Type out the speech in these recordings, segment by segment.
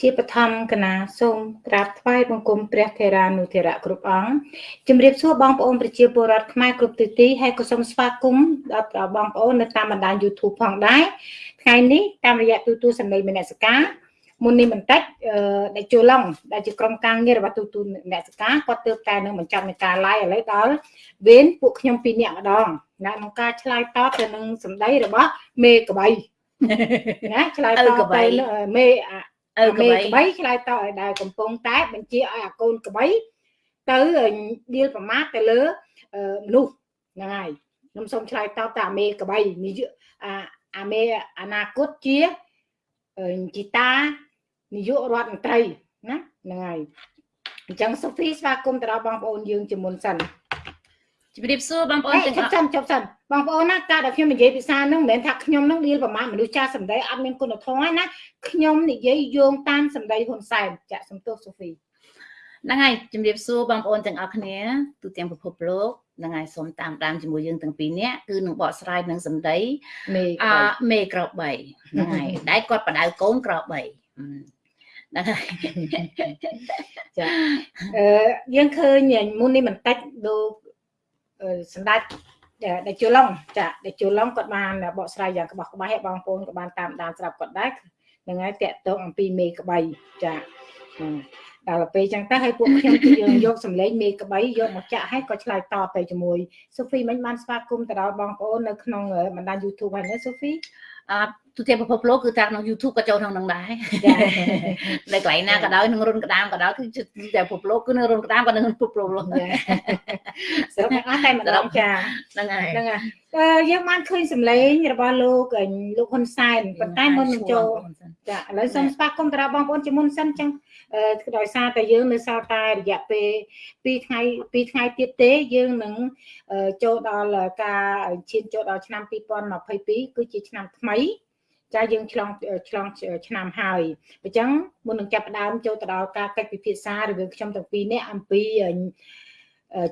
ជាបឋមកណាសូមក្រាបថ្វាយបង្គំព្រះថេរានុថេរៈគ្រប់អង្គជំរាបសួរបងប្អូនប្រជាពលរដ្ឋខ្មែរគ្រប់ទិសទីហើយក៏សូមស្វាគមន៍ដល់បងប្អូននៅតាមបណ្ដាញ YouTube ផងដែរថ្ងៃនេះតាមរយៈទូទួលសម្លេងមនសិការមុននេះបន្តិចដែលជួឡុងដែលជាក្រុមការងាររបស់ទូទូមនសិការគាត់ទើបតែនឹងបញ្ចប់នៃការ live ឥឡូវដល់វេនពួកខ្ញុំពីរនាក់ម្ដងណាក្នុងការឆ្លើយតបទៅនឹងសម្ដីរបស់មេកបៃណាឆ្លើយតបទៅមេ ឪក្បីក្បីឆ្លើយតបឲ្យដែលកំពុងតែបញ្ជាឲ្យអាកូនក្បីទៅដៀលប្រមាថទៅលើមនុស្សហ្នឹងហើយខ្ញុំសូមឆ្លើយតបទៅអាមេក្បីនិយាយអាអាមេអនាគតជាជីតានាយករដ្ឋមន្ត្រីណាហ្នឹងហើយអញ្ចឹងសូហ្វីស្វាគមន៍ទៅដល់បងប្អូនយើងជាមុនសិន ជំរាបសួរបងប្អូនទាំងអស់ចប់ចប់សិនបងប្អូនណាការដែលខ្ញុំនិយាយភាសាហ្នឹងមិនមែនថាខ្ញុំហ្នឹងរៀលប្រមាណមនុស្សចាស់សម្ដីអត់មានគុណធម៌ណាខ្ញុំនិយាយយោងតាមសម្ដីហ៊ុនសែនចាក់សំទោសសូហ្វីហ្នឹងហើយជំរាបសួរបងប្អូនទាំងអស់គ្នាទូទាំងពិភពលោកហ្នឹងហើយសូមតាមដានជាមួយយើងទាំងពីរនាក់គឺនឹងបកស្រាយនឹងសម្ដីមេអាមេក្រ3ហ្នឹងហើយដែលគាត់បដៅកូនក្រ3ហ្នឹងហើយចាអឺយើងឃើញមុននេះបន្តិចដូច សម្ដេចដែលជួឡុងចាដែលជួឡុងគាត់បានបកស្រាយយ៉ាងក្បោះក្បាយឲ្យបងប្អូនក៏បានតាមដានស្រាប់គាត់ដែរហ្នឹងហើយតកតងអំពីមេក្បីចាដល់ពេលចឹងទៅឲ្យពួកខ្ញុំគឺយើងយកសម្លេងមេក្បីយកមកចាក់ឲ្យក៏ឆ្លើយតបទៅជាមួយសូហ្វីមិញបានស្វាគមន៍ទៅដល់បងប្អូននៅក្នុងបណ្ដាញ YouTube ហើយណាសូហ្វីអឺ ទូទាំងពិភពលោកគឺតាមក្នុង YouTube ក៏ចូលក្នុងនឹងដែរនៅកន្លែងណាក៏ដោយនឹងរុនក្តាមក៏ដោយគឺតែពិភពលោកគឺនៅរុនក្តាមក៏នៅពិភពលោកដែរសរុបទាំងអស់តែម្ដងចាហ្នឹងហើយហ្នឹងហើយយើងបានឃើញសម្លេងរបស់លោកលោកហ៊ុនសែនប៉ុន្តែមុននឹងចូលចាឥឡូវសូមស្វាគមន៍ទៅដល់បងប្អូនជាមុនសិនចឹងដោយសារតែយើងនៅសល់តែរយៈពេល2ថ្ងៃ2ថ្ងៃទៀតទេយើងនឹងចូលដល់ការឈានចូលដល់ឆ្នាំ2022គឺជាឆ្នាំថ្មី ចាយើងឆ្លងឆ្លងឆ្នាំហើយអញ្ចឹងមុននឹងចាប់ផ្ដើមចូលទៅដល់ការកិច្ចពិភាក្សារវាងខ្ញុំទាំងពីរនាក់អំពី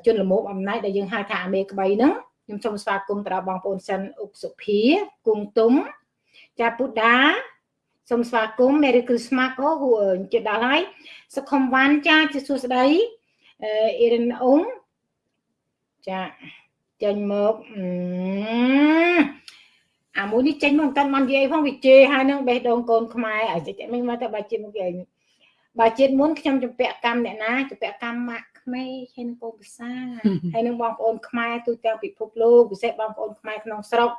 ជនល្មមអំណាចដែលយើងហៅថាអាមេក្បីហ្នឹងខ្ញុំសូមស្វាគមន៍ទៅដល់បងប្អូនសិនអុកសុភាគង់ទុំចាពុដាសូមស្វាគមន៍ Merry Christmas អូហួជិតដល់ហើយសុខុមវ៉ាន់ចាជាសួស្ដីអឺអ៊ីរិនអ៊ុងចាចេញមកអា មួយនេះចេញមកមិនតាន់បាននិយាយផងវាជេរហើយនឹងបេះដូងកូនខ្មែរអាចេញមិនមកទៅបើជាតិមកគេបើជាតិមុនខ្ញុំជំពាក់កម្មអ្នកណាជំពាក់កម្មម៉ាក់ក្មេហើយនឹងកូនភាសាហើយនឹងបងប្អូនខ្មែរទូទាំងពិភពលោកពិសេសបងប្អូនខ្មែរក្នុងស្រុក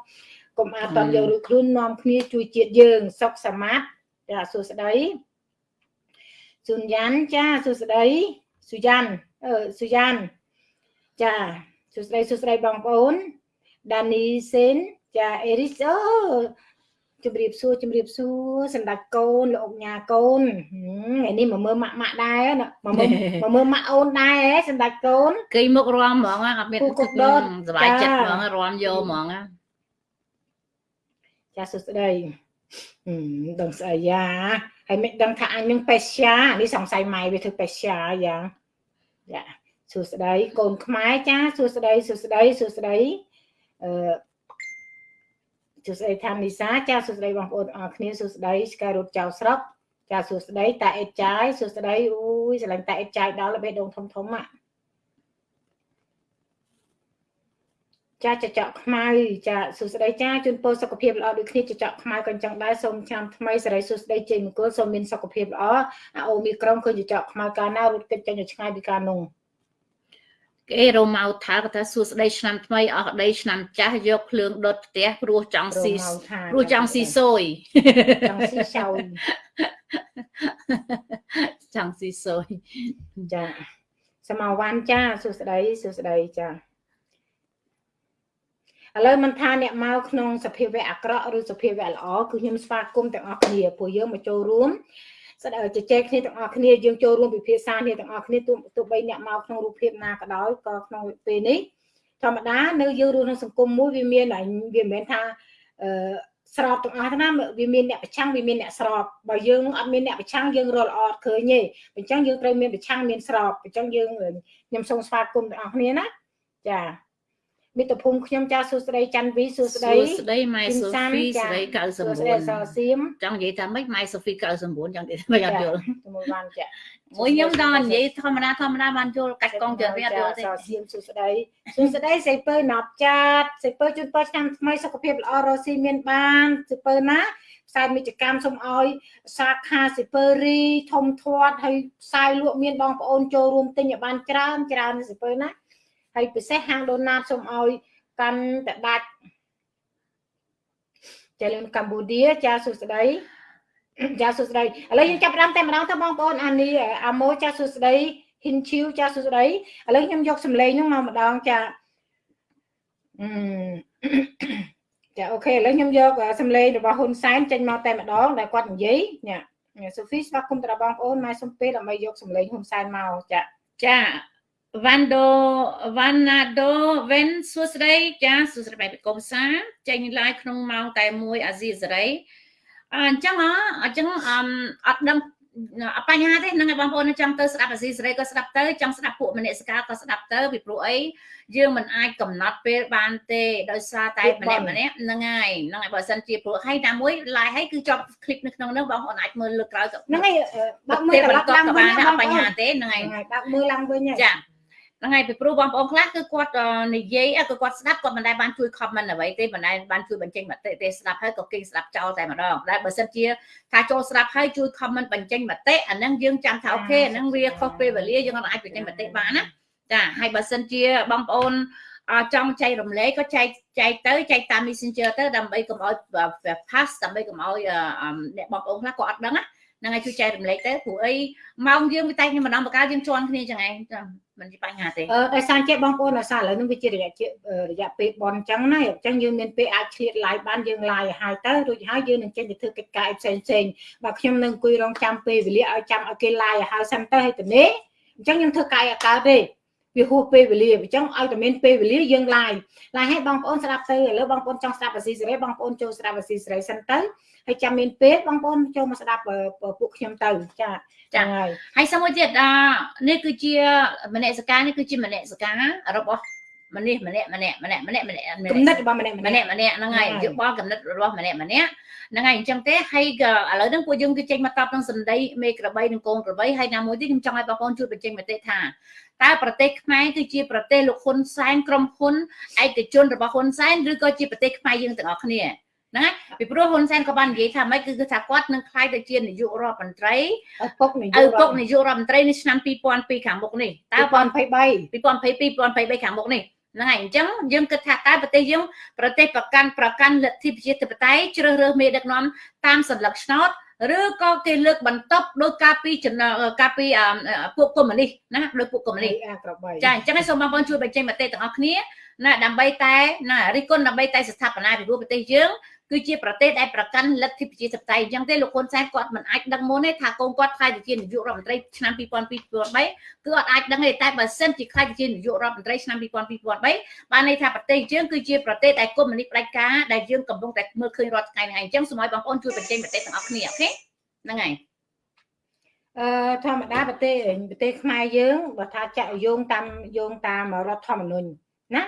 កុំអាតតយកឬខ្លួននាំគ្នាជួយជាតិយើងសុខសមាធចាសួស្ដីសុនយ៉ាន់ចាសួស្ដីសុយ៉ាន់អឺសុយ៉ាន់ចាសួស្ដីសួស្ដីបងប្អូនដានីសេន ចាអេរីសអូជំរាបសួរជំរាបសួរសម្ដេចកូនលោកញ៉ាកូនថ្ងៃនេះមកមើលម៉ាក់ម៉ាក់ដែរណាមកមើលមកមើលម៉ាក់អូនដែរសម្ដេចកូនគេមករំហ្មងអត់មានគុកដុតសុបាយចិត្តហ្មងរំយកហ្មងចាសួស្ដីដឹងស្អីយ៉ាហើយមិនដឹងថាអញនឹងបេស្យានេះសង្ស័យម៉ែវាធ្វើបេស្យាយ៉ាងចាសួស្ដីកូនខ្មែរចាសួស្ដីសួស្ដីសួស្ដីអឺ សួស្ដីថានីសាចាសួស្ដីបងប្អូនអរគ្នាសួស្ដីស្ការរត់ចៅស្រុកចាសួស្ដីតាអេតចាយសួស្ដីអូយស្រឡាញ់តាអេតចាយដល់បេះដូងធំធំអាចាចចកខ្មៅចាសួស្ដីចាជូនពរសុខភាពល្អដូចគ្នាចចកខ្មៅក៏អញ្ចឹងដែរសូមឆ្នាំថ្មីសេរីសួស្ដីជ័យមង្គលសូមមានសុខភាពល្អអាអូមីក្រុងឃើញចចកខ្មៅកាលណារត់គេចចេញឆ្ងាយពីការនោះ គេរមៅថាគាត់ថាសួស្ដីឆ្នាំថ្មីអស់ដីឆ្នាំចាស់យកភ្លើងដុតផ្ទះព្រោះចង់ស៊ីព្រោះចង់ស៊ីសូយចង់ស៊ីសោយចង់ស៊ីសូយចាសមវ៉ាន់ចាសួស្ដីសួស្ដីចាឥឡូវមិនថាអ្នកមកក្នុងសភាវៈអាក្រក់ឬសភាវៈល្អគឺខ្ញុំស្វាគមន៍ទាំងអស់គ្នាព្រោះយើងមកចូលរួម ស្ដៅជជែកគ្នាទាំងអស់គ្នាយើងចូលរួមពិភាក្សាគ្នាទាំងអស់គ្នាទោះទោះបីអ្នកមកក្នុងរូបភាពណាក៏ដោយក៏ក្នុងពេលនេះធម្មតានៅយើងរស់ក្នុងសង្គមមួយវាមានវាមិនមែនថាអឺស្របទាំងអស់ណាវាមានអ្នកប្រឆាំងវាមានអ្នកស្របបើយើងអត់មានអ្នកប្រឆាំងយើងរលអត់ឃើញទេអញ្ចឹងយើងត្រូវមានប្រឆាំងមានស្របអញ្ចឹងយើងខ្ញុំសូមស្វាគមន៍ទាំងអស់គ្នាណាចា មិត្តភូមិខ្ញុំចាសួស្ដីច័ន្ទវីសួស្ដីសួស្ដីម៉ែសូហ្វីស្ដី99សួស្ដីសសៀមចង់និយាយថាម៉េចម៉ែសូហ្វី99ចង់និយាយថាម៉េចអត់យល់មួយបានចាមួយខ្ញុំដល់និយាយធម្មតាធម្មតាបានយល់កាច់កងច្រើនវាអត់យល់ទេសសៀមសួស្ដីសួស្ដីសៃពើណាប់ចាតសៃពើជូនពរឆ្នាំថ្មីសុខភាពល្អរស់ស៊ីមានបានសៃពើណាផ្សាយមិច្ចកម្មសូមឲ្យសាខាសិពើរីធំធាត់ហើយផ្សាយលក់មានបងប្អូនចូលរួមទិញឲ្យបានច្រើនច្រើនសិពើណា ហើយពិសេសហាងដូណាតសូមឲ្យកាន់តដាច់ចាលឿនកម្ពុជាចាសួស្ដីចាសួស្ដីឥឡូវយើងចាប់ផ្ដើមតែម្ដងទៅបងប្អូនអានីអាម៉ូចាសួស្ដីហ៊ីនឈីវចាសួស្ដីឥឡូវខ្ញុំយកសម្លេងហ្នឹងមកម្ដងចាអឺចាអូខេឥឡូវខ្ញុំយកសម្លេងរបស់ហ៊ុនសែនចេញមកតែម្ដងដែលគាត់និយាយញ៉ាសូហ្វីស្វាគមន៍ទៅដល់បងប្អូនម៉ែសុំពេលដើម្បីយកសម្លេងហ៊ុនសែនមកចាចា វ៉ាន់ដូវ៉ាន់ណាដូវិនសួស្តីចាសួស្តីបែបកុំសាចេញ live ក្នុងម៉ោងតែមួយអាស៊ីសេរីអញ្ចឹងអញ្ចឹងអត់ដឹងបញ្ហាទេហ្នឹងឯងបងប្អូនចង់ទៅស្ដាប់អាស៊ីសេរីក៏ស្ដាប់ទៅចង់ស្ដាប់ពួកមនសិការក៏ស្ដាប់ទៅពីព្រោះអីយើងមិនអាចកំណត់ពេលបានទេដោយសារតែម្នាក់ម្នាក់ហ្នឹងហើយហ្នឹងហើយបើសិនជាព្រោះហើយតាមមួយ live ហើយគឺចប់ clip នៅក្នុងហ្នឹងបងប្អូនអាចមើលលើក្រោយហ្នឹងហើយបើមើលត្រឡប់ឡើងវិញក៏បានអត់បញ្ហាទេហ្នឹងហើយបើមើលឡើងវិញចា ហ្នឹងហើយពីព្រោះបងប្អូនខ្លះគឺគាត់និយាយគឺគាត់ស្ដាប់គាត់មិនដែលបានជួយ comment អ្វីទេមិនដែលបានជួយបញ្ចេញមតិទេស្ដាប់ហើយក៏គេស្ដាប់ចោលតែម្ដងតែបើសិនជាថាចូលស្ដាប់ហើយជួយ comment បញ្ចេញមតិអាហ្នឹងយើងចាំថាអូខេអាហ្នឹងវាខុសពេលវេលាយើងអាចបញ្ចេញមតិបានណាចាហើយបើសិនជាបងប្អូនចង់ចែករំលែកក៏ចែកចែកទៅចែកតាម Messenger ទៅដើម្បីកុំឲ្យ pass ដើម្បីកុំឲ្យអ្នកបងប្អូនខ្លះក៏អត់ដឹងណា ហ្នឹងហើយជួយចែករំលែកទៅព្រោះអីម៉ោងយើងវាតែខ្ញុំម្ដងបកាយើងជន់គ្នាចឹងឯងមិនជាបញ្ហាទេអឺដោយសារចេះបងប្អូនដោយសារឥឡូវនេះវាជារយៈរយៈពេលបនអញ្ចឹងណាអញ្ចឹងយើងមានពេលអាចឆ្លៀត live បានយើង live ឲ្យទៅរួចហើយយើងនឹងចេញទៅធ្វើកិច្ចការផ្សេងផ្សេងបើខ្ញុំនឹងអង្គុយរងចាំពេលវេលាឲ្យចាំឲ្យគេ live ឲ្យហើយសិនទៅឲ្យទៅនេះអញ្ចឹងខ្ញុំធ្វើកាយអកើតទេវាហួសពេលវេលាអញ្ចឹងឲ្យតែមានពេលវេលាយើង live live ឲ្យបងប្អូនស្ដាប់ទៅឥឡូវបងប្អូនចង់ស្ដាប់អាស៊ីសេរីបងប្អូនចូលស្ដាប់អាស៊ីសេរីសិនទៅ ហើយចាំមានពេលបងប្អូនចូលមកស្ដាប់ពួកខ្ញុំទៅចាចាហើយហើយសមួយទៀតអានេះគឺជាមនសិការនេះគឺជាមនសិការរបស់ម្នេះម្នាក់ម្នាក់ម្នាក់ម្នាក់ម្នាក់កំណត់របស់ម្នាក់ម្នាក់ម្នាក់ហ្នឹងហើយយោបល់កំណត់របស់ម្នាក់ម្នាក់ហ្នឹងហើយអញ្ចឹងទេហើយឥឡូវហ្នឹងពួកយើងគឺចេញមកតបនឹងសម្ដីមេក្របីនិងកូនក្របីហើយណាមួយទៀតខ្ញុំចង់ឲ្យបងប្អូនជួយបញ្ចេញមតិថាតើប្រទេសខ្មែរគឺជាប្រទេសលោកហ៊ុនសែនក្រុមហ៊ុនឯកជនរបស់ហ៊ុនសែនឬក៏ជាប្រទេសខ្មែរយើងទាំងអស់គ្នា ហ្នឹងហើយពីព្រោះហ៊ុនសែនក៏បាននិយាយថាម៉េចគឺថាគាត់នឹងខ្លាយទៅជានាយករដ្ឋមន្ត្រីឪពុកនាយកឪពុកនាយករដ្ឋមន្ត្រីនៅឆ្នាំ2002ខាងមុខនេះតើ2023 2022 2023ខាងមុខនេះហ្នឹងហើយអញ្ចឹងយើងគិតថាតើប្រទេសយើងប្រទេសប្រកាន់ប្រកាន់លទ្ធិប្រជាធិបតេយ្យជ្រើសរើសមេដឹកនាំតាមសัญลักษณ์ឆ្នោតឬក៏គេលើកបន្ទប់ដោយការពីចំណការពីពួកកុម្មុយនីសណាដោយពួកកុម្មុយនីសចាអញ្ចឹងសូមបងប្អូនជួយបញ្ចេញមតិទាំងអស់គ្នាណាដើម្បីតែណារិះគន់ដើម្បីតែស្ថាបនាពីប្រទេសយើង គឺជាប្រទេសដែលប្រកាន់លទ្ធិប្រជាធិបតេយ្យអញ្ចឹងទេលោកហ៊ុនសែនគាត់មិនអាចដឹងមុនទេថាកូនគាត់ខ្លាយទៅជានាយករដ្ឋមន្ត្រីឆ្នាំ2002 2003គឺអត់អាចដឹងទេតែបើសិនជាខ្លាយទៅជានាយករដ្ឋមន្ត្រីឆ្នាំ2002 2003បានន័យថាប្រទេសយើងគឺជាប្រទេសដែលកុម្មុយនីសផ្ដាច់ការដែលយើងកំពុងតែមើលឃើញរាល់ថ្ងៃហ្នឹងឯងអញ្ចឹងសូមឲ្យបងប្អូនជួយបញ្ចេញមតិទាំងអស់គ្នាអូខេហ្នឹងហើយអឺធម្មតាប្រទេសប្រទេសខ្មែរយើងបើថាចាក់យោងតាមយោងតាមរដ្ឋធម្មនុញ្ញណា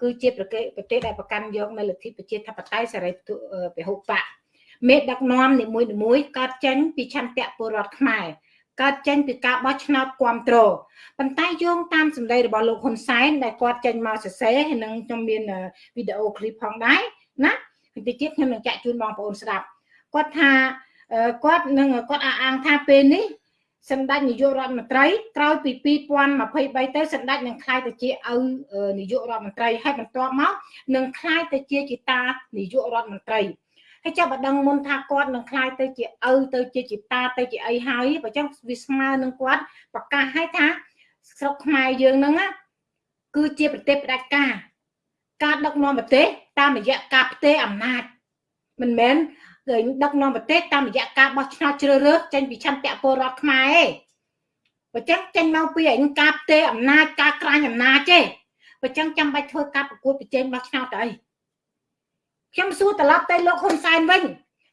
គឺជាប្រទេសប្រទេសដែលប្រកាន់យកនៅលទ្ធិប្រជាធិបតេយ្យសេរីពហុបកមេដឹកនាំនីមួយមួយកើតចេញពីឆន្ទៈពលរដ្ឋខ្មែរកើតចេញពីការបោះឆ្នោតគ្រប់គ្រងប៉ុន្តែយោងតាមសម្ដីរបស់លោកហ៊ុនសែនដែលគាត់ចេញមកសរសេរហើយនឹងខ្ញុំមានវីដេអូឃ្លីបផងដែរណាបន្តិចទៀតខ្ញុំនឹងចាក់ជូនបងប្អូនស្ដាប់គាត់ថាគាត់នឹងគាត់អះអាងថាពេលនេះ សម្ដេចនាយករដ្ឋមន្ត្រីក្រោយពី2023ទៅសម្ដេចនឹងក្លាយទៅជាឪនាយករដ្ឋមន្ត្រីហើយបន្ទាប់មកនឹងក្លាយទៅជាជាតានាយករដ្ឋមន្ត្រីហើយចាប់បដងមុនថាគាត់នឹងក្លាយទៅជាឪទៅជាជាតាទៅជាអីហើយបើចឹងវាស្មើនឹងគាត់ប្រកាសឲ្យថាស្រុកខ្មែរយើងហ្នឹងគឺជាប្រទេសផ្ដាច់ការការដឹកនាំប្រទេសតាមរយៈការផ្ទេរអំណាចមិនមែន ឃើញដឹកនាំប្រទេសតាមរយៈការបោះឆ្នោតជ្រើសរើសចេញពីឆន្ទៈពលរដ្ឋខ្មែរឯងបើចឹងចេញមកពីឯងការផ្ទេរអំណាចការក្រាញអំណាចទេបើចឹងចាំបាច់ធ្វើការប្រកួតប្រជែងបោះឆ្នោតទៅអីខ្ញុំសួរត្រឡប់ទៅលោកហ៊ុនសែនវិញ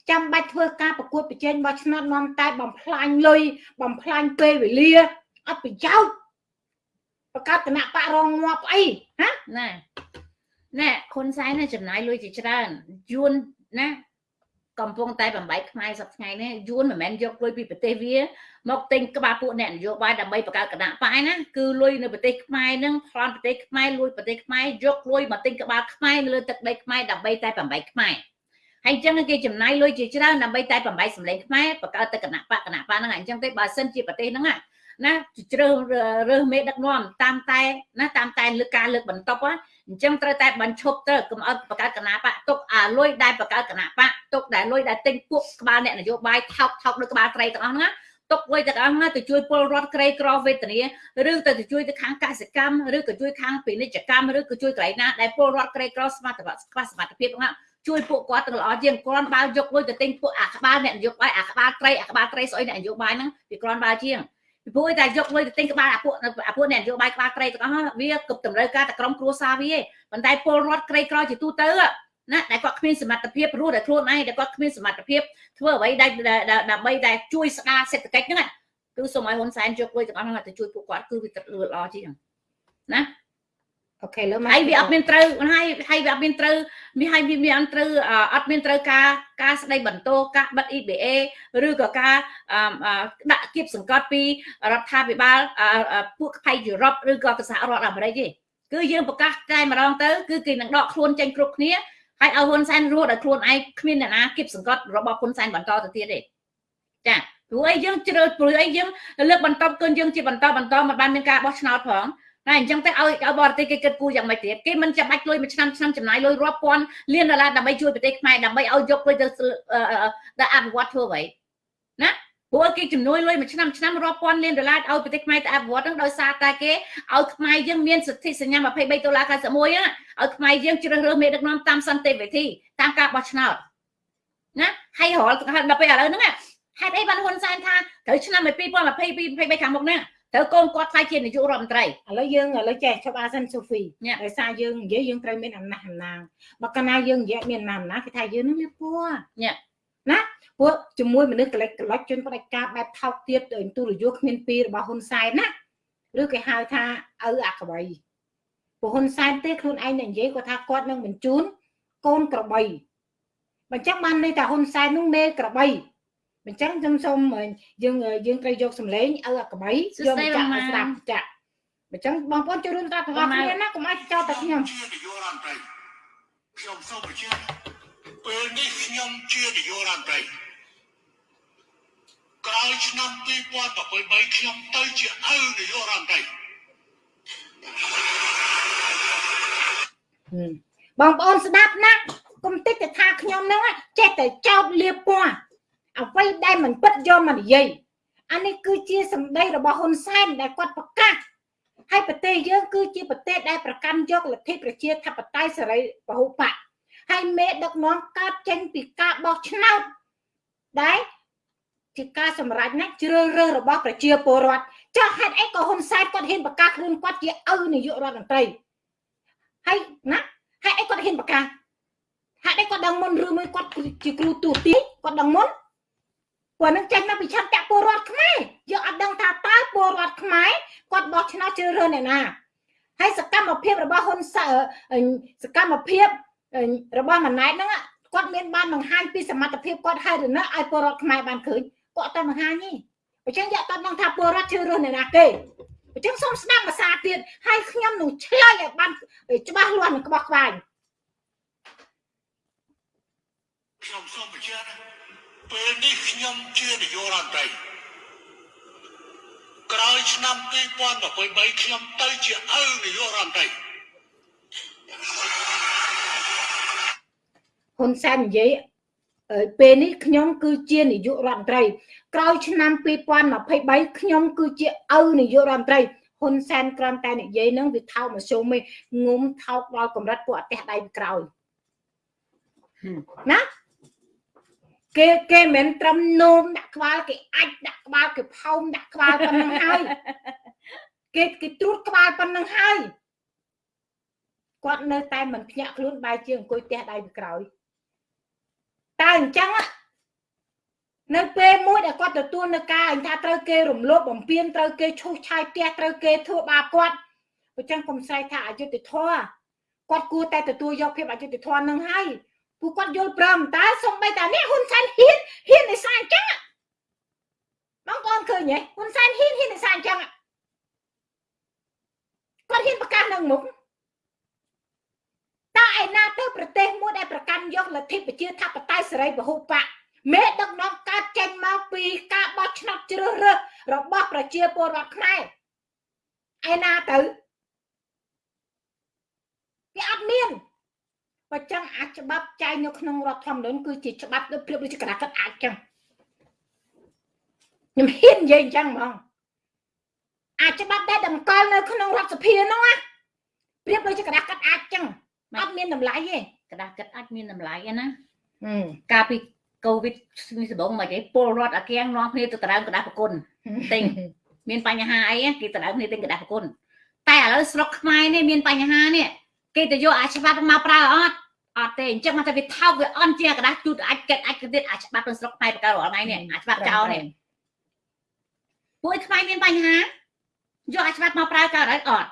ចាំបាច់ធ្វើការប្រកួតប្រជែងបោះឆ្នោតនាំតែបំផ្លាញលុយបំផ្លាញពេលវេលាអត់ប្រយោជន៍បង្កើតគណៈបករងងាប់អីហ៎ណាណែហ៊ុនសែនចំណាយលុយជាច្រើនយួនណា កំពុងតែបំបីខ្មែរសប្តាហ៍នេះយួនមិនមែនយកលុយពីប្រទេសវាមកទិញក្បាលពួកអ្នកនយោបាយដើម្បីបង្កើតគណៈបកណាគឺលុយនៅប្រទេសខ្មែរនឹងប្លន់ប្រទេសខ្មែរលួចប្រទេសខ្មែរយកលុយមកទិញក្បាលខ្មែរនៅលើទឹកដីខ្មែរដើម្បីតែបំបីខ្មែរហើយអញ្ចឹងគេចំណាយលុយជាច្រើនដើម្បីតែបំបីសម្លេងខ្មែរបង្កើតទៅគណៈបកគណៈបកហ្នឹងអញ្ចឹងទេបើសិនជាប្រទេសហ្នឹងណាជ្រើសរើសមេដឹកនាំតាមតែណាតាមតែលើការលើកបន្ទប់ អញ្ចឹងត្រូវតែបញ្ឈប់ទៅកុំឲ្យបង្កើតគណៈបកទុកអាលុយដែលបង្កើតគណៈបកទុកដែលលុយដែលទិញពួកក្បាលអ្នកនយោបាយថោកថោកដូចក្បាលត្រីទាំងអស់ហ្នឹងទុកលុយទាំងអស់ហ្នឹងទៅជួយពលរដ្ឋក្រីក្រវេទនាឬទៅទៅជួយទៅខាងកសិកម្មឬក៏ជួយខាងពាណិជ្ជកម្មឬក៏ជួយកន្លែងណាដែលពលរដ្ឋក្រីក្រសមត្ថភាពខ្វះសមត្ថភាពហ្នឹងជួយពួកគាត់ទៅល្អជាងគ្រាន់បើយកលុយទៅទិញពួកអាក្បាលអ្នកនយោបាយអាក្បាលត្រីអាក្បាលត្រីស្អុយអ្នកនយោបាយហ្នឹងវាគ្រាន់បើជាង ពីព្រោះតែយកលុយទៅទិញក្បាលអាពួកអាពួកអ្នកនយោបាយក្បាលត្រីទាំងអស់វាគប់តម្រូវការតែក្រុមគ្រួសារវាឯងប៉ុន្តែពលរដ្ឋក្រីក្រជាទូទៅណាដែលគាត់គ្មានសមត្ថភាពរស់តែខ្លួនឯងដែលគាត់គ្មានសមត្ថភាពធ្វើអ្វីដែលដើម្បីតែជួយស្ដារសេដ្ឋកិច្ចហ្នឹងគឺសូមឲ្យហ៊ុនសែនយកលុយទាំងអស់ហ្នឹងទៅជួយពួកគាត់គឺវាល្អជាងណា អូខេលើមកហើយវាអត់មានត្រូវហើយហើយវាអត់មានត្រូវមានហើយវាមានអត់ត្រូវអត់មានត្រូវការការស្ដីបន្ទោការបិទ EBA ឬក៏ការដាក់គៀបសង្កត់ពីរដ្ឋាភិបាលពួកផ្នែកយុរ៉ុបឬក៏សហរដ្ឋអាមេរិកទេគឺយើងប្រកាសតែម្ដងទៅគឺគេនឹងដកខ្លួនចេញគ្រប់គ្នាហើយឲ្យហ៊ុនសែនរស់ដោយខ្លួនឯងគ្មានអ្នកណាគៀបសង្កត់របស់ហ៊ុនសែនបន្តទៅទៀតទេចាព្រោះអីយើងជ្រើព្រោះអីយើងលើកបន្តគឺយើងជាបន្តបន្តមិនបានមានការបោះឆ្នោតផង តែអញ្ចឹងទៅឲ្យឲ្យបរទេសគេគិតគូរយ៉ាងម៉េចទៀតគេមិនចាំបាច់លុយមួយឆ្នាំឆ្នាំចំណាយលុយរាប់ពាន់លានដុល្លារដើម្បីជួយប្រទេសខ្មែរដើម្បីឲ្យយកលុយទៅទៅអភិវឌ្ឍធ្វើអ្វីណាព្រោះគេចំនួនលុយមួយឆ្នាំឆ្នាំរាប់ពាន់លានដុល្លារឲ្យប្រទេសខ្មែរទៅអភិវឌ្ឍហ្នឹងដោយសារតែគេឲ្យខ្មែរយើងមានសិទ្ធិសញ្ញា23ដុល្លារ91ហ្នឹងឲ្យខ្មែរយើងជ្រើសរើសមេដឹកនាំតាមសន្តិវិធីតាមការបោះឆ្នោតណាហើយរាល់ដល់ពេលឥឡូវហ្នឹងហេតុអីបានហ៊ុនសែនថាត្រូវឆ្នាំ2022 23ខាងមុខហ្នឹង ត្រូវកូនគាត់ខ្លាចជានាយករដ្ឋមន្ត្រីឥឡូវយើងឥឡូវចេះឈប់អាសិនសូហ្វីដោយសារយើងនិយាយយើងត្រូវមានអំណះអំណាងបើកាលណាយើងនិយាយមានអំណះអំណាងគេថាយើងនឹងលៀបពួរណាពួកជាមួយមនុស្សកលិចកលិចជនផ្ដាច់ការបែបថោកទៀតទូរយោគ្មានពីរបស់ហ៊ុនសែនណាឬគេហៅថាឪអាក្បៃពួកហ៊ុនសែនទេខ្លួនឯងនិយាយគាត់ថាគាត់នឹងបញ្ជូនកូនក្របីបញ្ចឹងបានន័យថាហ៊ុនសែននោះមេក្របី អញ្ចឹងខ្ញុំសូមយើងយើងត្រូវយកសម្លេងឲ្យអាកបៃយកចាក់ស្ដាប់ចាក់អញ្ចឹងបងប្អូនចូលរួមស្ដាប់ទាំងអស់គ្នាណាកុំឲ្យចោលតែខ្ញុំខ្ញុំសូមបញ្ជាក់ពេលនេះខ្ញុំជានាយករដ្ឋមន្ត្រីក្រោយឆ្នាំ2023ខ្ញុំទៅជាឪនាយករដ្ឋមន្ត្រីបងប្អូនស្ដាប់ណាកុំតិចតែថាខ្ញុំហ្នឹងចេះតែចោតលៀបពណ៌ អ្វីដែលមិនពិតយកមកនិយាយអានេះគឺជាសម្ដីរបស់ហ៊ុនសែនដែលគាត់ប្រកាសហើយប្រទេសយើងគឺជាប្រទេសដែលប្រកាន់យកលទ្ធិប្រជាធិបតេយ្យសេរីពហុបកហើយមេដឹកនាំកើតចេញពីការបោះឆ្នោតដែលជាការសម្រេចណាជ្រើសរើសរបស់ប្រជាពលរដ្ឋចុះហេតុអីក៏ហ៊ុនសែនគាត់ហ៊ានប្រកាសខ្លួនគាត់ជាឪនាយករដ្ឋមន្ត្រីហើយណាហេតុអីគាត់ហ៊ានប្រកាសហេតុអីគាត់ដឹងមុនឬមួយគាត់ជាគ្រូទូទីគាត់ដឹងមុន ព្រោះនឹងចេញមកពីឆន្ទៈពលរដ្ឋខ្មែរយើងអត់ដឹងថាតើពលរដ្ឋខ្មែរគាត់បោះឆ្នោតជ្រើសរើសអ្នកណាហើយសកម្មភាពរបស់ហ៊ុនសសកម្មភាពរបស់ម៉ាណែតហ្នឹងគាត់មានបានបង្ហាញពីសមត្ថភាពគាត់ហើយឬនៅឲ្យពលរដ្ឋខ្មែរបានឃើញគាត់តែបង្ហាញទេអញ្ចឹងយកតដឹងថាពលរដ្ឋជ្រើសរើសអ្នកណាគេអញ្ចឹងសូមស្ដាប់ភាសាទៀតហើយខ្ញុំនឹងឆ្លើយឲ្យបានច្បាស់លាស់នឹងក្បោះក្បាយខ្ញុំសូមបញ្ជាក់ ពេលនេះខ្ញុំជានាយករដ្ឋមន្ត្រីក្រោយឆ្នាំ2023ខ្ញុំទៅជាឪនាយករដ្ឋមន្ត្រីហ៊ុនសែននិយាយពេលនេះខ្ញុំគឺជានាយករដ្ឋមន្ត្រី ក្រោយឆ្នាំ2023ខ្ញុំគឺជាឪនាយករដ្ឋមន្ត្រីហ៊ុនសែនគ្រាន់តែនិយាយនឹងវាថោកមកជុំឯងងុំថោកដល់កម្រិតពួកអតិះដៃក្រោយណា គេគេមិនមែនត្រឹមនោមដាក់ក្បាលគេអាចដាក់ក្បាលគេផោមដាក់ក្បាលប៉ុណ្្នឹងហើយគេគេត្រួតក្បាលប៉ុណ្្នឹងហើយគាត់នៅតែមិនភ្ញាក់ខ្លួនបែរជាអង្គុយផ្ទះដៃពីក្រោយតើអញ្ចឹងនៅពេលមួយដែលគាត់ទទួលនៅការអញថាត្រូវគេរំលោភបំពានត្រូវគេឈូសឆាយផ្ទះត្រូវគេធ្វើបាបគាត់អញ្ចឹងកុំស្រែកថាអយុត្តិធម៌គាត់គួរតែទទួលយកភាពអយុត្តិធម៌នឹងហើយ ពួកគាត់យល់ព្រមតើសំបីតានេះហ៊ុនសែនហ៊ានហ៊ាននិសាអញ្ចឹងបងប្អូនឃើញទេហ៊ុនសែនហ៊ានហ៊ាននិសាអញ្ចឹងគាត់ហ៊ានប្រកាសនឹងមុខតើឯណាទៅប្រទេសមួយដែលប្រកាន់យកលទ្ធិប្រជាធិបតេយ្យសេរីពហុបកមេដឹកនាំកើតចេញមកពីការបោះឆ្នោតជ្រើសរើសរបស់ប្រជាពលរដ្ឋខ្មែរឯណាទៅវាអត់មាន បើចឹងអាចច្បាប់ចែងនៅក្នុងរដ្ឋធម្មនុញ្ញគឺជាច្បាប់ដូចព្រៀបដូចជាក្តារកាត់អាចចឹងខ្ញុំហ៊ាននិយាយអញ្ចឹងហ្មងអាចច្បាប់ដែលតម្កល់នៅក្នុងរដ្ឋសភាហ្នឹងណាព្រៀបដូចជាក្តារកាត់អាចចឹងអត់មានតម្លៃទេក្តារកាត់អាចមានតម្លៃណាកាលពីកូវីដនេះដំបូងមកគេពលរដ្ឋអាគាំងនាំគ្នាទៅដៅក្តារប្រគុណទិញមានបញ្ហាអីគេទៅដៅគ្នាទិញក្តារប្រគុណតែឥឡូវស្រុកខ្មែរនេះមានបញ្ហានេះ គេទៅយកអាច្បាប់មកប្រើអត់អត់ទេអញ្ចឹងមកតែវាថោកវាអន់ជាក្តារជូតអាចកិតអាចទៀតអាច្បាប់ក្នុងស្រុកខ្មែរបកកើតរាល់ថ្ងៃនេះអាច្បាប់ចោលនេះពួកខ្មែរមានបញ្ហាយកអាច្បាប់មកប្រើកើតអត់អត់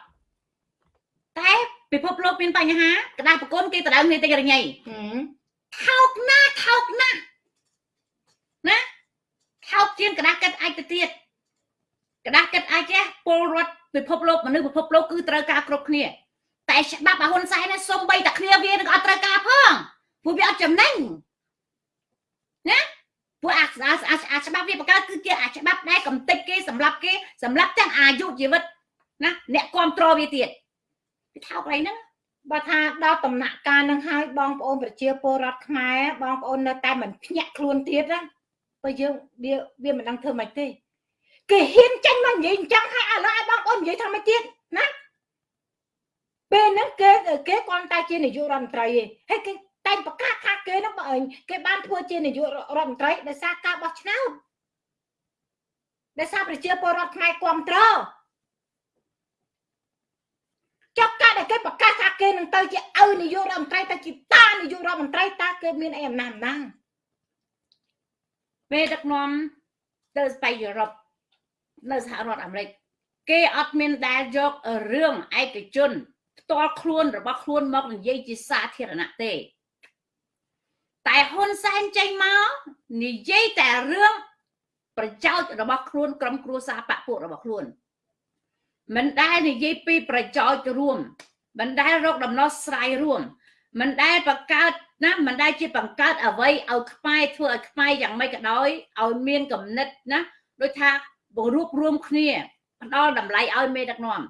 តែពិភពលោកមានបញ្ហាក្តារប្រគុណគេទៅដើមគ្នាតិចរញ៉ៃថោកណាស់ថោកណាស់ណាថោកជាងក្តារកិតអាចទៅទៀតក្តារកិតអាចចេះពលរដ្ឋពិភពលោកមនុស្សពិភពលោកគឺត្រូវការគ្រប់គ្នា តែច្បាប់អាហ៊ុនសែននេះសំបីតែគ្នាវានឹងអត់ត្រូវការផងព្រោះវាអត់ចំណេញណាព្រោះអាអាច្បាប់វាបង្កើតគឺជាអាច្បាប់ដែលកំតិចគេសម្រាប់គេសម្រាប់ទាំងអាយុជីវិតណាអ្នកគ្រប់គ្រងវាទៀតវាថោកអីហ្នឹងបើថាដល់ដំណាក់កាលនឹងហើយបងប្អូនប្រជាពលរដ្ឋខ្មែរបងប្អូននៅតែមិនភ្ញាក់ខ្លួនទៀតណាបើយើងវាវាមិនដឹងធ្វើម៉េចទេគេហ៊ានចាញ់មកនិយាយអញ្ចឹងហើយឥឡូវឲ្យបងប្អូននិយាយថាម៉េចទៀតណា ពេលហ្នឹងគេគេគ្រាន់តែជានាយករដ្ឋមន្ត្រីឯងហើយគេតែងប្រកាសថាគេហ្នឹងបើគេបានធ្វើជានាយករដ្ឋមន្ត្រីដោយសារការបោះឆ្នោតដោយសារប្រជាពលរដ្ឋខ្មែរគ្រប់គ្រងចុះការដែលគេប្រកាសថាគេនឹងទៅជាឪនាយករដ្ឋមន្ត្រីទៅជាតានាយករដ្ឋមន្ត្រីតើគេមានអីអំណាចអំណាងពេលដឹកនាំទៅស្ប៉ៃយុរ៉ុបនៅសហរដ្ឋអាមេរិកគេអត់មានដែលយករឿងឯកជន ផ្ទាល់ខ្លួនរបស់ខ្លួនមកនិយាយជាសាធារណៈទេ តែហ៊ុនសែនចេញមកនិយាយតែរឿងប្រយោជន៍របស់ខ្លួនក្រុមគ្រួសារបពពួករបស់ខ្លួនមិនដែលនិយាយពីប្រយោជន៍រួមមិនដែលរកដំណោះស្រាយរួមមិនដែលបង្កើតណាមិនដែលជាបង្កើតអ្វីឲ្យខ្មែរធ្វើឲ្យខ្មែរយ៉ាងម៉េចក៏ដោយឲ្យមានគំនិតណាដូចថារួបរวมគ្នាផ្ដល់តម្លៃឲ្យមេដឹកនាំ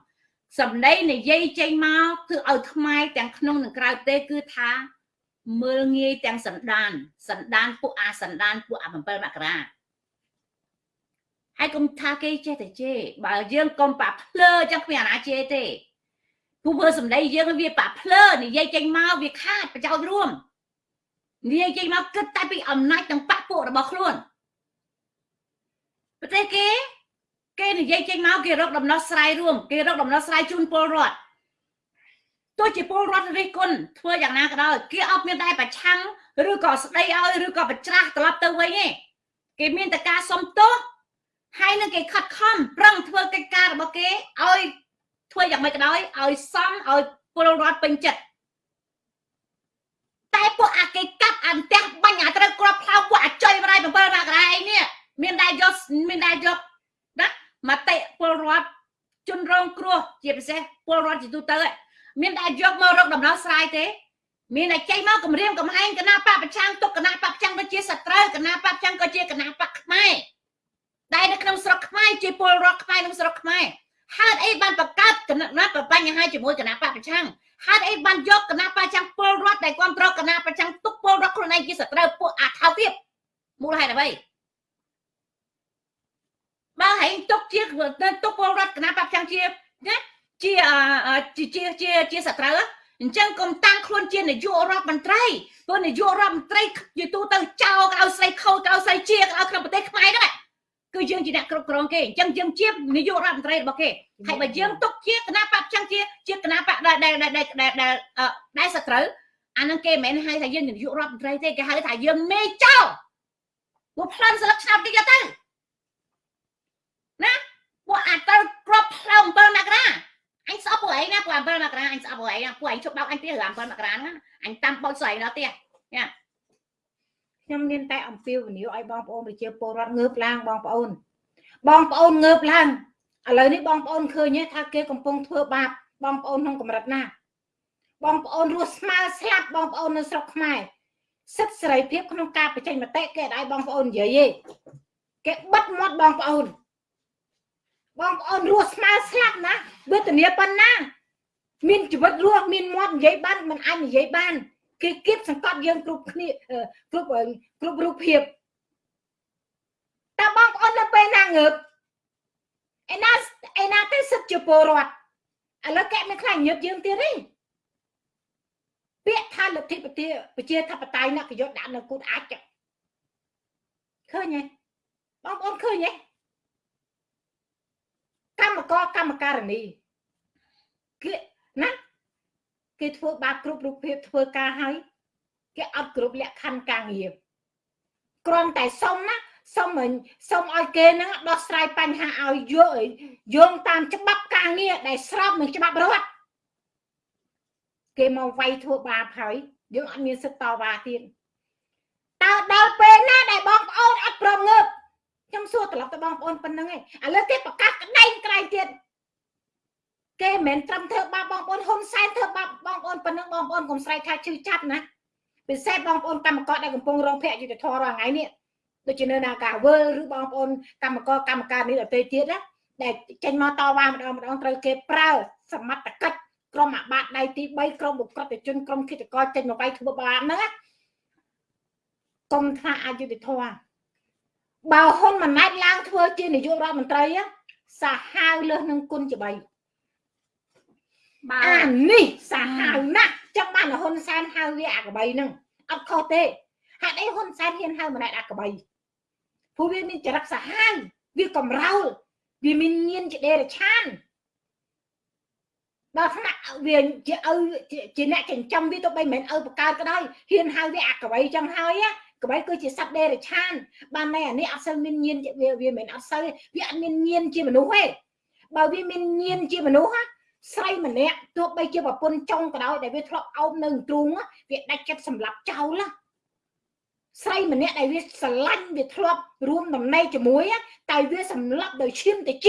សម្ដីនិយាយចេញមកគឺឲ្យខ្មែរទាំងក្នុងនិងក្រៅប្រទេសគឺថាមើលងាយទាំងសន្តានសន្តានពួកអាសន្តានពួកអា7មករាហើយកុំថាគេចេះតែជេរបើយើងកុំបាក់ភ្លើចឹងគ្មានអាណាជេរទេព្រោះមើលសម្ដីយើងវាបាក់ភ្លើនិយាយចេញមកវាខាតប្រយោជន៍រួមនិយាយចេញមកគិតតែពីអំណាចទាំងបាក់ពួករបស់ខ្លួនប្រទេសគេ គេនិយាយចេញមកគេរកដំណោះស្រាយរួមគេរកដំណោះស្រាយជូនពលរដ្ឋទោះជាពលរដ្ឋរិះគន់ធ្វើយ៉ាងណាក៏ដោយគេអត់មានតែប្រឆាំងឬក៏ស្ដីឲ្យឬក៏ប្រច្រាស់ត្រឡប់ទៅវិញទេគេមានតែការសុំទោសហើយនឹងគេខិតខំប្រឹងធ្វើកិច្ចការរបស់គេឲ្យធ្វើយ៉ាងម៉េចក៏ដោយឲ្យសមឲ្យពលរដ្ឋពេញចិត្តតែពួកអាគេកាប់អាផ្ទះបាញ់អាត្រូវក្របផ្លោពួកអាចុយបរាយ7មករាឯនេះមានដែរយកមានដែរយកណា មតិពលរដ្ឋជនរងគ្រោះជាពិសេសពលរដ្ឋជាទូទៅមានតែយកមករកដំណោះស្រាយទេ មានតែចេញមកគម្រាមកំហែងគណៈបពប្រឆាំងទុកគណៈបពប្រឆាំងក៏ជាសត្រូវគណៈបពប្រឆាំងក៏ជាគណៈបពខ្មែរដែលនៅក្នុងស្រុកខ្មែរជាពលរដ្ឋខ្មែរក្នុងស្រុកខ្មែរហេតុអីបានបង្កើតគណៈណាបញ្ហាជាមួយគណៈបពប្រឆាំងហេតុអីបានយកគណៈបពប្រឆាំងពលរដ្ឋដែលគ្រប់គ្រងគណៈប្រឆាំងទុកពលរដ្ឋខ្លួនឯងជាសត្រូវពួកអាថោទៀតមូលហេតុអ្វី បើហែងទុកជាទុកពលរដ្ឋគណៈបព្វជជាណាជាជាជាជាជាសត្រូវអញ្ចឹងកុំតាំងខ្លួនជានាយករដ្ឋមន្ត្រីព្រោះនាយករដ្ឋមន្ត្រីជាទូទៅចោលកៅស្រីខូចកៅស្រីជាកៅក្នុងប្រទេសខ្មែរហ្នឹងគឺយើងជាអ្នកគ្រប់គ្រងគេអញ្ចឹងយើងជានាយករដ្ឋមន្ត្រីរបស់គេហើយបើយើងទុកជាគណៈបព្វជជាជាគណៈបកដែលដែលដែលដែលដែលសត្រូវអានឹងគេមិនមែនហៅថាយើងនាយករដ្ឋមន្ត្រីទេគេហៅថាយើងមេចោលពួកផ្លិនស្លឹកឆ្នាំតិចទៅ ណាពួកអាចទៅក្របផ្លោ7មករាអញស្អប់ពួកឯងណាពួក7មករាអញស្អប់ពួកឯងណាពួកឯងជប់ដោកអញទៀត7មករាហ្នឹងអញតាមបោចស្រីដល់ទៀតញ៉ាខ្ញុំមានតែអំពាវនាវឲ្យបងប្អូនប្រជាពលរដ្ឋងើបឡើងបងប្អូន បងប្អូនងើបឡើងឥឡូវនេះបងប្អូនឃើញថាគេកំពុងធ្វើបាបបងប្អូនក្នុងកម្រិតណា បងប្អូនរស់ស្មើស្លាប់បងប្អូននៅស្រុកខ្មែរសិទ្ធិសេរីភាពក្នុងការបញ្ចេញមតិគេឲ្យបងប្អូននិយាយទេគេបិទមាត់បងប្អូន បងប្អូនរស់ស្មើស្លាប់ណាវេទនាប៉ុណ្ណា មានជីវិតរស់មានមាត់និយាយបានមិនអាចនិយាយបាន គេគៀបសង្កត់យើងគ្រប់គ្នាគ្រប់គ្រប់រូបភាពតើបងប្អូននៅពេលណាងើបឯណាឯណាទៅសិទ្ធជាពលរដ្ឋឥឡូវកែមិនខ្លាញ់ញើបយើងទៀតទេពាក្យថាលទ្ធិប្រជាប្រជាធិបតេយ្យណាក៏យកដាក់នៅគូតអាចឃើញទេបងប្អូនឃើញទេ កម្មករកម្មការនីគេណាគេធ្វើបាបគ្រប់រូបភាពធ្វើការហើយគេអត់គ្រប់លក្ខខណ្ឌការងារគ្រាន់តែសុំណាសុំសុំឲ្យគេនឹងដោះស្រាយបញ្ហាឲ្យយកយោងតាមច្បាប់ការងារដែលស្របនឹងច្បាប់រដ្ឋគេមកវាយធ្វើបាបហើយយើងអត់មានសិទ្ធិតវ៉ាទៀតតើដល់ពេលណាដែលបងប្អូនអត់ព្រមងើប ខ្ញុំសួរត្រឡប់ទៅបងប្អូនប៉ុណ្្នឹងឯងឥឡូវគេប្រកាសក្តែងក្រែងទៀតគេមិនមែនត្រឹមធ្វើបាបបងប្អូនហ៊ុនសែនធ្វើបាបបងប្អូនប៉ុណ្្នឹងបងប្អូនកុំស្រែកថាឈឺចាប់ណាពិសេសបងប្អូនកម្មករដែលកំពុងរងភ័យយុទ្ធធររាល់ថ្ងៃនេះដូចជានៅនាការវើឬបងប្អូនកម្មករកម្មការនេះដទៃទៀតណាដែលចេញមកតវ៉ាម្ដងម្ដងត្រូវគេប្រើសមត្ថកិច្ចក្រុមអាបាតដៃទី3ក្រុមបុគ្គលជនក្រុមគិតកោចេញមកវាយធ្វើបាបហ្នឹងណាកុំថាអយុធធម៌ បើហ៊ុនម៉ាណែតឡើងធ្វើជានាយករដ្ឋមន្ត្រីសាហាវលើសនឹងគុណជា3អានេះសាហាវណាស់ចឹងបានហ៊ុនសែនហៅវាអាកបីហ្នឹងអត់ខុសទេហេតុអីហ៊ុនសែនហ៊ានហៅម៉ាណែតអាកបីព្រោះវាមានចរិតសាហាវវាកំរោលវាមានញៀនជាដេរឆានដល់ថ្នាក់វាជាឪជាអ្នកចិញ្ចឹមវាទៅបីមិនមែនឪបកើតក៏ដោយហ៊ានហៅវាអាកបីចឹងហើយ កបីគឺជាសត្វដេរឆានបានតែអានេះអត់សូវមានញៀនវាវាមិនអត់សូវវាអត់មានញៀនជាមនុស្សទេបើវាមានញៀនជាមនុស្សស្រីម្នាក់ទោះបីជាប្រពន្ធចុងក៏ដោយដែលវាធ្លាប់អោបនៅទ្រូងវាដាច់ចិត្តសម្លាប់ចោលណាស្រីម្នាក់ដែលវាស្រឡាញ់វាធ្លាប់រួមដំណេកជាមួយតែវាសម្លាប់ដោយឈាមតិច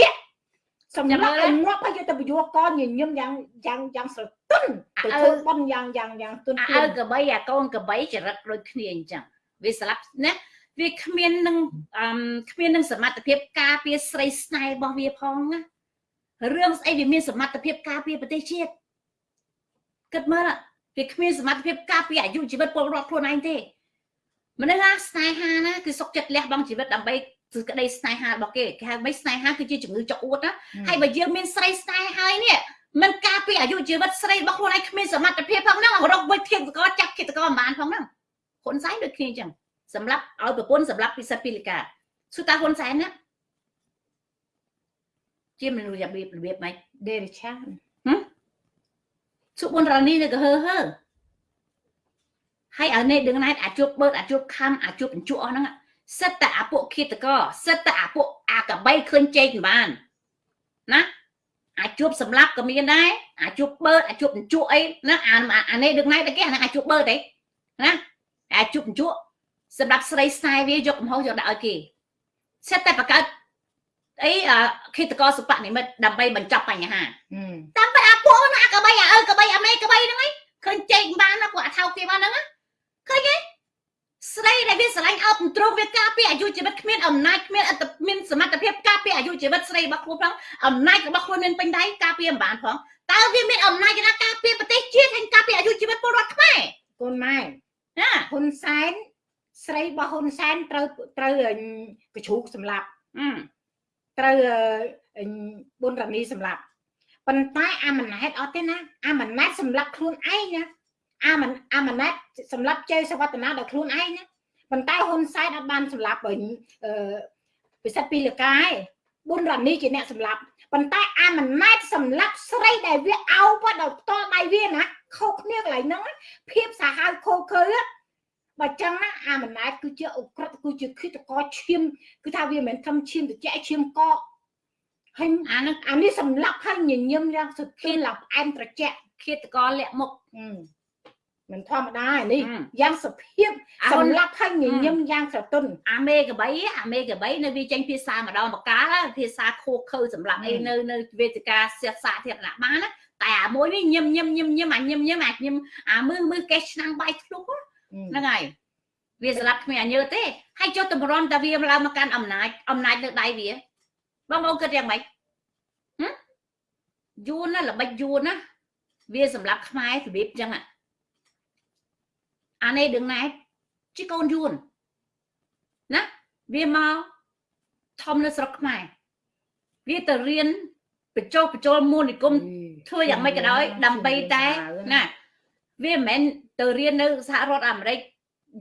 សម្រាប់ឲ្យងាប់ហើយយកទៅបយោកញញឹមយ៉ាងយ៉ាងយ៉ាងស្រទន់ទៅធ្វើបន់យ៉ាងយ៉ាងយ៉ាងទន់ឲ្យកបីអាកូនកបីចរិតដូចគ្នាអញ្ចឹង វាស្លាប់ណាវាគ្មាននឹងអឺគ្មាននឹងសមត្ថភាពការពារស្រីស្នេហ៍របស់វាផងណារឿងស្អីវាមានសមត្ថភាពការពារប្រទេសជាតិគិតមើលវាគ្មានសមត្ថភាពការពារអាយុជីវិតពលរដ្ឋខ្លួនឯងទេមនុស្សណាស្នេហាណាគឺសុកចិត្តលះបង់ជីវិតដើម្បីគឺក្តីស្នេហារបស់គេគេហៅមិនស្នេហាគឺជាជំងឺចុកអួតណាហើយបើយើងមានស្រីស្នេហ៍ហើយនេះមិនការពារអាយុជីវិតស្រីរបស់ខ្លួនឯងគ្មានសមត្ថភាពផងហ្នឹងរកវិធានតកចាប់គិតកមិនបានផងហ្នឹង ហ៊ុនសែនដូចគ្នាអញ្ចឹងសម្រាប់ឲ្យប្រពន្ធសម្រាប់ពិសិដ្ឋពីលិកាឈូតាហ៊ុនសែនណាជាមនុស្សរបៀបរបៀបម៉េចដេរិឆានសុបុនរ៉ានីនៅកហឺហឺហើយឲ្យនេះដឹងណែអាចជួបបឺតអាចជួបខំអាចជួបបញ្ជក់អស់ហ្នឹងសិតតែអាពួកឃាតកសិតតែអាពួកអាកបីឃើញជែកបានណាអាចជួបសម្លាប់ក៏មានដែរអាចជួបបឺតអាចជួបបញ្ជក់អីណាអាអានេះដឹងណែតែគេអាហ្នឹងអាចជួបបឺតទេណា អាចជួបបញ្ជក់សម្រាប់ស្រីស្នេហ៍វាយកកំហុសយកដាក់ឲ្យគេសិតតែបង្កើតអីឃាតកសុបនិមិត្តដើម្បីបញ្ចប់បញ្ហាតាមពិតអាពួកណាកបីអាអើកបីអាមេកបីហ្នឹងឯងឃើញជែកបានណាពួកអាថោកគេបានហ្នឹងឃើញទេស្រីដែលវាស្រឡាញ់អោបទ្រង់វាការពារអាយុជីវិតគ្មានអំណាចគ្មានអត្តមានសមត្ថភាពការពារអាយុជីវិតស្រីរបស់ខ្លួនផងអំណាចរបស់ខ្លួនមានពេញដៃការពារមិនបានផងតើវាមានអំណាចណាការពារប្រទេសជាតិហើយការពារអាយុជីវិតពលរដ្ឋខ្មែរកូនម៉ែ ណាហ៊ុនសែនស្រីរបស់ហ៊ុនសែនត្រូវត្រូវកជ្រូកសម្លាប់ត្រូវប៊ុនរ៉ានីសម្លាប់ប៉ុន្តែអាម៉ាណែតអត់ទេណាអាម៉ាណែតសម្លាប់ខ្លួនឯងណាអាមិនអាម៉ាណែតសម្រាប់ជ័យសវត្តនាដល់ខ្លួនឯងណាប៉ុន្តែហ៊ុនសែនអត់បានសម្លាប់អឺពិសិដ្ឋពីលកាឯងប៊ុនរ៉ានីជាអ្នកសម្លាប់ប៉ុន្តែអាម៉ាណែតសម្លាប់ស្រីដែលវាអោបដល់ផ្ទាល់ដៃវាណា ខុសគ្នាកន្លែងហ្នឹងភាពសាហាវខូខើបើចឹងណាអាម៉ាណែតគឺជាអុក្រិតគឺជាគិតកឈាមគឺថាវាមិនមែនធំឈាមត្រជាក់ឈាមកកហើយអានេះអានេះសម្លាប់ហើយញញឹមយ៉ាងសុទ្ធភាពឡើងផ្អែមត្រជាក់ឃាតករលាក់មុខមិនធម្មតានេះយ៉ាងសុភាពសម្លាប់ហើយញញឹមយ៉ាងស្រទន់អាមេកបីអាមេកបីនៅវាចេញភាសាម្ដងបកាលភាសាខូខើសម្រាប់អីនៅនៅវេទិកាសិក្សាធារណៈបានណា តែអាមួយនេះញឹមញឹមញឹមញឹមអាញឹមញឹមអាញឹមអាមើមើកេះឆ្នាំងបាយធ្លុកហ្នឹងហើយវាស្លាប់គ្មានអាញើទេហើយចុះតម្រាំតែវាឡើងមកកាន់អំណាចអំណាចនៅដៃវាបងប្អូនគិតយ៉ាងម៉េចយួនណាល្បិចយួនណាវាសម្រាប់ខ្មែររបៀបចឹងអានេះដឹងណែជាកូនយួនណាវាមកធំនៅស្រុកខ្មែរវាទៅរៀនបញ្ចុះបញ្ចូលមូលនិគម ធ្វើយ៉ាងម៉េចក៏ដោយដើម្បីតែណាវាមិនមែនទៅរៀននៅសហរដ្ឋអាមេរិក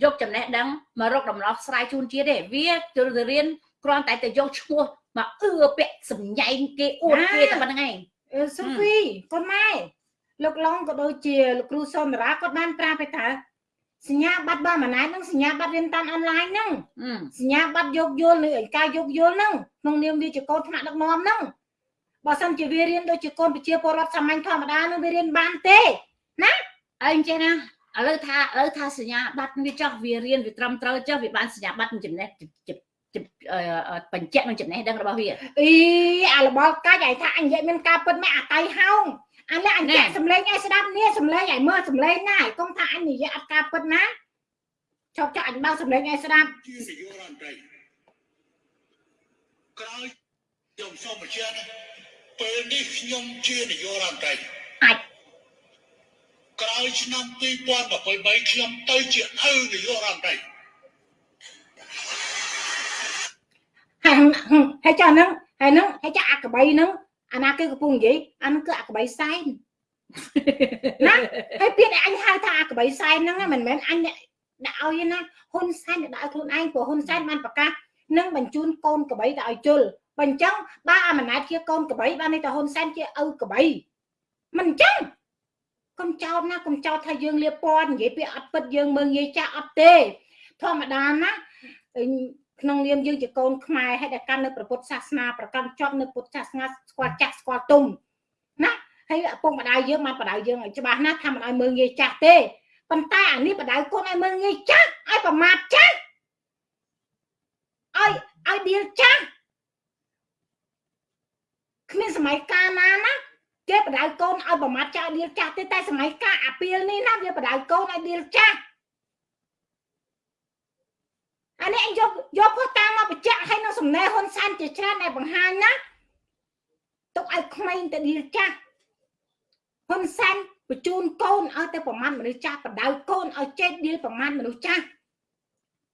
យកចំណេះដឹងមករកដំណោះស្រាយជូនជាតិទេវាទៅរៀនគ្រាន់តែទៅយកឈ្មោះមកអឺពាក់សម្ញែងគេអួតគេតែប៉ុណ្្នឹងឯងសូហ្វីកូនម៉ែលោកឡុងក៏ដូចជាលោកគ្រូសុនរាគាត់បានប្រាប់ទៅសញ្ញាបត្របើម៉ណែតនឹងសញ្ញាបត្ររៀនតាមអនឡាញហ្នឹងសញ្ញាបត្រយកយល់នៅឯការយកយល់ហ្នឹងក្នុងនាមវាជាកូនថ្នាក់ដឹកនាំហ្នឹង បើសិនជាវារៀនដូចជាកូនប្រជាពលរដ្ឋសាមញ្ញធម្មតានឹងវារៀនបានទេណាអីចេះណាឥឡូវថាឥឡូវថាសញ្ញាបត្រវាចោះវារៀនវាត្រឹមត្រូវចោះវាបានសញ្ញាបត្រចំណេះបញ្ជាក់នឹងចំណេះដឹងរបស់វាអីអារបល់កាច់ឲ្យថាអញនិយាយមានការពិតមែនអាតៃហោងអានេះអញចាក់សំឡេងឲ្យស្ដាប់នេះសំឡេងឲ្យមើលសំឡេងណាឲ្យកុំថាអញនិយាយអត់ការពិតណាចប់ចាក់អញបើសំឡេងឲ្យស្ដាប់ជានាយករដ្ឋមន្ត្រីក្រោយខ្ញុំសូមបញ្ជាក់ ពេលនេះខ្ញុំជានាយករដ្ឋមន្ត្រីអាចក្រោយឆ្នាំ2023ខ្ញុំទៅជាឪនាយករដ្ឋមន្ត្រីហើយចាហ្នឹងហើយហ្នឹងហើយចាអាកបីហ្នឹងអាណាគឺកំពុងនិយាយអានឹងគឺអាកបីសែនណាហើយពាក្យដែលអញហៅថាអាកបីសែនហ្នឹងមិនមែនអញដាក់ឲ្យណាហ៊ុនសែនដាក់ឲ្យខ្លួនឯងព្រោះហ៊ុនសែនបានប្រកាសនឹងបញ្ជូនកូនកបីទៅឲ្យជុល បើអញ្ចឹងបើអាម៉ណាតជាកូនកបីបានន័យថាហ៊ុនសែនជាឪកបីមិនអញ្ចឹងកុំចោតណាកុំចោតថាយើងលៀបពណ៌និយាយពាក្យអត់ពិតយើងមើងងាយចាស់អត់ទេធម្មតាណាក្នុងនាមយើងជាកូនខ្មែរហើយដែលកាន់នៅព្រះពុទ្ធសាសនាប្រកាន់ជាប់នៅពុទ្ធសាសនាស្គាល់ចាស់ស្គាល់ទុំណាហើយឪពុកម្ដាយយើងបានបដៅយើងឲ្យច្បាស់ណាស់ថាមិនឲ្យមើងងាយចាស់ទេប៉ុន្តែអានេះបដៅកូនឲ្យមើងងាយចាស់ឲ្យប្រមាថចាស់ឲ្យឲ្យឌីលចាស់ គ្មានសម័យកាលណាណាគេបដៅកូនឲ្យប្រមាថចាស់ឌីលចាស់ទេតែសម័យកាលអាពីលនេះណាវាបដៅកូនឲ្យឌីលចាស់អានេះយកយកផុសតាមមកបញ្ជាក់ឲ្យនៅសំណេរហ៊ុនសែនជាច្រើនដែលបង្ហាញណាទុកឲ្យក្មេងទៅឌីលចាស់ហ៊ុនសែនបញ្ជូនកូនឲ្យទៅប្រមាណមនុស្សចាស់បដៅកូនឲ្យចេះឌីលប្រមាណមនុស្សចាស់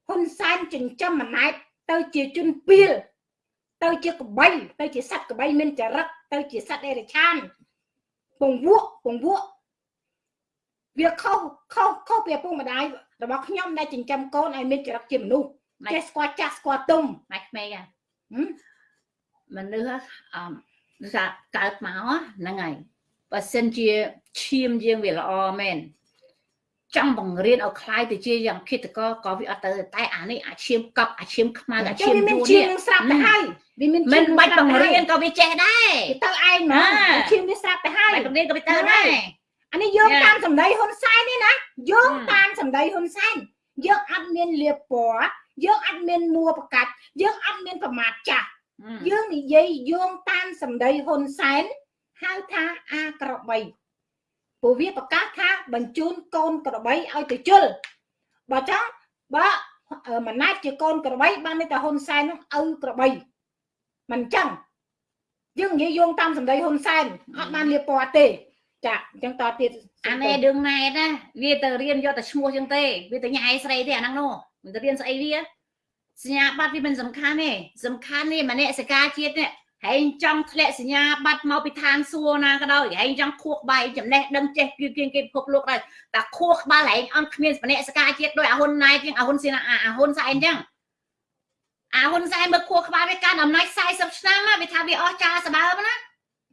ហ៊ុនសែនចិញ្ចឹមម៉ណែតទៅជាជនពីល ទៅជាកបីទៅជាសត្វកបីមានចរិតទៅជាសត្វអេរិឆានពងវក់ពងវក់វាខុសខុសខុសពីឪពុកម្ដាយរបស់ខ្ញុំដែលចិញ្ចឹមកូនឲ្យមានចរិតជាមនុស្សចេះស្គាល់ចាស់ស្គាល់ទុំម៉ែក្មេងមនុស្សអឺថាកើតមកហ្នឹងហើយបើសិនជាឈាមយើងវាល្អមែន ចង់បង្រៀនឲ្យคล้ายទៅជាយ៉ាងគិតកក៏វាអត់ទៅតែអានេះអាឈាមកប់អាឈាមខ្មៅអាឈាមយួននេះស្រាប់ទៅហើយវាមានមិនបាច់បង្រៀនក៏វាចេះដែរទៅឯងមកឈាមវាស្រាប់ទៅហើយបង្រៀនក៏វាទៅដែរអានេះយកតាមសម្ដីហ៊ុនសែននេះណាយកតាមសម្ដីហ៊ុនសែនយើងអត់មានលៀបពណ៌យើងអត់មានមួប្រកាច់យើងអត់មានប្រមាថចាស់យើងនិយាយយោងតាមសម្ដីហ៊ុនសែនហៅថាអាក្របី ព្រោះវាប្រកាសថាបញ្ជូនកូនក្របីឲ្យទៅជុលបើចង់បើម៉ណែតជាកូនក្របីបានន័យថាហ៊ុនសែននោះឪក្របីមិនចឹងយើងនិយាយយោងតាមសម្ដីហ៊ុនសែនអត់បានលៀបពណ៌ទេចាអញ្ចឹងតទៀតអានេះរឿងណែតណាវាទៅរៀនយកតែឈ្មោះចឹងទេវាទៅញ៉ៃស្រីទេអាហ្នឹងនោះមិនទៅរៀនស្អីវាសញ្ញាបត្រវាមិនសំខាន់ទេសំខាន់នេះម្នាក់សកាជាតិនេះ ហែងចង់ធ្លាក់សញ្ញាបត្រមកពីឋានសួគ៌ណាក៏ដោយហែងចង់ខួរក្បាលចំណេះដឹងចេះគៀងគេពិភពលោកដែរតែខួរក្បាលហែងអត់គ្មានម្នាក់សកាជាតិដោយអាហ៊ុនណៃជាងអាហ៊ុនសៀនអាហ៊ុនសែនចឹងអាហ៊ុនសែនមើលខួរក្បាលវាកាន់អំណាច40ឆ្នាំវាថាវាអស់ចាសបើណា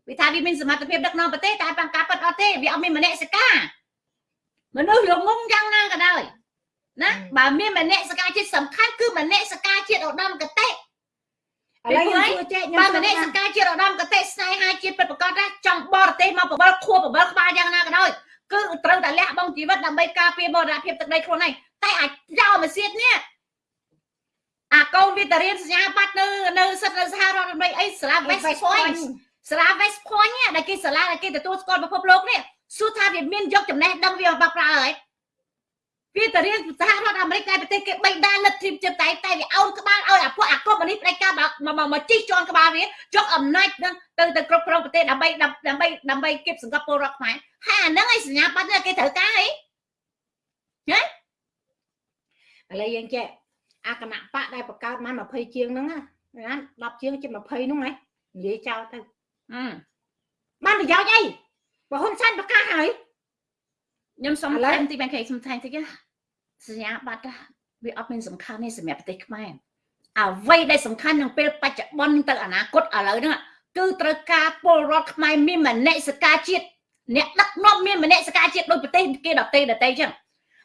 វាថាវាមានសមត្ថភាពដឹកនាំប្រទេសតែបង្ការពិតអត់ទេវាអត់មានមនសិការមនុស្សល្ងងយ៉ាងណាក៏ដោយណាបើមានមនសិការជាតិសំខាន់គឺមនសិការជាតិឧត្តមគតិ ឥឥឡូវខ្ញុំជួយចែកខ្ញុំបើមនេសកាជាតិឧត្តមកតេស្នេហាជាតិពិតប្រកបណាចង់បរទេសមកបបលខួបបបលក្បាលយ៉ាងណាក៏ដោយគឺត្រូវតែលះបង់ជីវិតដើម្បីការពារបរណភាពទឹកដីខ្លួនឯងតែអាចចោលមកសៀតនេះអាកូនវាទៅរៀនសញ្ញាបត្រនៅនៅសិទ្ធនៅសហរដ្ឋអាមេរិកអីសាលា West Point សាលា West Point ដែលគេសាលាដែលគេទទួលស្គាល់ពិភពលោកនេះសួរថាវាមានយកចំណេះដឹងវាមកប្រើហើយ វាទៅរៀនសហរដ្ឋអាមេរិកតែប្រទេសគេបីដានលទ្ធិចិត្តតែតែវាអោនក្បាលឲ្យអាពួកអាកុំនេះផ្ដាច់ការមកមកជីកជន់ក្បាលវាយកអំណាចនឹងទៅទៅគ្រប់គ្រងប្រទេសដើម្បីដើម្បីដើម្បីគៀបសង្កត់ពលរដ្ឋខ្មែរហើយអាហ្នឹងឯងសញ្ញាបត្រគេត្រូវការអីហ៎ឥឡូវយើងចេះអាគណៈបកដែលបង្កើតមក20ជាងហ្នឹងណា10ជាងជិត20ហ្នឹងហ៎និយាយចោលទៅបានប្រយោជន៍អីបើហ៊ុនសែនប្រកាសហើយ ខ្ញុំសុំថែមតិចបានគេសុំថែមតិចសញ្ញាបត្រវាអត់មានសំខាន់ទេសម្រាប់ប្រទេសខ្មែរអ្វីដែលសំខាន់ក្នុងពេលបច្ចុប្បន្នទៅអនាគតឥឡូវហ្នឹងគឺត្រូវការពលរដ្ឋខ្មែរមានមនសិការជាតិអ្នកដឹកនាំមានមនសិការជាតិដោយប្រទេសគេដតេដតេចឹង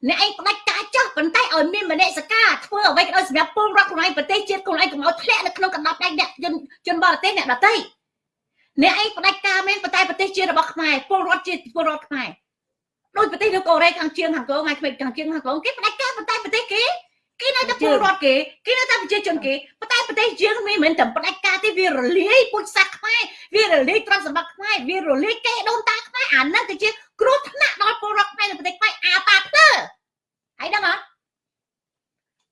អ្នកឯងផ្ដាច់ការចោះប៉ុន្តែឲ្យមានមនសិការធ្វើអ្វីក៏ដោយសម្រាប់ពលរដ្ឋខ្លួនឯងប្រទេសជាតិខ្លួនឯងកុំឲ្យធ្លាក់នៅក្នុងកណ្ដាប់ដៃអ្នកជនជនបរទេសអ្នកដតេអ្នកឯងផ្ដាច់ការមែនប៉ុន្តែប្រទេសជាតិរបស់ខ្មែរពលរដ្ឋជាតិពលរដ្ឋខ្មែរ ដោយប្រទេសនៅកូរ៉េខាងជើងខាងក្រោមហើយក្មេងខាងជើងខាងក្រោមគេផ្ដាច់ការប៉ុន្តែប្រទេសគេគេនៅតែពលរដ្ឋគេគេនៅតែប្រជាជនគេប៉ុន្តែប្រទេសយើងមិនមែនតែផ្ដាច់ការទេវារលាយពុជសាសខ្មែរវារលាយទ្រព្យសម្បត្តិខ្មែរវារលាយគេដូនតាខ្មែរអានឹងទៅជាគ្រោះថ្នាក់ដល់ពលរដ្ឋខ្មែរនៅប្រទេសខ្មែរអាប៉ាផ្ទើហើយដឹងអត់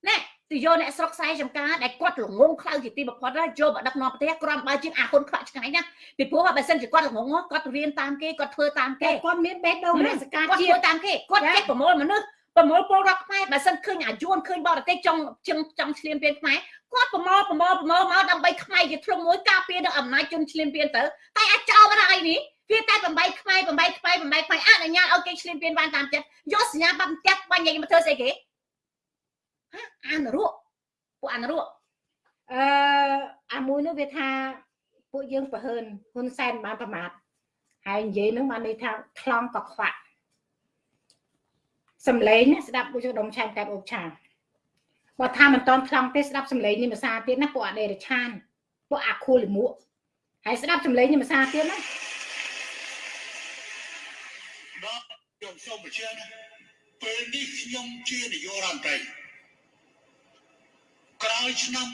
ណែ ទៅយកអ្នកស្រុកខ្សែចំការដែលគាត់ល្ងងខ្លៅជាទីបំផុតហើយយកមកដឹកនាំប្រទេសគ្រាន់បើជាងអាហ៊ុនខ្វាក់ឆ្ងាយណាពីព្រោះបើសិនជាគាត់ល្ងងគាត់រៀនតាមគេគាត់ធ្វើតាមគេគាត់មានបេះដូងរាជការជាតិតាមគេគាត់ចេះប្រមូលមនុស្សប្រមូលពលរដ្ឋខ្មែរបើសិនឃើញអាយួនឃើញបរទេសចង់ចង់ចង់ឆ្លៀនពៀនខ្មែរគាត់ប្រមូលប្រមូលប្រមូលមកដើម្បីខ្មែរជាធ្លុំមួយការពារនៅអំណាចជនឆ្លៀនពៀនទៅតែអាចោលមិនអីនេះវាតែបំបីខ្មែរបំបីខ្មែរបំបីខ្មែរអនុញ្ញាតឲ្យគេឆ្លៀនពៀនបានតាមចិត្តយកសញ្ញាបត្រផ្ទះបាញ់ញ៉ៃមកធ្វើស្អីគេ អានរក់ពួកអានរក់អឺអាមួយនោះវាថាពួកយើងប្រហើនហ៊ុនសែនបានប្រមាថហើយនិយាយនឹងបានន័យថាខ្លងក៏ខ្វាក់សំឡេងស្ដាប់ពួកដុំឆែកកាប់អុកឆាបើថាមិនតន់ខ្លងទេស្ដាប់សំឡេងនេះភាសាទៀតណាពួកអដេរឆានពួកអាខូលិមួកហើយស្ដាប់សំឡេងនេះភាសាទៀតណាបាទខ្ញុំសូមបញ្ជាក់ពេលនេះខ្ញុំជានាយករដ្ឋមន្ត្រី ក្រោយឆ្នាំ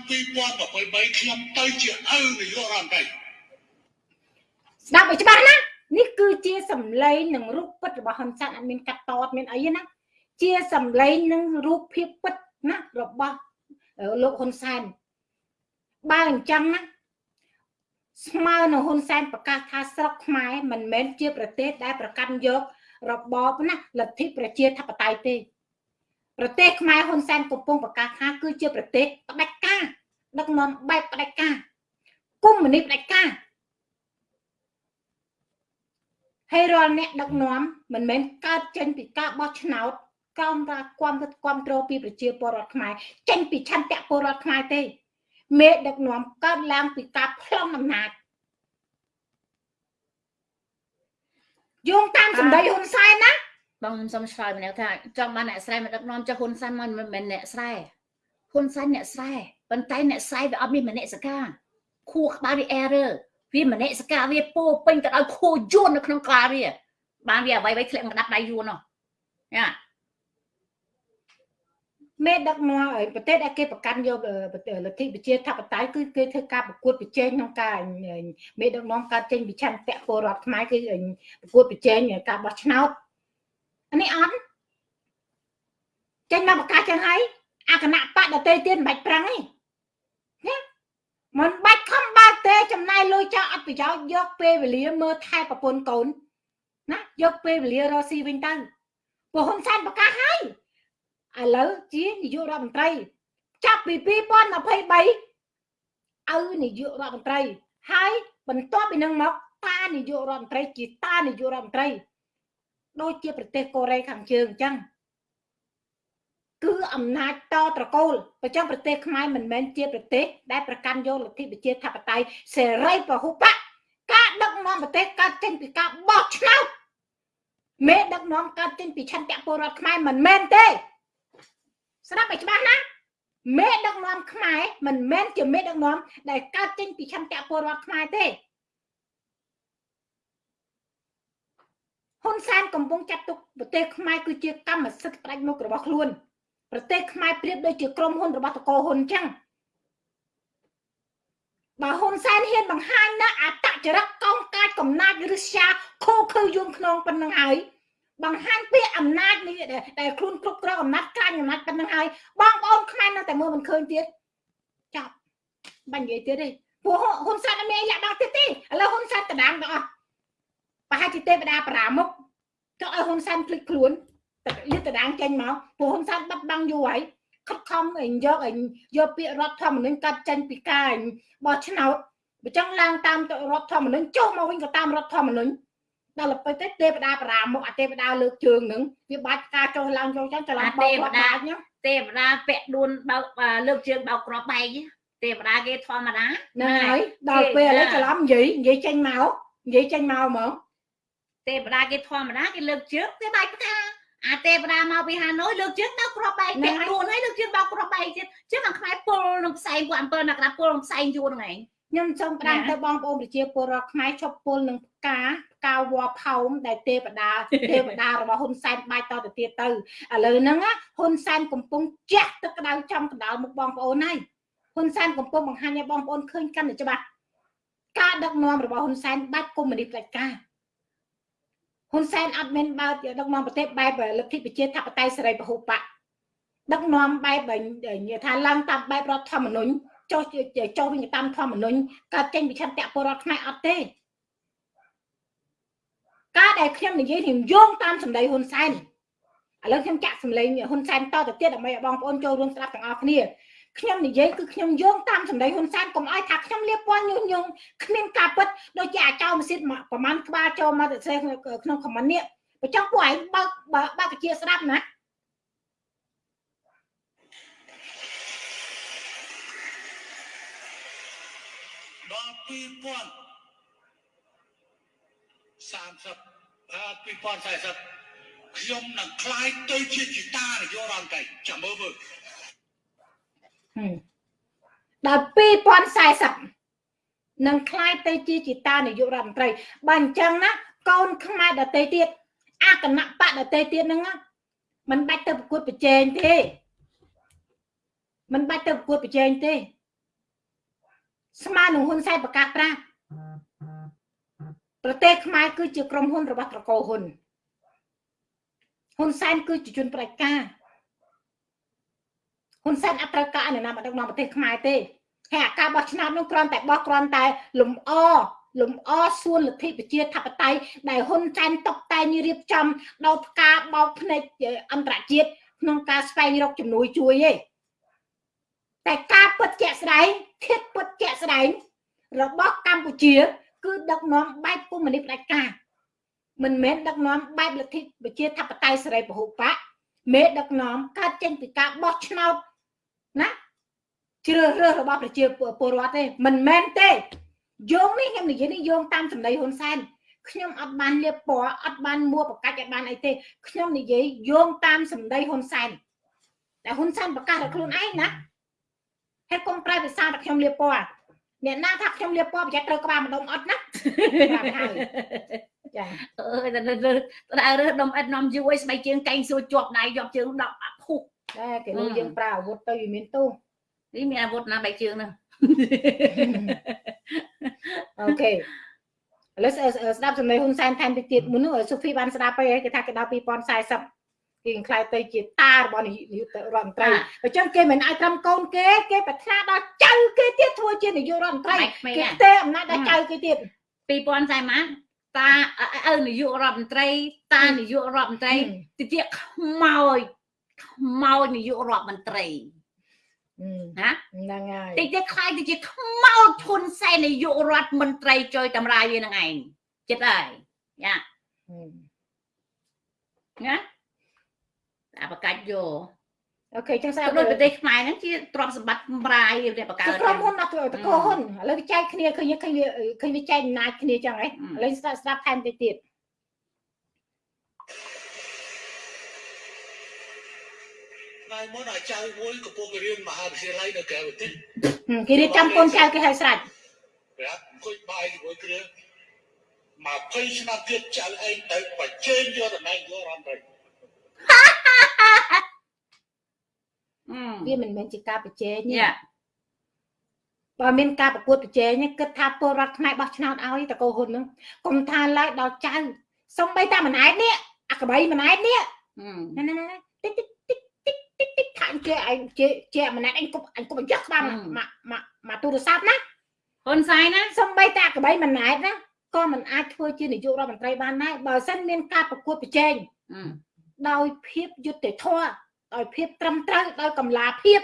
2023ខ្ញុំទៅជាឪនាយករដ្ឋមន្ត្រីស្ដាប់ឲ្យច្បាស់ណានេះគឺជាសម្លេងនិងរូបពិតរបស់ហ៊ុនសែនអត់មានកាត់តតមានអីណាជាសម្លេងនិងរូបភាពពិតណារបស់លោកហ៊ុនសែនបើអញ្ចឹងណាស្មើនឹងហ៊ុនសែនប្រកាសថាស្រុកខ្មែរមិនមែនជាប្រទេសដែលប្រកាន់យករបបណាលទ្ធិប្រជាធិបតេយ្យទេ ប្រទេសខ្មែរហ៊ុនសែនកំពុងប្រកាសថាគឺជាប្រទេសផ្ដាច់ការដឹកនាំបែបផ្ដាច់ការគុំមនីផ្ដាច់ការហើយរាល់អ្នកដឹកនាំមិនមែនកើតចេញពីការបោះឆ្នោតក្រោមការគាំទ្រគាំទ្រពីប្រជាពលរដ្ឋខ្មែរចេញពីឆន្ទៈពលរដ្ឋខ្មែរទេមេដឹកនាំកើតឡើងពីការប្លង់អំណាចយោងតាមសម្ដីហ៊ុនសែនណា បងខ្ញុំសុំឆ្លើយម្នាក់ថាចង់បានអ្នកស្រែមកដឹកនាំចុះហ៊ុនសែនមិនមែនអ្នកស្រែហ៊ុនសែនអ្នកស្រែប៉ុន្តែអ្នកស្រែវាអត់មានមនសិការខួរក្បាលវា error វាមនសិការវាពោពេញទៅដោយខួរយួននៅក្នុងក្បាលវាបានវាអ្វីៗធ្លាក់មកដាក់ដៃយួននោះយ៉ាមេដឹកនាំប្រទេសដែលគេប្រកាន់យកលទ្ធិប្រជាធិបតេយ្យគឺគេធ្វើការប្រកួតប្រជែងក្នុងការមេដឹកនាំកើតចេញពីឆន្ទៈពលរដ្ឋខ្មែរគឺប្រកួតប្រជែងការបោះឆ្នោតអា នេះអត់ចេញមកប្រកាសចឹងហើយអាគណៈបកដតេទៀតមិនបាច់ប្រឹងទេណាមិនបាច់ខំបើទេចំណាយលុយចោលអត់ប្រយោជន៍យកពេលវេលាមើលថែប្រពន្ធកូនណាយកពេលវេលារកស៊ីវិញទៅព្រោះហ៊ុនសែនប្រកាសហើយឥឡូវជានាយករដ្ឋមន្ត្រីចាប់ពី2023ឪនាយករដ្ឋមន្ត្រីហើយបន្ទាប់ពីនឹងមកតានាយករដ្ឋមន្ត្រីជាតានាយករដ្ឋមន្ត្រី ដូចជាប្រទេសកូរ៉េខាងជើងអញ្ចឹងគឺអំណាចតត្រកូលប្រចាំប្រទេសខ្មែរមិនមែនជាប្រទេសដែលប្រកាន់យកលទ្ធិប្រជាធិបតេយ្យសេរីពហុបកការដឹកនាំប្រទេសកើតចេញពីការបោះឆ្នោតមេដឹកនាំកើតចេញពីឆន្ទៈពលរដ្ឋខ្មែរមិនមែនទេស្ដាប់ឲ្យច្បាស់ណាមេដឹកនាំខ្មែរមិនមែនជាមេដឹកនាំដែលកើតចេញពីឆន្ទៈពលរដ្ឋខ្មែរទេ ហ៊ុនសែនកំពុងចាត់ទុកប្រទេសខ្មែរគឺជាកម្មសិទ្ធិផ្ដាច់មុខរបស់ខ្លួនប្រទេសខ្មែរប្រៀបដូចជាក្រុមហ៊ុនរបស់តកោហ៊ុនអញ្ចឹងបើហ៊ុនសែនហ៊ានបង្ហាញណាអតចរិតកងកាចកំណាចឬស្យាខូខើយួនខ្នងប៉ុណ្្នឹងហើយបង្ហាញពីអំណាចនេះដែលខ្លួនគ្រប់គ្រងអំណាចក្រាញអំណាចប៉ុណ្្នឹងហើយបងប្អូនខ្មែរនៅតែមើលមិនឃើញទៀតចាប់បាញ់និយាយទៀតទេពួកហ៊ុនសែនអត់មានលាក់បាំងទៀតទេឥឡូវហ៊ុនសែនតដាងទាំងអស់ ប្រហែលជាទេវតាប្រាមុខចុះឲ្យហ៊ុនសែនភ្លេចខ្លួនលាតដាងចេញមកពួកហ៊ុនសែនបាត់បង់យូរហើយខិតខំអីយកអីយកពាក្យរដ្ឋធម្មនុញ្ញកាត់ចេញពីការបោះឆ្នោតបើចង់ឡើងតាមរដ្ឋធម្មនុញ្ញចុះមកវិញក៏តាមរដ្ឋធម្មនុញ្ញដល់ទៅទៅទេវតាបារាមុខអាទេវតាលើកជើងនឹងវាបាច់ការចុះឡើងចុះចឹងច្រឡំបោកទេវតាទេវតាពាក់ដួនបើកលើកជើងបោកក្របបែកទេវតាគេធម្មតាហ្នឹងហើយដល់ពេលឥឡូវច្រឡំនិយាយនិយាយចេញមកនិយាយចេញមកហ្មង ទេវតាគេធម្មតាគេលើកជើងគេបែកផ្កាអាទេវតាមកពីហាណូយលើកជើងដល់ក្របបែកពាក់ដួនហើយលើកជើងដល់ក្របបែកទៀតចឹងអាខ្មែរពុលនឹងផ្សែងពួកអំពើអ្នកណាពុលនឹងផ្សែងយួរហ្នឹងឯងខ្ញុំសូមប្រាំទៅបងប្អូនប្រជាពលរដ្ឋខ្មែរឈប់ពុលនឹងផ្កាផ្កាវល្លផោមដែលទេវតាទេវតារបស់ហ៊ុនសែនបាច់តទៅទៀតទៅឥឡូវហ្នឹងហ៊ុនសែនកំពុងជះទឹកក្តៅចំកណ្ដាលមុខបងប្អូនហើយហ៊ុនសែនកំពុងបង្ហាញឲ្យបងប្អូនឃើញកាន់តែច្បាស់ការដឹកនាំរបស់ហ៊ុនសែនបាច់កុម្មុយនីសផ្ដាច់ការ ហ៊ុនសែនអត់មានបើកដឹកនាំប្រទេសបែបលទ្ធិប្រជាធិបតេយ្យសេរីពហុបកដឹកនាំបែបនិយាយថាឡើងតាមបែបរដ្ឋធម្មនុញ្ញចុះចុះវិញតាមធម្មនុញ្ញកើតចេញពីឆន្ទៈពលរដ្ឋខ្មែរអត់ទេការដែលខ្ញុំនិយាយខ្ញុំយោងតាមសម្ដីហ៊ុនសែនឥឡូវខ្ញុំចាក់សម្លេងហ៊ុនសែនតទៅទៀតដើម្បីឲ្យបងប្អូនចូលរួមស្ដាប់ទាំងអស់គ្នា ខ្ញុំនិយាយគឺខ្ញុំយោងតាមសម្ដីហ៊ុនសែនកុំឲ្យថាខ្ញុំលៀបពណ៌ញុះញង់គ្មានការពិតដូចជាអាចោម៉ាស៊ីនប្រហែលក្បាលចូលមកទៅសេក្នុងខមមិននេះបើចង់ពួកឯងបើកបើកជាស្ដាប់ណាដល់2030 2040ខ្ញុំនឹងคลายទៅជាជីតានយោរដ្ឋមន្ត្រីចាំមើលមើល ដល់2040នឹងคล้ายទៅជាជាតានាយករដ្ឋមន្ត្រីបើអញ្ចឹងណាកូនខ្មែរដតេទៀតអគណៈបកដតេទៀតហ្នឹងมันបាច់ទៅប្រកួតប្រជែងទេมันបាច់ទៅប្រកួតប្រជែងទេស្មើនឹងហ៊ុនសែនប្រកាសប្រាប់ប្រទេសខ្មែរគឺជាក្រុមហ៊ុនរបស់ត្រកូលហ៊ុនហ៊ុនសែនគឺជាជនប្រជាការ ហ៊ុនសែនអត់ត្រូវការអនុញ្ញាតមកដឹកនាំប្រទេសខ្មែរទេហើយអាការបោះឆ្នោតនោះគ្រាន់តែបោះគ្រាន់តែលំអលំអសួនលទ្ធិប្រជាធិបតេយ្យដែលហ៊ុនសែនតុបតែងរៀបចំដល់ផ្កាបោកភ្នែកអន្តរជាតិក្នុងការស្វែងរកជំនួយជួយទេតែការពិតជាក់ស្ដែងធៀបពិតជាក់ស្ដែងរបស់កម្ពុជា គឺដឹកនាំបែបកុម្មុយនីសផ្ដាច់ការមិនមែនដឹកនាំបែបលទ្ធិប្រជាធិបតេយ្យសេរីពហុបកមេដឹកនាំកើតចេញពីការបោះឆ្នោត ណាជ្រើសរើសរបស់ប្រជាពលរដ្ឋទេមិនមែនទេយោងនេះខ្ញុំនិយាយនេះយោងតាមសម្ដីហ៊ុនសែនខ្ញុំអត់បានលៀបពណ៌អត់បានមួបកាច់អត់បានអីទេខ្ញុំនិយាយយោងតាមសម្ដីហ៊ុនសែនតែហ៊ុនសែនប្រកាសតែខ្លួនឯងណាហេតុកុំប្រែភាសាតែខ្ញុំលៀបពណ៌អ្នកណាថាខ្ញុំលៀបពណ៌ប្រយ័ត្នត្រូវក្បាលម្ដុំអត់ណាប្រាប់ហើយចាអើយតែដើររើសដុំអិតនាំយូរឲ្យស្បែកជើងកែងសួរជាប់ដៃយកជើងដកភុះ តែគេលើយើងប្រើអាវុធទៅវាមានទោសនេះមានអាវុធណាបែកជើងហ្នឹងអូខេឥឡូវស្ដាប់ចំណេះហ៊ុនសែនថែមតិចទៀតមុននោះសូហ្វីបានស្ដាប់ទៅគេថាគេដល់2040គេខ្លាយទៅជាតារបស់នាយករដ្ឋមន្ត្រីអញ្ចឹងគេមិនអាចត្រឹមកូនគេគេប្រាថ្នាដល់ចៅគេទៀតធ្វើជានាយករដ្ឋមន្ត្រីគេទេអំណាចដល់ចៅគេទៀត2040ម៉ាតាឪនាយករដ្ឋមន្ត្រីតានាយករដ្ឋមន្ត្រីទៅជាខ្មោច ខ្មោចនាយករដ្ឋមន្ត្រីណាហ្នឹងហើយតិចទៀតខ្លាយទៅជាខ្មោចឈុនសែននាយករដ្ឋមន្ត្រីចុយតម្រាយវានឹងឯងចិត្តហើយយ៉ាណាតែបកាច់យកអូខេចឹងស្អាតដូចប្រទេសខ្មែរហ្នឹងជាទ្រព្យសម្បត្តិម្រាយវាបង្កើតក្រុមហ៊ុនអត់តកោហ៊ុនឥឡូវវាចែកគ្នាឃើញឃើញវាឃើញវាចែកអំណាចគ្នាចឹងហ៎ឥឡូវស្ដាប់ស្ដាប់ថែមតិចទៀតប ថ្ងៃមុនអាចចៅមួយកំពុងរៀនមហាវិទ្យាល័យនៅក្រៅប្រទេសគេរៀបចំកូនចៅគេឲ្យស្រេចប្រាប់អង្គុយបាយជាមួយគ្នា20ឆ្នាំទៀតចៅឯងទៅបញ្ជេញយកតំណែងយករដ្ឋមន្ត្រីវាមិនមែនជាការបញ្ជេញទេបើមានការប្រកួតប្រជែងគិតថាពលរដ្ឋខ្មែរបោះឆ្នោតឲ្យតកោហ៊ុននឹងកុំថាឡើយដល់ចៅសំបីតាមិនឯតនេះអាក្បីមិនឯតនេះណាណាណាតិចតិច តិចតិចតិចតិចខាងជាឯងជាជាមិនឯតអញគប់អញគប់យកក្បាលមកមកមកទូរស័ព្ទណាហ៊ុនសែនណាសំបីតាក្បីមិនឯតណាក៏មិនអាចធ្វើជានាយករដ្ឋមន្ត្រីបានដែរបើសិនមានការប្រកួតប្រជែងដោយភាពយុត្តិធម៌ដោយភាពត្រឹមត្រូវដោយកម្លាភាព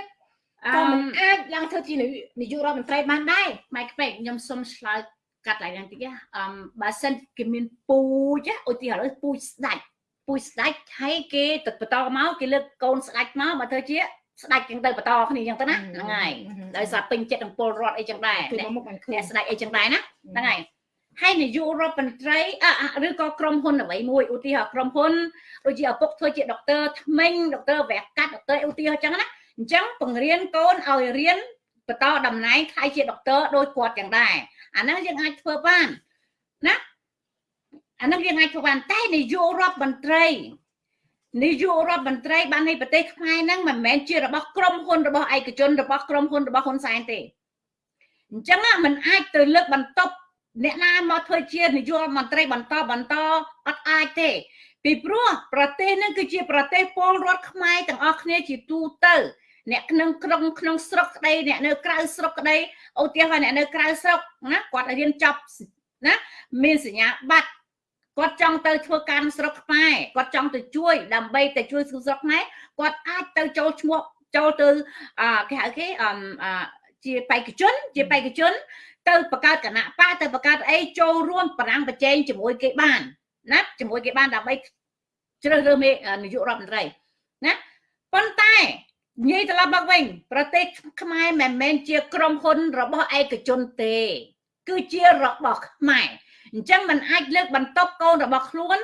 ក៏មិនអាចឡើងធ្វើជានាយករដ្ឋមន្ត្រីបានដែរម៉ៃក្ពេកខ្ញុំសុំឆ្លើយកាត់ឡើងយ៉ាងតិចអឺបើសិនគេមានពូជឧទាហរណ៍ពូជស្ដាច់ ពូជស្ដាច់ហើយគេទៅបន្តមកគេលើកកូនស្ដាច់មកបើធ្វើជាស្ដាច់ចឹងទៅបន្តគ្នាចឹងទៅណាហ្នឹងហើយដោយសារពេញចិត្តនឹងពលរដ្ឋអីចឹងដែរអ្នកស្ដាច់អីចឹងដែរណាហ្នឹងហើយហើយនាយករដ្ឋមន្ត្រីឬក៏ក្រុមហ៊ុនអ្វីមួយឧទាហរណ៍ក្រុមហ៊ុនដូចជាឪពុកធ្វើជាដុកទ័រថ្មិញដុកទ័រវះកាត់ដុកទ័រឧទាហរណ៍ចឹងណាអញ្ចឹងបង្រៀនកូនឲ្យរៀនបន្តតំណែងខ្លាយជាដុកទ័រដោយគាត់ចឹងដែរអាហ្នឹងយើងអាចធ្វើបានណា អាហ្នឹងយើងអាចធ្វើបានតែនាយករដ្ឋមន្ត្រីនាយករដ្ឋមន្ត្រីបាននៃប្រទេសខ្មែរហ្នឹងមិនមែនជារបស់ក្រុមហ៊ុនរបស់ឯកជនរបស់ក្រុមហ៊ុនរបស់ហ៊ុនសែនទេអញ្ចឹងมันអាចទៅលើកបន្ទប់អ្នកណាមកធ្វើជានាយករដ្ឋមន្ត្រីបន្តបន្តអត់អាចទេ ពីព្រោះប្រទេសនឹងគឺជាប្រទេសពលរដ្ឋខ្មែរទាំងអស់គ្នាជាទូទៅអ្នកក្នុងក្រុងក្នុងស្រុកក្តីអ្នកនៅក្រៅស្រុកក្តីឧទាហរណ៍អ្នកនៅក្រៅស្រុកណាគាត់រៀនចប់ណាមានសញ្ញាបត្រ គាត់ចង់ទៅធ្វើការស្រុកខ្មែរគាត់ចង់ទៅជួយដើម្បីទៅជួយស្រុកខ្មែរគាត់អាចទៅចូលឈ្មោះចូលទៅគេហៅគេជាបេក្ខជន ជាបេក្ខជន ទៅបង្កើតគណៈបកទៅបង្កើតអីចូលរួមបរាំងប្រជែងជាមួយគេបានណាជាមួយគេបានដើម្បីជ្រើសរើសមេនាយករដ្ឋមន្ត្រីណាប៉ុន្តែនិយាយត្រឡប់មកវិញប្រទេសខ្មែរមិនមែនជាក្រុមហ៊ុនរបស់ឯកជនទេ គឺជារបស់ខ្មែរ អញ្ចឹងมันអាចលើកបន្ទប់កូនរបស់ខ្លួន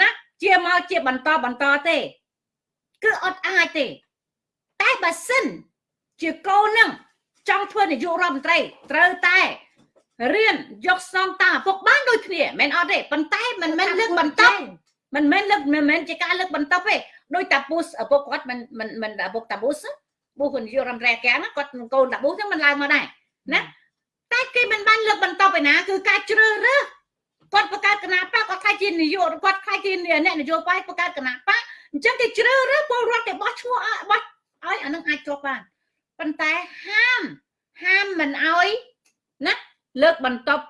ណាជាមកជាបន្តបន្តទេ គឺអត់អាចទេ តែបើសិន ជាកូននឹងចង់ធ្វើនាយករដ្ឋមន្ត្រីត្រូវតែរៀនយកស្នងតាមឪពុកបានដូចគ្នាមិនអត់ទេប៉ុន្តែមិនមែនលើកបន្តមិនមែនលើកមិនមែនជាការលើកបន្តទេដោយតាពូសឪពុកគាត់មិនមិនមិនឪពុកតាពូសពូគាត់នាយករដ្ឋមន្ត្រីកាំងគាត់កូនតាពូសហ្នឹងមិនឡើងមកដែរណាតែគេមិនបានលើកបន្តឯណាគឺការជ្រើសរើស គាត់បង្កើតគណៈបកគាត់ខ្លាចជានាយកគាត់ខ្លាចជាអ្នកនយោបាយបង្កើតគណៈបកអញ្ចឹងគេជ្រើសរើសពលរដ្ឋគេបោះឈ្មោះបោះឲ្យអានឹងអាចជាប់បានប៉ុន្តែហាមហាមមិនអោយណាលើកបន្ទប់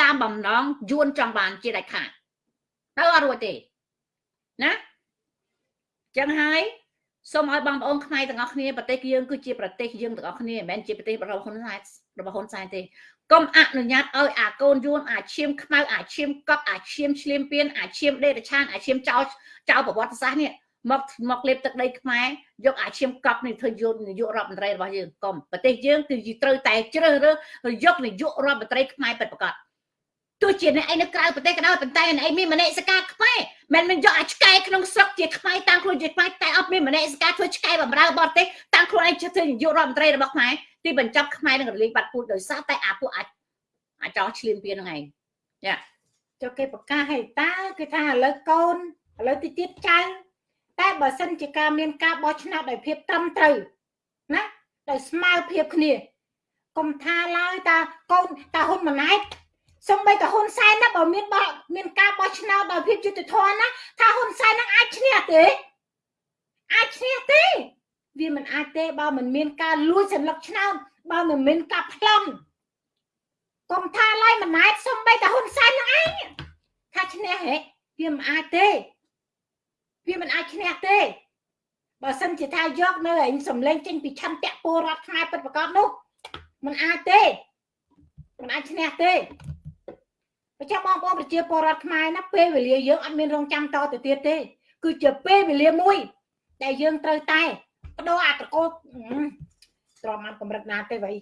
តាមបំណងយួនចង់បានជាដាច់ខាតទៅអត់រួចទេណាចឹងហើយសូមឲ្យបងប្អូនខ្មែរទាំងអស់គ្នាប្រទេសយើងគឺជាប្រទេសយើងទាំងអស់គ្នាមិនមែនជាប្រទេសរបស់ហ៊ុនសែនរបស់ហ៊ុនសែនទេ កុំអនុញ្ញាតឲ្យអាកូនយួនអាឈាមខ្មៅអាឈាមកប់អាឈាមឆ្លៀមពៀនអាឈាមដេរឆានអាឈាមចោលចោលប្រវត្តិសាស្ត្រនេះមកមកលេបទឹកដីខ្មែរយកអាឈាមកប់នេះធ្វើយកនាយករដ្ឋមន្ត្រីរបស់យើងកុំប្រទេសយើងគឺត្រូវតែជ្រើសរើសយកនាយករដ្ឋមន្ត្រីខ្មែរពិតប្រាកដទោះជាអ្នកឯងនៅក្រៅប្រទេសក៏ដោយប៉ុន្តែអ្នកឯងមានមនសិការខ្មែរមិនមែនយកអាឆ្កែក្នុងស្រុកជាខ្មែរតាំងខ្លួនជាខ្មែរតែអត់មានមនសិការធ្វើឆ្កែបំរើបរទេសតាំងខ្លួនឯងធ្វើនាយករដ្ឋមន្ត្រីរបស់ខ្មែរ ទីបញ្ចប់ខ្មែរនឹងរលាយបាត់ពូជដោយសារតែអាពួកអាចអាចោះឆ្លៀនពៀនហ្នឹងឯងចាចុះគេប្រកាសឲ្យតើគេថាឥឡូវកូនឥឡូវទីទៀតចៅតែបើសិនជាការមានការបោះឆ្នោតដោយភាពត្រឹមត្រូវណាដោយស្មើភាពគ្នាកុំថាឡើយតាកូនតាហ៊ុនម៉ាណែតសំបីតាហ៊ុនសែនណាបើមានបោះមានការបោះឆ្នោតដោយភាពយុត្តិធម៌ណាថាហ៊ុនសែននឹងអាចឈ្នះទេអាចឈ្នះទេ វាមិនអាចទេបើមិនមានការលួចសន្លឹកឆ្នោតបើមិនមានការប្លន់កុំថាឡើយមិនអាចសំបីតាហ៊ុនសែននឹងឯងថាឈ្នះហេវាមិនអាចទេវាមិនអាចឈ្នះទេបើសិនជាថាយកនៅឯងសំលេងចេញពីឆន្ទៈពលរដ្ឋខ្មែរពិតប្រាកដនោះมันអាចទេมันអាចឈ្នះទេប្រចាំបងប្អូនប្រជាពលរដ្ឋខ្មែរណាពេលវេលាយើងអត់មានរងចាំតទៅទៀតទេ គឺជាពេលវេលាមួយដែលយើងត្រូវតែ បដូរអត្តកោត្រមបានកម្រិតណាទេវៃ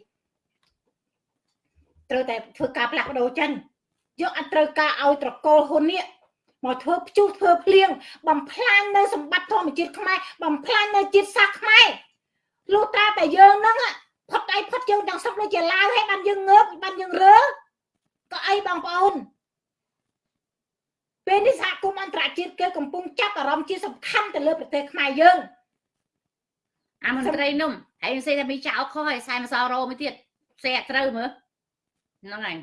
ត្រូវតែធ្វើការផ្លាស់ប្ដូរចឹងយកអត់ត្រូវការឲ្យត្រកូលហ៊ុននេះមកធ្វើព្យុះធ្វើភ្លៀងបំផ្លាញនៅសម្បត្តិធម្មជាតិខ្មែរបំផ្លាញនៅជាតិសាសន៍ខ្មែរលុះត្រាតែយើងហ្នឹងផុតដៃផុតជើងទាំងសឹកដូចជាឡាវហើយបានយើងងើបបានយើងរើក៏អីបងប្អូនពេលនេះសហគមន៍អន្តរជាតិគេកំពុងចាប់អារម្មណ៍ជាសំខាន់ទៅលើប្រទេសខ្មែរយើង អាមន្ត្រីនោះហើយផ្សេងតែមានចោលខុសហើយខ្សែម្សៅរោមួយទៀតផ្សេងត្រូវមើលហ្នឹងហើយ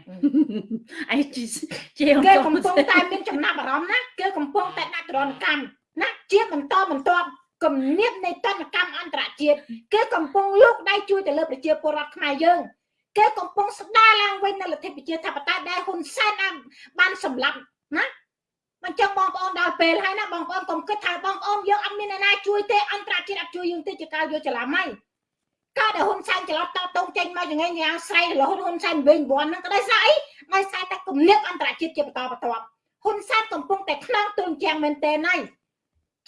អីជាគេកំពុងតែមានចំណាប់អារម្មណ៍ណាគេកំពុងតែដាក់ទរណកម្មណាជាបន្តបន្ទាប់គំនិតនៃតនកម្មអន្តរជាតិគេកំពុងលោកដៃជួយទៅលើប្រជាពលរដ្ឋខ្មែរយើងគេកំពុងស្ដារឡើងវិញនៅលទ្ធិប្រជាធិបតេយ្យដែលហ៊ុនសែនបានសម្លាប់ណា មិនចឹងបងប្អូនដល់ពេលហើយណាបងប្អូនកុំគិតថាបងប្អូនយើងអត់មានអ្នកណាជួយទេអន្តរជាតិអត់ជួយយើងទេជាការយកច្រឡំហើយកើតតែហ៊ុនសែនច្រឡំតតងចេញមកយ៉ាងយ៉ាងស្រ័យរហូតហ៊ុនសែនវិញបនហ្នឹងក៏ដោយសារអីដោយសារតែគំនិតអន្តរជាតិជាបន្តបន្ទាប់ហ៊ុនសែនកំពុងតែខ្នងទូនជាងមែនទេហើយ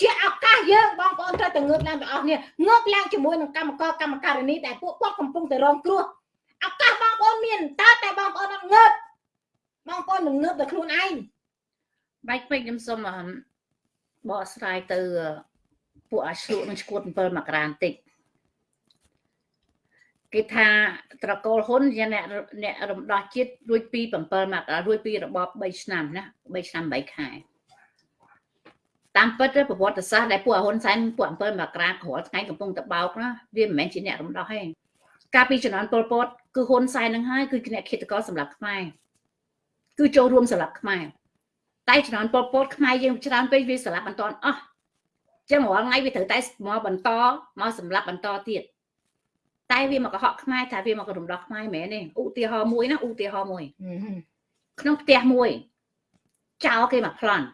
ជាឱកាសយើងបងប្អូនត្រូវតែងើបឡើងទាំងអស់គ្នាងើបឡើងជាមួយនឹងកម្មករកម្មការិនីដែលពួកគាត់កំពុងតែរងគ្រោះឱកាសបងប្អូនមានតើតែបងប្អូនអត់ងើបបងប្អូននឹងងើបដោយខ្លួនឯង បែកពេកខ្ញុំសូមបកស្រាយទៅពួកអាឆ្លក់នឹងឈួត7មករាបន្តិចគេថាត្រកូលហ៊ុនជាអ្នកអ្នករំដោះជាតិរួចពី7មករារួចពីរបប3ឆ្នាំណា3ឆ្នាំ8ខែតាមពិតទៅប្រវត្តិសាស្ត្រដែលពួកហ៊ុនសែនពួក7មករាក្រោយថ្ងៃកំពុងតបោកណាវាមិនមែនជាអ្នករំដោះទេកាលពីជំនាន់ប៉ុលពតគឺហ៊ុនសែននឹងហើយគឺជាអ្នកឃាតករសម្រាប់ខ្មែរគឺចូលរួមសម្រាប់ខ្មែរ តែជំនាន់ប៉ុលពតខ្មែរយើងច្រើនពេកវាសម្រាប់បន្តអស់ចឹងរាល់ថ្ងៃវាត្រូវតែមកបន្តមកសម្រាប់បន្តទៀតតែវាមកកុហកខ្មែរថាវាមករំដោះខ្មែរមែនទេឧទាហរណ៍មួយណាឧទាហរណ៍មួយក្នុងផ្ទះមួយចោលគេមកប្លន់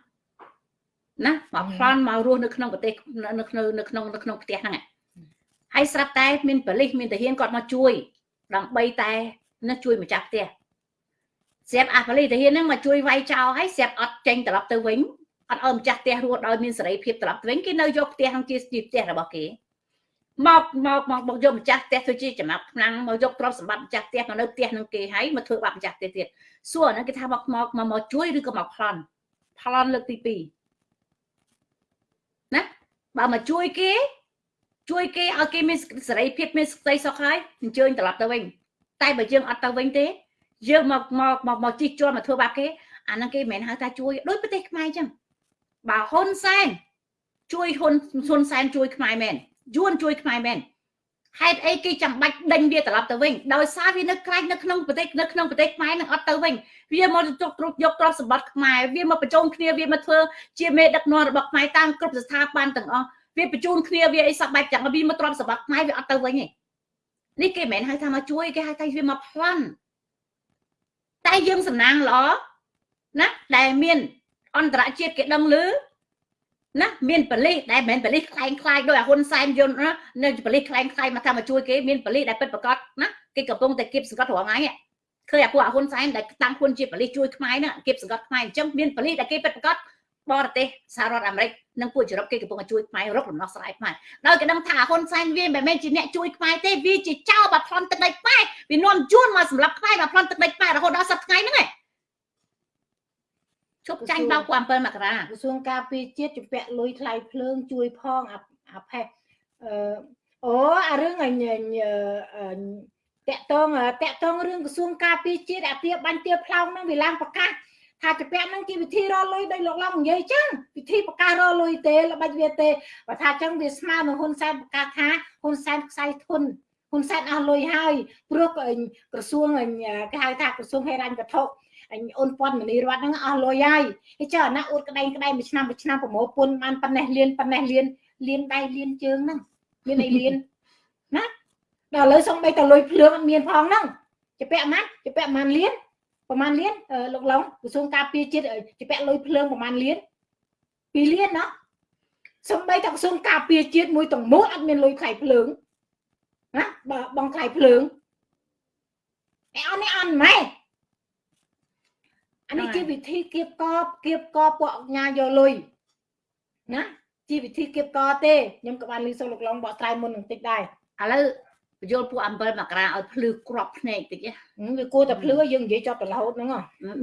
ណាមកប្លន់មករស់នៅក្នុងប្រទេសនៅក្នុងនៅក្នុងនៅក្នុងផ្ទះហ្នឹងហើយស្រាប់តែមានប៉ូលីសមានទាហានគាត់មកជួយដើម្បីតែនឹងជួយម្ចាស់ផ្ទះ ស្រាប់អាប៉ូលីសទាហានហ្នឹងមកជួយវាយចោលហើយស្រាប់អត់ចេញត្រឡប់ទៅវិញអត់ឲ្យម្ចាស់ផ្ទះរស់ដោយមានសេរីភាពត្រឡប់ទៅវិញគេនៅយកផ្ទះហ្នឹងជាផ្ទះរបស់គេមកមកមកមកយកម្ចាស់ផ្ទះធ្វើជាចំណាប់ខ្លាំងមកយកទ្រព្យសម្បត្តិម្ចាស់ផ្ទះមកនៅផ្ទះនឹងគេហើយមកធ្វើបាបម្ចាស់ផ្ទះទៀតសួរហ្នឹងគេថាមកមកមកជួយឬក៏មកប្លន់ប្លន់លើកទី2ណាបើមកជួយគេជួយគេឲ្យគេមានសេរីភាពមានសេចក្តីសុខហើយអញ្ជើញត្រឡប់ទៅវិញតែបើយើងអត់ទៅវិញទេ យើងមកមកមកមកជិះជាន់មកធ្វើបាបគេអាហ្នឹងគេមិនមែនហៅថាជួយដូចប្រទេសខ្មែរអញ្ចឹងបើហ៊ុនសែនជួយហ៊ុនហ៊ុនសែនជួយខ្មែរមែនយួនជួយខ្មែរមែនហេតុអីគេចាំបាច់ដេញវាត្រឡប់ទៅវិញដោយសារវានៅក្រែងនៅក្នុងប្រទេសនៅក្នុងប្រទេសខ្មែរនឹងអត់ទៅវិញវាមកចុកទ្រុបយកទ្រព្យសម្បត្តិខ្មែរវាមកបញ្ចូលគ្នាវាមកធ្វើជាមេដឹកនាំរបស់ខ្មែរតាមគ្រប់ស្ថាប័នទាំងអស់វាបញ្ជូនគ្នាវាអីសពបែបចឹងវាមកទ្រព្យសម្បត្តិខ្មែរវាអត់ទៅវិញទេនេះគេមិនមែនហៅថាមកជួយគេហៅថាវាមកប្លន់ តែយើងសំណាងល្អណាដែលមានអន្តរជាតិគេដឹងឮណាមានបលិសដែលមិនមែនបលិសខ្លែងខ្លាយដោយអាហ៊ុនសែនយន្តណានៅបលិសខ្លែងខ្លាយមកថាមកជួយគេមានបលិសដែលពិតប្រកបណាគេកំពុងតែគៀបសង្កត់រាល់ថ្ងៃឃើញអាពួកអាហ៊ុនសែនដែលតាំងខ្លួនជាបលិសជួយខ្មែរណាគៀបសង្កត់ខ្មែរអញ្ចឹងមានបលិសដែលគេពិតប្រកប បរទេសសហរដ្ឋអាមេរិកនិងពួកយុរ៉ុបគេកំពុងតែជួយខ្មែររកដំណោះស្រាយខ្មែរដោយគេដឹងថាហ៊ុនសែនវាមិនមែនជាអ្នកជួយខ្មែរទេវាជាចៅបាត់ប្លន់ទឹកដីខ្មែរវានាំជួនមកសម្រាប់ខ្មែរបាត់ប្លន់ទឹកដីខ្មែររហូតដល់សប្តាហ៍ថ្ងៃហ្នឹងឯងជប់ចាញ់បោក7មករាក្រសួងការពារជាតិជំពាក់លុយថ្លៃភ្លើងជួយផងអាផេះអឺអូអារឿងអញតកតងតកតងរឿងក្រសួងការពារជាតិអាទាបាញ់ទាផ្លោងហ្នឹងវាឡើងប្រកាស ថាជំពាក់ហ្នឹងជាវិធីរលុយដោយលោកឡំនិយាយចឹងវិធីប្រកាសរលុយទេល្បិចវាទេបើថាចឹងវាស្មើនឹងហ៊ុនសែនប្រកាសថាហ៊ុនសែនខ្សែធនហ៊ុនសែនអស់លុយហើយព្រោះក្រសួងគេហៅថាក្រសួងហេរញ្ញវត្ថុអូនពាន់មនីរតហ្នឹងអស់លុយហើយហើយចុះអាណាអួតក្តែងក្តែងមួយឆ្នាំមួយឆ្នាំប្រមូលពុនបានប៉ុណ្ណេះលៀនប៉ុណ្ណេះលៀនលៀនដៃលៀនជើងហ្នឹងមានអីលៀនណាដល់ឥឡូវសំបីតលុយភ្លើងអត់មានផងហ្នឹងជាពាក់ម៉ាត់ជាពាក់ម៉ានលៀន ប្រហែលលៀនលោកឡុងក្រសួងការពារជាតិជាពាក់លុយភ្លើងប្រហែលលៀន2លៀនណាសំបីតក្រសួងការពារជាតិមួយទាំងមូលអត់មានលុយថ្លៃភ្លើងណាបើបងថ្លៃភ្លើងអីអត់នេះអត់ម៉េចអានេះជាវិធីគៀបកគៀបកពួកអញ្ញាយកលុយណាជាវិធីគៀបកទេខ្ញុំក៏បានលឺសូលោកឡងបកត្រៃមុននឹងតិចដែរឥឡូវ បញ្យល់ពួកអំពិលមករាឲ្យភ្លឺក្របភ្នែកតិចវាគួរតែភ្លឺយើងនិយាយចប់ទៅរហូតហ្នឹង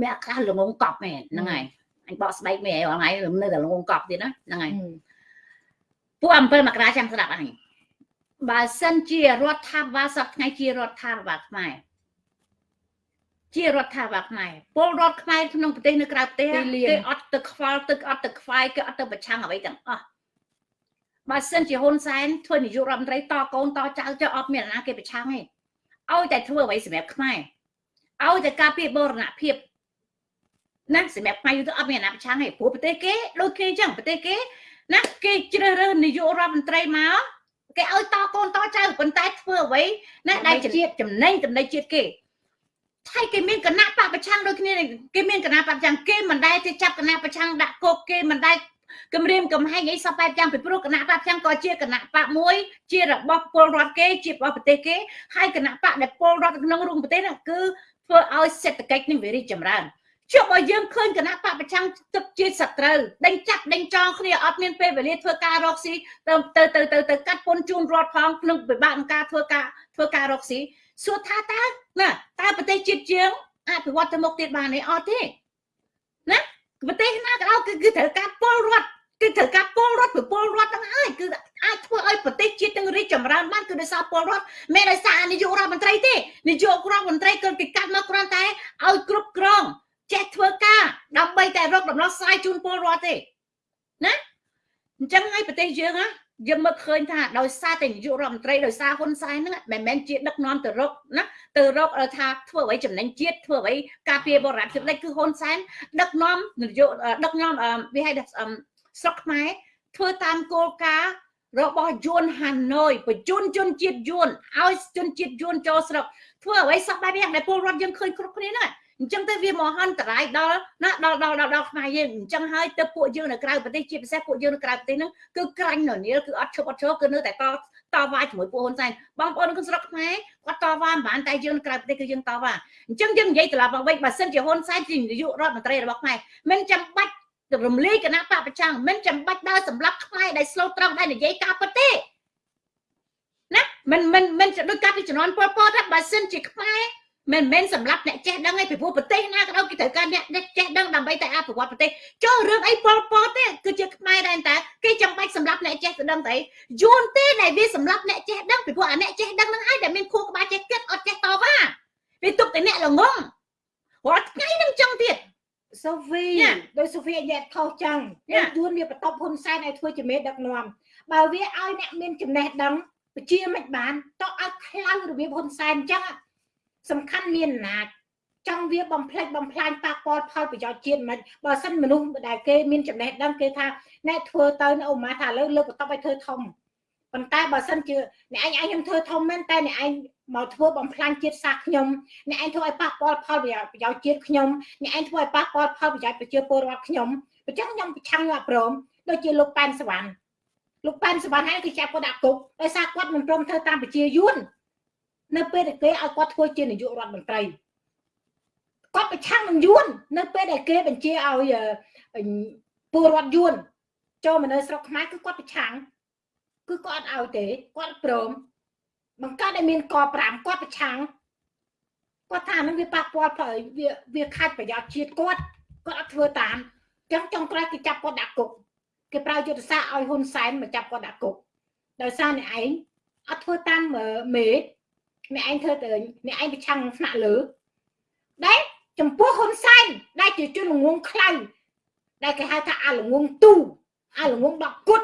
មានអាកាសល្ងងកប់មែនហ្នឹងហើយអញបកស្បែកមេរាល់ថ្ងៃនៅតែលងកប់ទៀតណាហ្នឹងហើយពួក7មករាចាំស្ដាប់អញបើសិនជារដ្ឋាភិបាលសប្តាហ៍ថ្ងៃជារដ្ឋាភិបាលខ្មែរជារដ្ឋាភិបាលខ្មែរពលរដ្ឋខ្មែរក្នុងប្រទេសនៅក្រៅប្រទេសគេអត់ទៅខ្វល់ទឹកអត់ទៅខ្វាយគេអត់ទៅប្រឆាំងអ្វីទាំងអស់ បើសិនជាហ៊ុនសែនធ្វើនាយករដ្ឋមន្ត្រីតកូនតចៅចុះអត់មានណាគេប្រឆាំងទេឲ្យតែធ្វើអ្វីសម្រាប់ខ្មែរឲ្យតែការពារបូរណភាពណាសម្រាប់ខ្មែរយូរទៅអត់មានណាប្រឆាំងទេព្រោះប្រទេសគេដូចគ្នាអញ្ចឹងប្រទេសគេណាគេជ្រើសរើសនាយករដ្ឋមន្ត្រីមកគេឲ្យតកូនតចៅប៉ុន្តែធ្វើអ្វីណាដែលជាតិចំណេញចំណេញជាតិគេថៃគេមានគណៈបពប្រឆាំងដូចគ្នាគេមានគណៈបពប្រឆាំងគេមិនដែលទៅចាប់គណៈប្រឆាំងដាក់គុកគេមិនដែល គម្រាមកំហែងអីសពបែបយ៉ាងពីព្រោះគណៈបពប្រឆាំងក៏ជាគណៈបកមួយ ជារបស់ពលរដ្ឋគេ ជារបស់ប្រទេសគេហើយគណៈបកដែលពលរដ្ឋក្នុងរួមប្រទេសហ្នឹងគឺធ្វើឲ្យសេដ្ឋកិច្ចនឹងវារីកចម្រើនជប់ឲ្យយើងឃើញគណៈបពប្រឆាំងទឹកជាសត្រូវដេញចាប់ដេញចងគ្នាអត់មានពេលវេលាធ្វើការរកស៊ីទៅទៅទៅទៅទៅកាត់ពុនជូនរដ្ឋផងក្នុងពិបាកក្នុងការធ្វើការធ្វើការរកស៊ីសួរថាតើណាតើប្រទេសជាតិយើងអភិវឌ្ឍទៅមុខទៀតបានទេអត់ទេណា ប្រទេសណាក៏ដោយគឺគឺត្រូវការពលរដ្ឋគឺត្រូវការពលរដ្ឋពីពលរដ្ឋទាំងហើយគឺអាចធ្វើឲ្យប្រទេសជាតិទាំងរីកចម្រើនបានគឺដោយសារពលរដ្ឋមិនដោយសារនាយករដ្ឋមន្ត្រីទេនាយករដ្ឋមន្ត្រីគឺគេកាត់មកគ្រាន់តែឲ្យគ្រប់គ្រងចេះធ្វើការដើម្បីតែរកដំណោះស្រាយជូនពលរដ្ឋទេណាអញ្ចឹងហើយប្រទេសយើងណា យើងមើលឃើញថាដោយសារតែនាយករដ្ឋមន្ត្រីដោយសារហ៊ុនសែនហ្នឹងមិនមែនជាដឹកនាំទៅរកណាទៅរកថាធ្វើអ្វីចំណេញជាតិធ្វើអ្វីការពារបរិយាកាសគឺហ៊ុនសែនដឹកនាំនយោបាយដឹកនាំវាហៅថាស្រុកខ្មែរធ្វើតាមគោលការណ៍របស់យួនហាណូយបញ្ជូនជនជាតិយួនឲ្យជនជាតិយួនចូលស្រុកធ្វើអ្វីសោះបែបយ៉ាងដែលពលរដ្ឋយើងឃើញគ្រប់គ្នាហ្នឹង អញ្ចឹងទៅវាមហន្តរាយដល់ណាដល់ដល់ដល់ខ្មែរយើងអញ្ចឹងហើយទៅពួកយើងនៅក្រៅប្រទេសជាពិសេសពួកយើងនៅក្រៅប្រទេសហ្នឹងគឺក្រាញ់ននីលគឺអត់ឈប់អត់ឈរគឺនៅតែតតវ៉ាជាមួយពួកហ៊ុនសែនបងប្អូនក្នុងស្រុកខ្មែរគាត់តវ៉ាមិនបានតែយើងនៅក្រៅប្រទេសគឺយើងតវ៉ាអញ្ចឹងយើងនិយាយត្រឡប់មកវិញបើសិនជាហ៊ុនសែនជានាយករដ្ឋមន្ត្រីរបស់ខ្មែរមិនចាំបាច់រំលាយគណៈបពប្រចាំមិនចាំបាច់ដើរសម្រាប់ខ្មែរដែលស្លូតត្រង់ដែលនិយាយការពិតទេណាមិនមិនមិនដូចកាលពីជំនាន់ពលពតថាបើសិនជាខ្មែរ មិនមែនសម្រាប់អ្នកចេះដឹងឯងពីព្រោះប្រទេសណាក៏ដោយគេត្រូវការអ្នកចេះដឹងដើម្បីតែអភិវឌ្ឍប្រទេសចូលរឿងអីប៉ុលពតទេគឺជាខ្មែរដែរតែគេចាំបាច់សម្រាប់អ្នកចេះទៅដឹងតែយួនទេដែលវាសម្រាប់អ្នកចេះដឹងពីព្រោះអាអ្នកចេះដឹងហ្នឹងឯងដែលមានខួរក្បាលចេះគិតអត់ចេះតវ៉ាវាទុកតែអ្នកល្ងងរាល់ថ្ងៃនឹងចឹងទៀតសូហ្វីដោយសូហ្វីញ៉ែខុសចឹងយួនវាបន្ទប់ហ៊ុនសែនឲ្យធ្វើជាមេដឹកនាំបើវាឲ្យអ្នកមានចំណេះដឹងពជាមិនបានតោះឲ្យខ្លៅរបៀបហ៊ុនសែនចឹង សំខាន់មានណាចង់វាបំផ្លិចបំផ្លាញប៉ះពាល់ផលប្រយោជន៍ជាតិមិនបើសិនមនុស្សដែលគេមានចំណេះដឹងគេថាអ្នកធ្វើទៅនៅអូម៉ាថាលើលើបន្ទប់ឲ្យធ្វើធំប៉ុន្តែបើសិនជាអ្នកឯងឯងខ្ញុំធ្វើធំមែនតែអ្នកឯងមកធ្វើបំផ្លាញជាតិសាសន៍ខ្ញុំអ្នកឯងធ្វើឲ្យប៉ះពាល់ផលប្រយោជន៍ជាតិខ្ញុំអ្នកឯងធ្វើឲ្យប៉ះពាល់ផលប្រយោជន៍ប្រជាពលរដ្ឋខ្ញុំអញ្ចឹងខ្ញុំប្រឆាំងអព្រមដូចជាលោកប៉ែនសវណ្ណលោកប៉ែនសវណ្ណហើយគឺចាប់គាត់ដាក់គុកដោយសារគាត់មិនព្រមធ្វើតាមប្រជាយួន នៅពេលដែលគេឲ្យគាត់ធ្វើជានាយករដ្ឋមន្ត្រីគាត់ប្រឆាំងនឹងយួននៅពេលដែលគេបញ្ជាឲ្យពលរដ្ឋយួនចូលមកនៅស្រុកខ្មែរគឺគាត់ប្រឆាំងគឺគាត់អត់ឲ្យទេគាត់ព្រមបង្កើតឲ្យមានក5គាត់ប្រឆាំងគាត់ថានឹងវាប៉ះពាល់ផលវាវាខាត់ប្រយោជន៍ជាតិគាត់គាត់អត់ធ្វើតាមអញ្ចឹងចុងក្រោយគេចាប់គាត់ដាក់គុកគេប្រើយុទ្ធសាស្ត្រឲ្យហ៊ុនសែនមកចាប់គាត់ដាក់គុកដោយសារអ្នកឯងអត់ធ្វើតាមមេ អ្នកឯងធ្វើទៅអ្នកឯងប្រឆាំងនឹងថ្នាក់លើដែលចំពោះហ៊ុនសែនដែលជាជនល្ងងខ្លៅដែលគេហៅថាអាល្ងងទូអាល្ងងដកគុត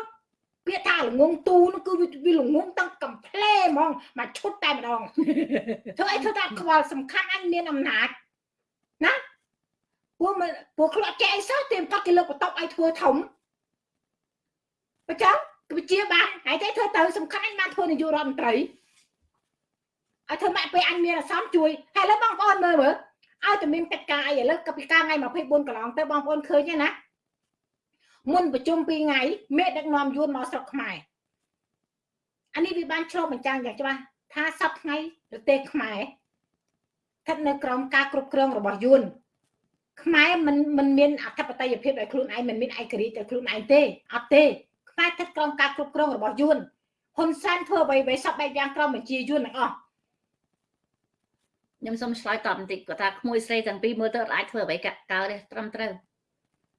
ពាក្យថាល្ងងទូនោះគឺវាល្ងងតាំងកំ pl ែហ្មងមកឈុតតែម្ដងធ្វើអីធ្វើថាខ្វល់សំខាន់អញមានអំណាចណាពួកពួកខ្លួនចេះអីសោះទេគាត់គេលើកបន្ទប់ឲ្យធ្វើធំបើចឹងគឺជាបានហើយតែធ្វើទៅសំខាន់អញបានធ្វើនាយករដ្ឋមន្ត្រី ឲ្យធ្វើម៉ាក់ពេលអញមានអាសន្នជួយហើយឥឡូវបងប្អូនមើលមើលឲ្យតែមានកិច្ចការអីឥឡូវកពីការថ្ងៃ24កន្លងទៅបងប្អូនឃើញទេណាមុនប្រជុំ2ថ្ងៃមេដឹកនាំយួនមកស្រុកខ្មែរអានេះវាបានឆ្លុះបញ្ចាំងយ៉ាងច្បាស់ថាសប្តាហ៍ថ្ងៃប្រទេសខ្មែរស្ថិតនៅក្រោមការគ្រប់គ្រងរបស់យួនខ្មែរមិនមិនមានអធិបតេយ្យភាពដោយខ្លួនឯងមិនមានឯករាជ្យដោយខ្លួនឯងទេអត់ទេខ្មែរស្ថិតក្រោមការគ្រប់គ្រងរបស់យួនហ៊ុនសែនធ្វើអ្វីៗសពបែបយ៉ាងក្រោមបញ្ជាយួនទាំងអស់ ខ្ញុំសូមឆ្លើយតបបន្តិចគាត់ថាក្មួយស្រីទាំងពីរមើលទៅអាចធ្វើអ្វីកើតទេត្រឹមត្រូវ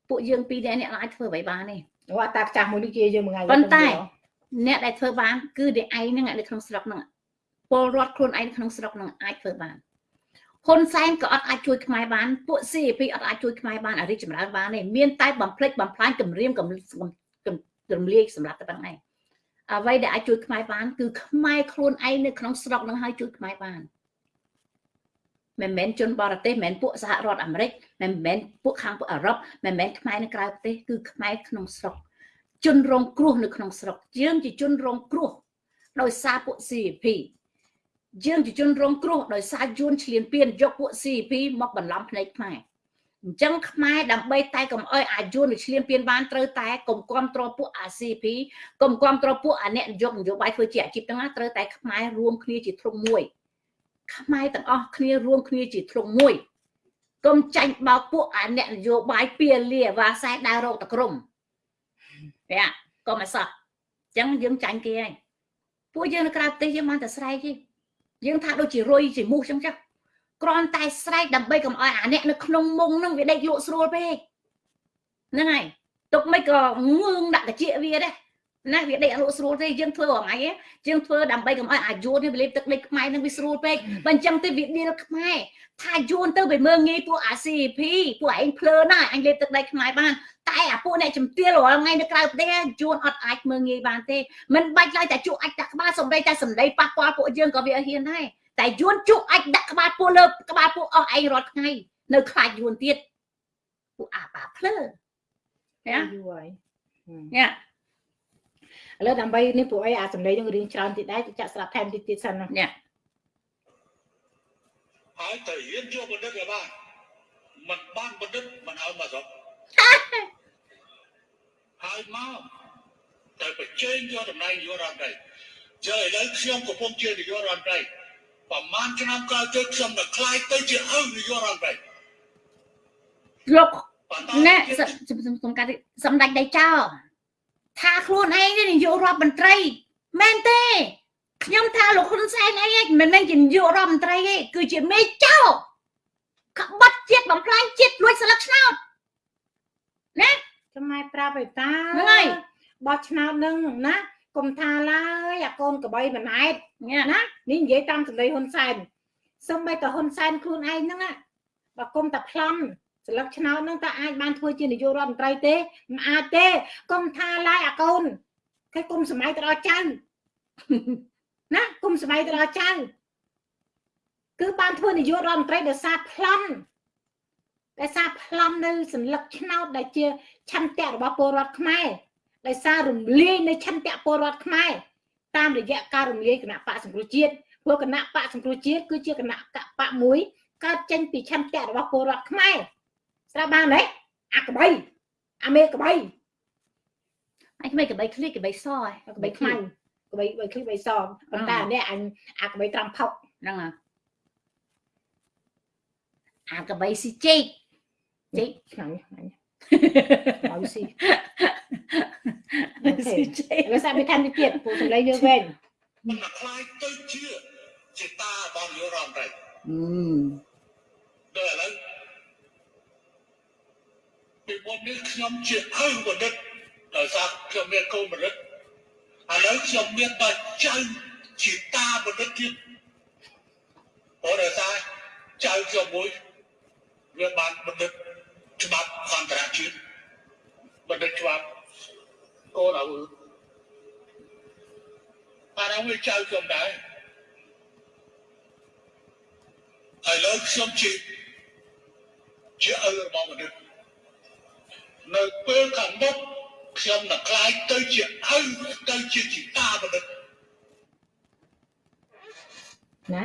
ពួកយើងពីរនាក់អ្នកអាចធ្វើអ្វីបានទេអូតាចាស់មួយនេះជាយើងមួយថ្ងៃប៉ុន្តែអ្នកដែលធ្វើបានគឺតែឯងហ្នឹងនៅក្នុងស្រុកហ្នឹងពលរដ្ឋខ្លួនឯងក្នុងស្រុកហ្នឹងអាចធ្វើបានហ៊ុនសែនក៏អត់អាចជួយខ្មែរបានពួក CP អត់អាចជួយខ្មែរបានអារីចម្រើនបានទេមានតែបំភ្លេចបំផ្លាញគម្រាមកំរំលាយសម្រាប់តែប៉ុណ្ណេះអ្វីដែលអាចជួយខ្មែរបានគឺខ្មែរខ្លួនឯងនៅក្នុងស្រុកនឹងហើយជួយខ្មែរបាន មិនមែនជនបរទេសមិនមែនពួកសហរដ្ឋអាមេរិកមិនមែនពួកខាងពួកអឺរ៉ុបមិនមែនខ្មែរនៅក្រៅប្រទេសគឺខ្មែរក្នុងស្រុកជនរងគ្រោះនៅក្នុងស្រុកយើងជាជនរងគ្រោះដោយសារពួក CP យើងជាជនរងគ្រោះដោយសារយួនឈ្លានពានយកពួក CP មកបន្លំភ្នែកខ្មែរអញ្ចឹងខ្មែរដើម្បីតែកុំអោយអាយួនឬឈ្លានពានបានត្រូវតែកុំគ្រប់គ្រងពួកអា CP កុំគ្រប់គ្រងពួកអាអ្នកនយោបាយនយោបាយធ្វើជាអាជីពទាំងណាត្រូវតែខ្មែររួមគ្នាជាធ្លុងមួយ ខ្មែរទាំងអស់គ្នារួមគ្នាជាធ្លុងមួយកុំចាញ់បោកពួកអាអ្នកនយោបាយពៀលាវ៉ាសែដើររោគតក្រមបែកុំអសោះអញ្ចឹងយើងចាញ់គេហើយពួកយើងនៅក្រៅប្រទេសយើងបានតែស្រែកទេយើងថាដូចជារុយជាមូសអញ្ចឹងចាគ្រាន់តែស្រែកដើម្បីកុំឲ្យអាអ្នកនៅក្នុងមុងនឹងវាដេកលក់ស្រួលពេកហ្នឹងហើយទុកមិនក៏ងឿងដាក់តិចវាដែរ ណាវាដេកអត់ស្រួលទេយើងធ្វើរងៃយើងធ្វើដើម្បីកុំឲ្យអាយួននេះវាលេបទឹកដេកខ្មែរនឹងវាស្រួលពេកបើអញ្ចឹងទេវាឌីលខ្មែរថាយួនទៅវាមើងងាយពួកអា CP ពួកឯងភ្លើណាអញលេបទឹកដេកខ្មែរបានតែអាពួកអ្នកជំទាវរាល់ថ្ងៃនៅក្រៅប្រទេសយួនអត់អាចមើងងាយបានទេមិនបាច់ឡើយតែជក់អាចដាក់ក្បាលសំដីតែសំដីប៉ះពាល់ពួកយើងក៏វាហ៊ានដែរតែយួនជក់អាចដាក់ក្បាលពួកលើក្បាលពួកអស់ឯងរាល់ថ្ងៃនៅខ្លាចយួនទៀតពួកអាបាភ្លើណាយូរហើយញ៉ា ឥឡូវដើម្បីនេះពួកអីអាសម្លេងនឹងរៀងច្រើនទៀតដែរចាក់ស្រាប់ថែមតិចទៀតសិនណានេះហើយតើរៀនយកបណ្ឌិតក៏បានមិនបានបណ្ឌិតមិនឲ្យមកស្រុកហើយមកតែប្រជែងយកតំណែងនាយករដ្ឋមន្ត្រីចើឥឡូវខ្ញុំកំពុងជានាយករដ្ឋមន្ត្រីប្រហែលឆ្នាំក្រោយទៅខ្ញុំនឹងខ្លាយទៅជាឪនាយករដ្ឋមន្ត្រីលោកណែសំកាត់សម្ដេចដៃចោ ថាខ្លួនឯងនាយករដ្ឋមន្ត្រីមែនទេខ្ញុំថាលោកហ៊ុនសែនអីមិនមែនជានាយករដ្ឋមន្ត្រីទេគឺជាមេចោក្បត់ជាតិបំផ្លាញជាតិលួចស្លឹកឆ្នោតណាខ្មែរប្រាប់ឯតាហ្នឹងហើយបោះឆ្នោតនឹងណាគុំថាឡើយអាកូនកបីមិនអែតណានេះនិយាយតាមសម្ដីហ៊ុនសែនសំបីតហ៊ុនសែនខ្លួនឯងហ្នឹងបើគុំតែប្លន់ សិលឹកឆ្នោតនឹងតើអាចបានធ្វើជានាយករដ្ឋមន្ត្រីទេមិនអាចទេកុំថាឡាយអាកូនគេកុំសម័យទៅដល់ចៅណាកុំសម័យទៅដល់ចៅគឺបានធ្វើនាយករដ្ឋមន្ត្រីដោយសារប្លន់ដោយសារប្លន់នៅសិលឹកឆ្នោតដែលជាឆន្ទៈរបស់ពលរដ្ឋខ្មែរដោយសាររំលាយនៅឆន្ទៈពលរដ្ឋខ្មែរតាមរយៈការរំលាយគណៈបកសង្គ្រោះជាតិព្រោះគណៈបកសង្គ្រោះជាតិគឺជាគណៈបកមួយកើតចេញពីឆន្ទៈរបស់ពលរដ្ឋខ្មែរ ស្រាប់បានទេអាក្បីអាមេក្បីអញក្បីក្បីឃ្លីកក្បីសក្បីខ្មៅក្បីក្បីឃ្លីក្បីសប៉ុន្តែនេះអញអាក្បីត្រាំផុកហ្នឹងអាក្បីស៊ីចេកចេកខ្លាំងខ្លាំងឲ្យស៊ីស៊ីចេកលើសាប់ពីតាមទៀតពូសម្លេងយើងវិញមិនខ្លាយទៅជាជាតារបស់យុរ៉ាមរ៉ៃអឺដល់ឥឡូវ ពីមុននេះខ្ញុំជាឪបណ្ឌិតដោយសារខ្ញុំមានកូនបណ្ឌិតឥឡូវខ្ញុំមានបាច់ចៅជាតាបណ្ឌិតទៀតព្រោះដោយសារចៅខ្ញុំមួយវាបានបណ្ឌិតច្បាប់អន្តរជាតិបណ្ឌិតច្បាប់កូនឲ្យបានឲ្យវាចៅខ្ញុំដែរឥឡូវខ្ញុំជាជាឪរបស់បណ្ឌិត នៅពេលខាងមុខខ្ញុំនឹងខ្លាយទៅជាឪទៅជាជីតាបណ្ឌិតណា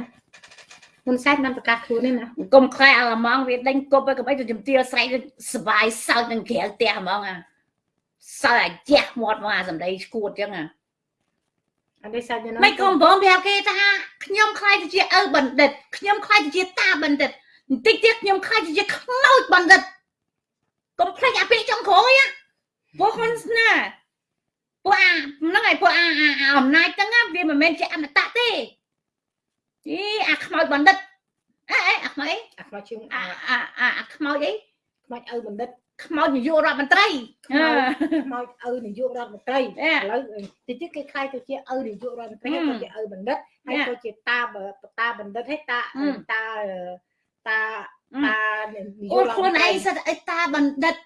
ហ៊ុនសែនបានប្រកាសខ្លួននេះណាកុំខ្លាចអាឡម៉ង់វាដេញគប់ទៅកុំឲ្យទៅជំទាវស្រែកសបាយសើចនឹងក្រៅផ្ទះហ្មងអាសើចអាជះមាត់មកអាសម្ដីឈួតចឹងអាអត់នេះសាច់ណាមិនកំបងប្រាប់គេថាខ្ញុំខ្លាចទៅជាឪបណ្ឌិតខ្ញុំខ្លាចទៅជាតាបណ្ឌិតបន្តិចទៀតខ្ញុំខ្លាចទៅជាខ្មោចបណ្ឌិត កុំភ្លេចអាពាក្យចុងក្រោយពួកហ៊ុនណាពួកអាហ្នឹងហើយពួកអាអំណាចហ្នឹងវាមិនមែនជាអមតៈទេអីអាខ្មោចបណ្ឌិតអេអាខ្មោចអីអាខ្មោចជើងអាអាអាខ្មោចអីខ្មោចឪបណ្ឌិតខ្មោចនាយករដ្ឋមន្ត្រីខ្មោចឪនាយករដ្ឋមន្ត្រីឥឡូវតិចទៀតគេខ្លាយទៅជាឪនាយករដ្ឋមន្ត្រីទៅជាឪបណ្ឌិតហើយទៅជាតាតាបណ្ឌិតហើយតាតាតា តាអូនខ្លួនឯងសិតអីតាបណ្ឌិត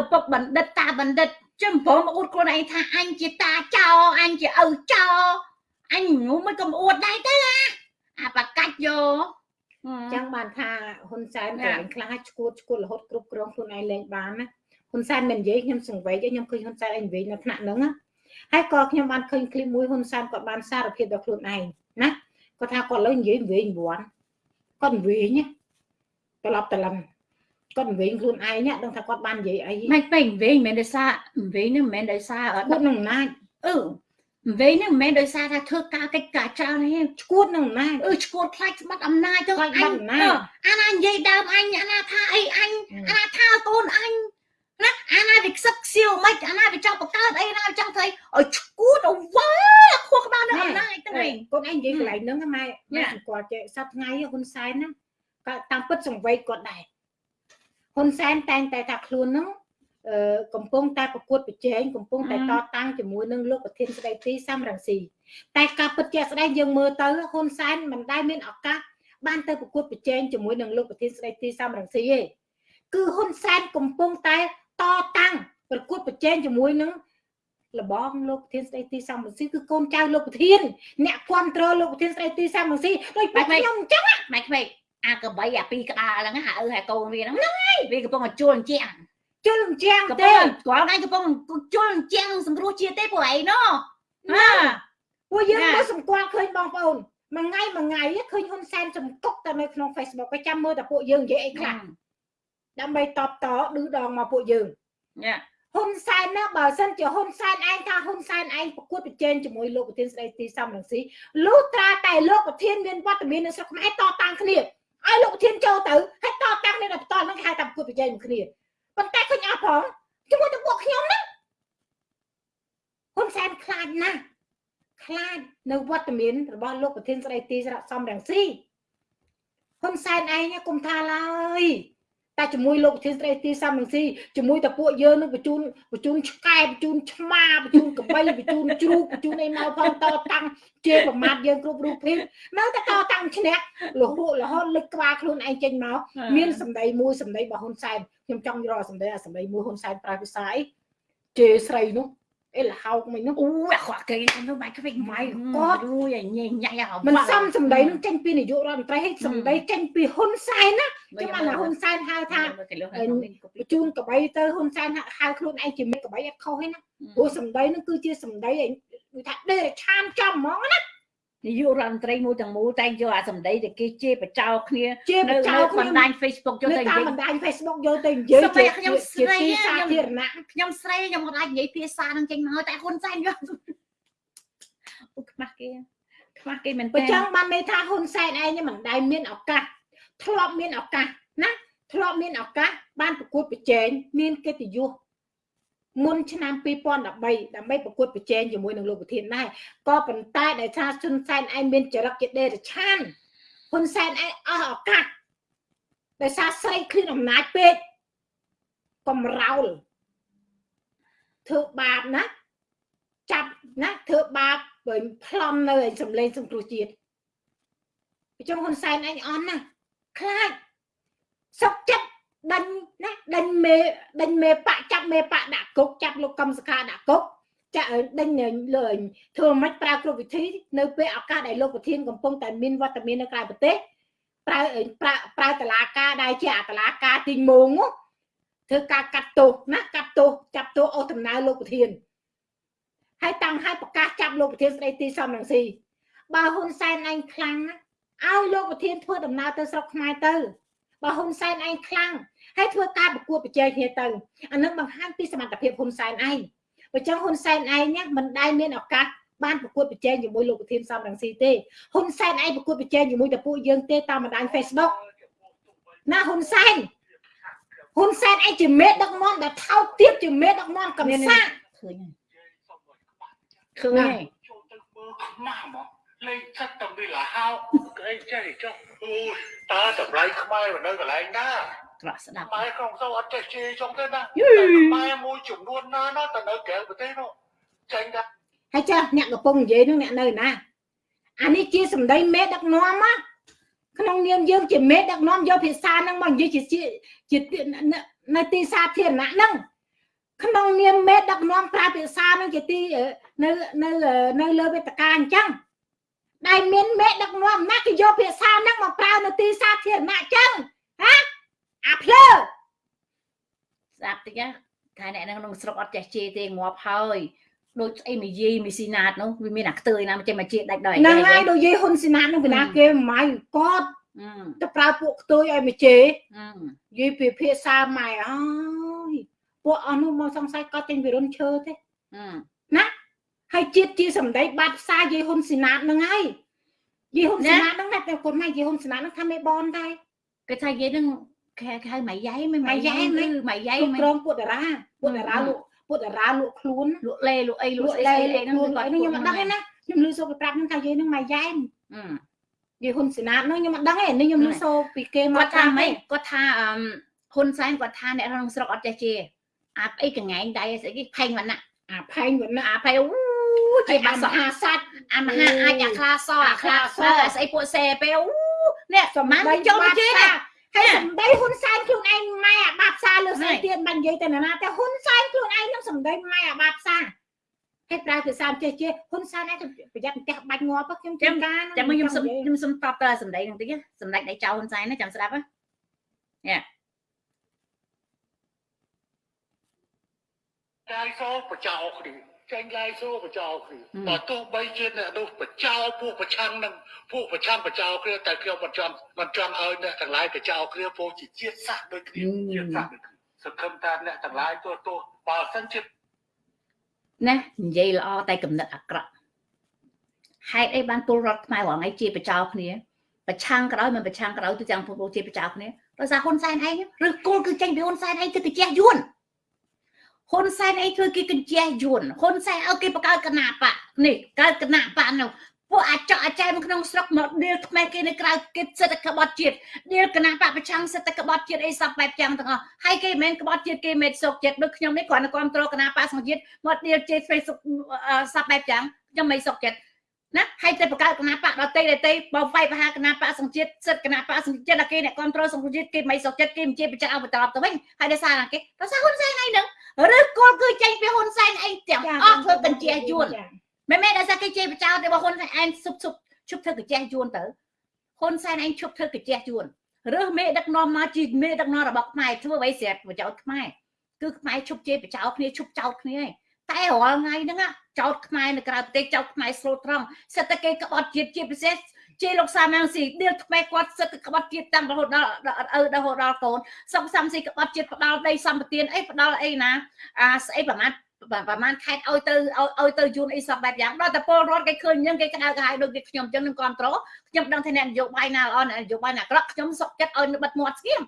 ឪពុកបណ្ឌិតតាបណ្ឌិតចាំបងអួតខ្លួនឯងថាអញជាតាចោអញជាឪចោអញងុំមិនកំអួតដែរទេណាអាបកាច់យោចឹងបានថាហ៊ុនសែនកន្លែងខ្លះឈួតឈួតរហូតគ្រប់គ្រងខ្លួនឯងលែងបានណាហ៊ុនសែនមិននិយាយខ្ញុំសង្វេគខ្ញុំឃើញហ៊ុនសែនឯងនិយាយនៅថ្នាក់ហ្នឹងណាហើយក៏ខ្ញុំបានឃើញឃ្លីបមួយហ៊ុនសែនគាត់បានសារភាពដល់ខ្លួនឯងណាគាត់ថាគាត់លើនិយាយវិញវាន់គាត់វិញណា ត្រឡប់ត្រឡឹងគាត់វិញខ្លួនឯងដឹងថាគាត់បាននិយាយអីមិនពេញវិញមិនមែនដោយសារវិញហ្នឹងមិនមែនដោយសារគាត់នឹងអំណាចអឺវិញហ្នឹងមិនមែនដោយសារថាធ្វើការកិច្ចការច្រើនទេឈួតនឹងអំណាចអឺឈួតខ្លាចស្បាត់អំណាចទៅអញអាណានិយាយដើមអញអាណាថាអីអញអាណាថាកូនអញណាអាណាវាខ្សឹកខ្សៀវមិនអាណាវាចង់បង្កើតអីណាចង់ធ្វើឲ្យឈួតអវ៉ាខួរក្បាលនៅអំណាចទៅវិញកូនឯងនិយាយកន្លែងហ្នឹងម៉ែម៉ែគាត់ចេះសប្ថ្ងៃហ៊ុនសែនណាក៏ តាមពិតសង្វេគគាត់ដែរហ៊ុនសែនតែងតែថាខ្លួនហ្នឹងកំពុងតែប្រកួតប្រជែងកំពុងតែតតាំងជាមួយនឹងលោកប្រធានស្ដីទីសំរងស៊ីតែការពិតជាក់ស្ដែងយើងមើលទៅហ៊ុនសែនមិនដែលមានឱកាសបានទៅប្រកួតប្រជែងជាមួយនឹងលោកប្រធានស្ដីទីសំរងស៊ីទេគឺហ៊ុនសែនកំពុងតែតតាំងប្រកួតប្រជែងជាមួយនឹងលបងលោកប្រធានស្ដីទីសំរងស៊ីគឺកូនចៅលោកប្រធានអ្នកគ្រប់គ្រងលោកប្រធានស្ដីទីសំរងស៊ីដូចខ្ញុំអញ្ចឹងម៉េចវិញ អាកបីអាពីរក្បាលហ្នឹងអាឪហើយកូនវាហ្នឹងហ្នឹងហើយវាកំពុងតែជួលអញ្ចឹងជុលអញ្ចឹងទេគាត់ឯងកំពុងជុលអញ្ចឹងសង្គ្រោះជាតិទេពួកឯងណោះណាពួកយើងមើលសម្គាល់ឃើញបងប្អូនមួយថ្ងៃមួយថ្ងៃឃើញហ៊ុនសែនចំកុកតែនៅក្នុង Facebook ក៏ចាំមើលតែពួកយើងនិយាយអីខ្លះដើម្បីតបតឌឺដងមកពួកយើងយ៉ាហ៊ុនសែនណាបើសិនជាហ៊ុនសែនឯងថាហ៊ុនសែនឯងប្រកួតប្រជែងជាមួយលោកប្រធានស្ដីទីសំរងស៊ីលុះត្រាតែលោកប្រធានមានវត្តមាននៅស្រុកខ្មែរតតាំងគ្នា ឲ្យលោកប្រធានចូលទៅហើយតតាំងគ្នាដល់បន្តហ្នឹងគេហៅថាប្រកួតប្រជែងគ្នាប៉ុន្តែឃើញអស់ផងជាមួយទៅពួកខ្ញុំណាហ៊ុនសែនខ្លាចណាស់ខ្លាចនៅវត្តមានរបស់លោកប្រធានស្ដីទីសារៈសំរងស៊ីហ៊ុនសែនឯងគុំថាឡើយ តែជាមួយលោកប្រធានស្ដីទីសំរងស៊ីជាមួយតែពួកយើងនឹងបញ្ជូនបញ្ជូនឆ្កែបញ្ជូនឆ្មាបញ្ជូនកបីបញ្ជូនជ្រូកបញ្ជូនអីមកផងតតាំងជាប្រមាថយើងគ្រប់រូបភាពនៅតែតតាំងឈ្នះរហូតរហូតលើកក្បាលខ្លួនឯងចេញមកមានសម្ដីមួយសម្ដីរបស់ហ៊ុនសែនខ្ញុំចង់រកសម្ដីអាសម្ដីមួយហ៊ុនសែនប្រើភាសាអីជេរស្រីនោះ អេលហោកមិញនោះអូអាខ្វះគេនោះបាច់ខ្វិចម៉ៃគាត់រួយញ៉ៃញ៉ៃហៅមិនសមសម្ដីនឹងចេញពីនាយករដ្ឋមន្ត្រីហើយសម្ដីចេញពីហ៊ុនសែនណាចាំបានហ៊ុនសែនហៅថាបញ្ជូនកបីទៅហ៊ុនសែនហៅខ្លួនឯងជាមេកបីអត់ខុសទេណាព្រោះសម្ដីនឹងគឺជាសម្ដីគឺថាដេរឆានចំហ្មងណា នាយករដ្ឋមន្ត្រីមួយទាំងមូលតែងយកអាសម្ដីដែលគេជេរបចោគ្នាជេរបចោបណ្ដាញ Facebook យកទៅនិយាយបណ្ដាញ Facebook យកទៅនិយាយជាខ្ញុំស្រីសាធារណៈខ្ញុំស្រីខ្ញុំមិនអាចនិយាយភាសានឹងចេញមកតែហ៊ុនសែនយកអូខ្មាស់គេខ្មាស់គេមែនទេអញ្ចឹងបានន័យថាហ៊ុនសែនឯងមិនដែលមានឱកាសធ្លាប់មានឱកាសណាធ្លាប់មានឱកាសបានប្រកួតប្រជែងមានកិត្តិយស មុនឆ្នាំ2013ដើម្បីប្រកួតប្រជែងជាមួយនឹងលោកប្រធានដែរក៏ប៉ុន្តែដែលថាហ៊ុនសែនឯងមានចរិតជាដេរឆានហ៊ុនសែនឯងអស់ឱកាសដោយសារស្រីឃ្លានអំណាចពេកកំរោលធ្វើបាបណាចាប់ណាធ្វើបាបបើប្លន់នៅឯសំឡេងសង្គ្រោះជាតិអញ្ចឹងហ៊ុនសែនឯងអន់ណាខ្លាចសុកចិត្ត ដេញណាដេញមេដេញមេបកចាប់មេបកដាក់គុកចាប់លោកកំសខាដាក់គុកចាក់ដេញលើធ្វើមិនប្រើគ្រប់វិធីនៅពេលឱកាសដែលលោកប្រធានកំពុងតែមានវត្តមាននៅក្រៅប្រទេសប្រើប្រើប្រើតឡាការដែលជាអតឡាការទីងងធ្វើការកាត់ទោសណាកាត់ទោសចាប់ទោសអូដំណើរលោកប្រធានហើយតាំងឲ្យប្រកាសចាប់លោកប្រធានស្ដីទីសំរងស៊ីបើហ៊ុនសែនឯងខ្លាំងណាឲ្យលោកប្រធានធ្វើដំណើរទៅស្រុកខ្មែរទៅបើហ៊ុនសែនឯងខ្លាំង ហើយធ្វើការប្រកួតប្រជែងគ្នាទៅអានឹងបង្ហាញពីសមត្ថភាពហ៊ុនសែនឯងបើចឹងហ៊ុនសែនឯងមិនដែលមានឱកាសបានប្រកួតប្រជែងជាមួយលោកប្រធានសំរងស៊ីទេហ៊ុនសែនឯងប្រកួតប្រជែងជាមួយតែពួកយើងទេតាមបណ្ដាញ Facebook ណាហ៊ុនសែនហ៊ុនសែនឯងជាមេដឹកនាំដែលថោកទាបជាមេដឹកនាំកំសាឃើញឃើញហើយចូលទៅមើលខ្មាស់មកលេងចិត្តតែវាលហោកអីចេះចុះអូយតើតម្លៃខ្មែរនៅកន្លែងណា ក្រក់ស្ដាប់ម៉ែក្នុងសូវអត់ចេះជេរចុងទេណាម៉ែមួយចំនួនណាណាតែនៅក្រៅប្រទេសនោះចេញថាហើយចាស់អ្នកកំពុងនិយាយនឹងអ្នកនៅណាអានេះជាសម្ដីមេដឹកនាំណាក្នុងនាមយើងជាមេដឹកនាំយកភាសាហ្នឹងមកនិយាយជាជានៅទីសាធារណៈហ្នឹងក្នុងនាមមេដឹកនាំប្រើភាសាហ្នឹងជាទីនៅនៅនៅលើវេទិកាអញ្ចឹងដែលមានមេដឹកនាំណាគេយកភាសាហ្នឹងមកប្រើនៅទីសាធារណៈអញ្ចឹងហា អាភ្លើស្ដាប់តិចថាអ្នកនៅក្នុងស្រុកអត់ចេះជេរទេងាប់ហើយដូចស្អីមីយីមីស៊ីណាតនោះវាមានអាខ្ទើយណាមិនចេះមកជេរដាច់ដល់ហ្នឹងហើយដូចយាយហ៊ុនស៊ីណាតនឹងពីណាគេម៉ៃគាត់ទៅប្រើពួកខ្ទើយឲ្យមកជេរនិយាយពីភាសាម៉ែអើយពួកអស់នោះមកសង្ស័យគាត់ចេញពីរុនឈើទេណាហើយជាតិជាសម្ដីបាត់ផ្សាយាយហ៊ុនស៊ីណាតហ្នឹងហើយយាយហ៊ុនស៊ីណាតហ្នឹងតែគាត់ម៉ែយាយហ៊ុនស៊ីណាតហ្នឹងថាមេបនដែរគេថាយាយហ្នឹង គេហៅម៉ៃយ៉ៃមិនម៉ៃយ៉ៃគឺម៉ៃយ៉ៃមិនក្រមពួកតារាពួកតារាលក់ពួកតារាលក់ខ្លួនលក់លេលក់អីលក់ស្អីស្អីហ្នឹងគាត់ខ្ញុំមិនដឹងទេណាខ្ញុំលឺសូគេប្រាប់ខ្ញុំថាយាយហ្នឹងម៉ៃយ៉ៃយាយហ៊ុនសេណាតហ្នឹងខ្ញុំមិនដឹងទេនេះខ្ញុំលឺសូពីគេមកគាត់ថាម៉េចគាត់ថាហ៊ុនសែនគាត់ថាអ្នកក្នុងស្រុកអត់ចេះជាអាអីកងែងដៃស្អីគេផេងវណ្ណៈអាផេងវណ្ណៈអាផេងអូជាបាសមហាស័តអាមហាអាចអាខ្លាសអាខ្លាសស្អីពួកសេពេលអូនេះសម្ដីចូលជេណា ហើយសម្ដីហ៊ុនសែនខ្លួនឯងម៉ែអាបាប់សាលើស្អីទៀតមិននិយាយទៅណាតែហ៊ុនសែនខ្លួនឯងនឹងសម្ដីម៉ែអាបាប់សាហើយប្រើភាសាចេះចេះហ៊ុនសែនឯងប្រយ័ត្នផ្ទះបាច់ងាប់ខ្ញុំចាំការចាំខ្ញុំសុំខ្ញុំសុំតបតើសម្ដីនឹងតិចសម្ដេចដៃចៅហ៊ុនសែនណាចាំស្ដាប់ណាយ៉ាកាយសោប្រចោគ្នា ចេញឡាយសួរបចោគ្នាបើទោះបីជាអ្នកនោះបចោពួកប្រឆាំងនឹងពួកប្រឆាំងបចោគ្នាតែខ្ញុំមិនចង់មិនចង់ឲ្យអ្នកទាំងឡាយបចោគ្នាពួកជាជាតិសាសន៍ដូចគ្នាជាតិសាសន៍ដូចគ្នាសង្ឃឹមថាអ្នកទាំងឡាយទោះទោះបើសិនជាណានិយាយល្អតែកំណត់អាក្រក់ហេតុអីបានពលរដ្ឋខ្មែររងឯងជាបចោគ្នាប្រឆាំងក្រោយមិនប្រឆាំងក្រោយទៅទាំងពលជាបចោគ្នាដោយសារហ៊ុនសែនឯងឬគោលគឺចេញពីហ៊ុនសែនឯងទៅទៅជះយួន ហ៊ុនសែនអីធ្វើគេកញ្ជះយួនហ៊ុនសែនឲ្យគេបង្កើតគណៈបកនេះកើតគណៈបកនោះពួកអាចកអាចែមក្នុងស្រុកមកដៀលខ្មែរគេនៅក្រៅគេសិទ្ធិក្បត់ជាតិដៀលគណៈបកប្រឆាំងសិទ្ធិក្បត់ជាតិអីសពបែបយ៉ាងទាំងអស់ហើយគេមិនមែនក្បត់ជាតិគេមិនសុកចិត្តដូចខ្ញុំនេះគ្រាន់តែគ្រប់គ្រងគណៈបកសង្ជាតិមកដៀលជេ Facebook សពបែបយ៉ាងខ្ញុំមិនសុកចិត្ត ណាហើយតែបង្កើតគណៈបកដតីដតីបើវាយបហាគណៈបកសង្ជាតិសិទ្ធគណៈបកសង្ជាតិដល់គេអ្នកគ្រប់គ្រងសង្ជាតិគេមិនសុកចិត្តគេមិនជាប្រជាអបតបទៅវិញហើយដោយសារគេដោយសារហ៊ុនសែនឯងនឹងឬគល់គឺចេញពីហ៊ុនសែនអីទាំងអស់ធ្វើកញ្ជះយួនមិនមែនដោយសារគេជេរបចោលទេបើហ៊ុនសែនឯងសុបសុបជប់ធ្វើកញ្ជះយួនទៅហ៊ុនសែនឯងជប់ធ្វើកញ្ជះយួនរើសមេដឹកនាំមកជាមេដឹកនាំរបស់ខ្មែរធ្វើអ្វីស្រាប់បចោលខ្មែរគឺខ្មែរជប់ជេរបចោលគ្នាជប់ចោលគ្នាឯង តែរាល់ថ្ងៃហ្នឹងចោតខ្មែរនៅក្រៅប្រទេសចោតខ្មែរស្លូតត្រង់សិតតែគេក្បត់ជាតិជាពិសេសជាលោកសាមាំងស៊ីដៀលថ្មីគាត់សិតក្បត់ជាតិតាំងរហូតដល់ឪរហូតដល់កូនសុកសាំស៊ីក្បត់ជាតិផ្ដាល់ដីសម្បទានអីផ្ដាល់អីណាអាស្អីប្រមាណប្រហែលខេតឲ្យទៅឲ្យទៅយួនអីសពបែបយ៉ាងដល់តែពលរដ្ឋគេឃើញអញ្ចឹងគេក្តៅក្រហាយដូចគេខ្ញុំអញ្ចឹងនឹងគ្រប់គ្រងខ្ញុំដឹងថាអ្នកនយោបាយណាល្អអ្នកនយោបាយណាអាក្រក់ខ្ញុំសុកចិត្តឲ្យបិទមាត់ស្គៀម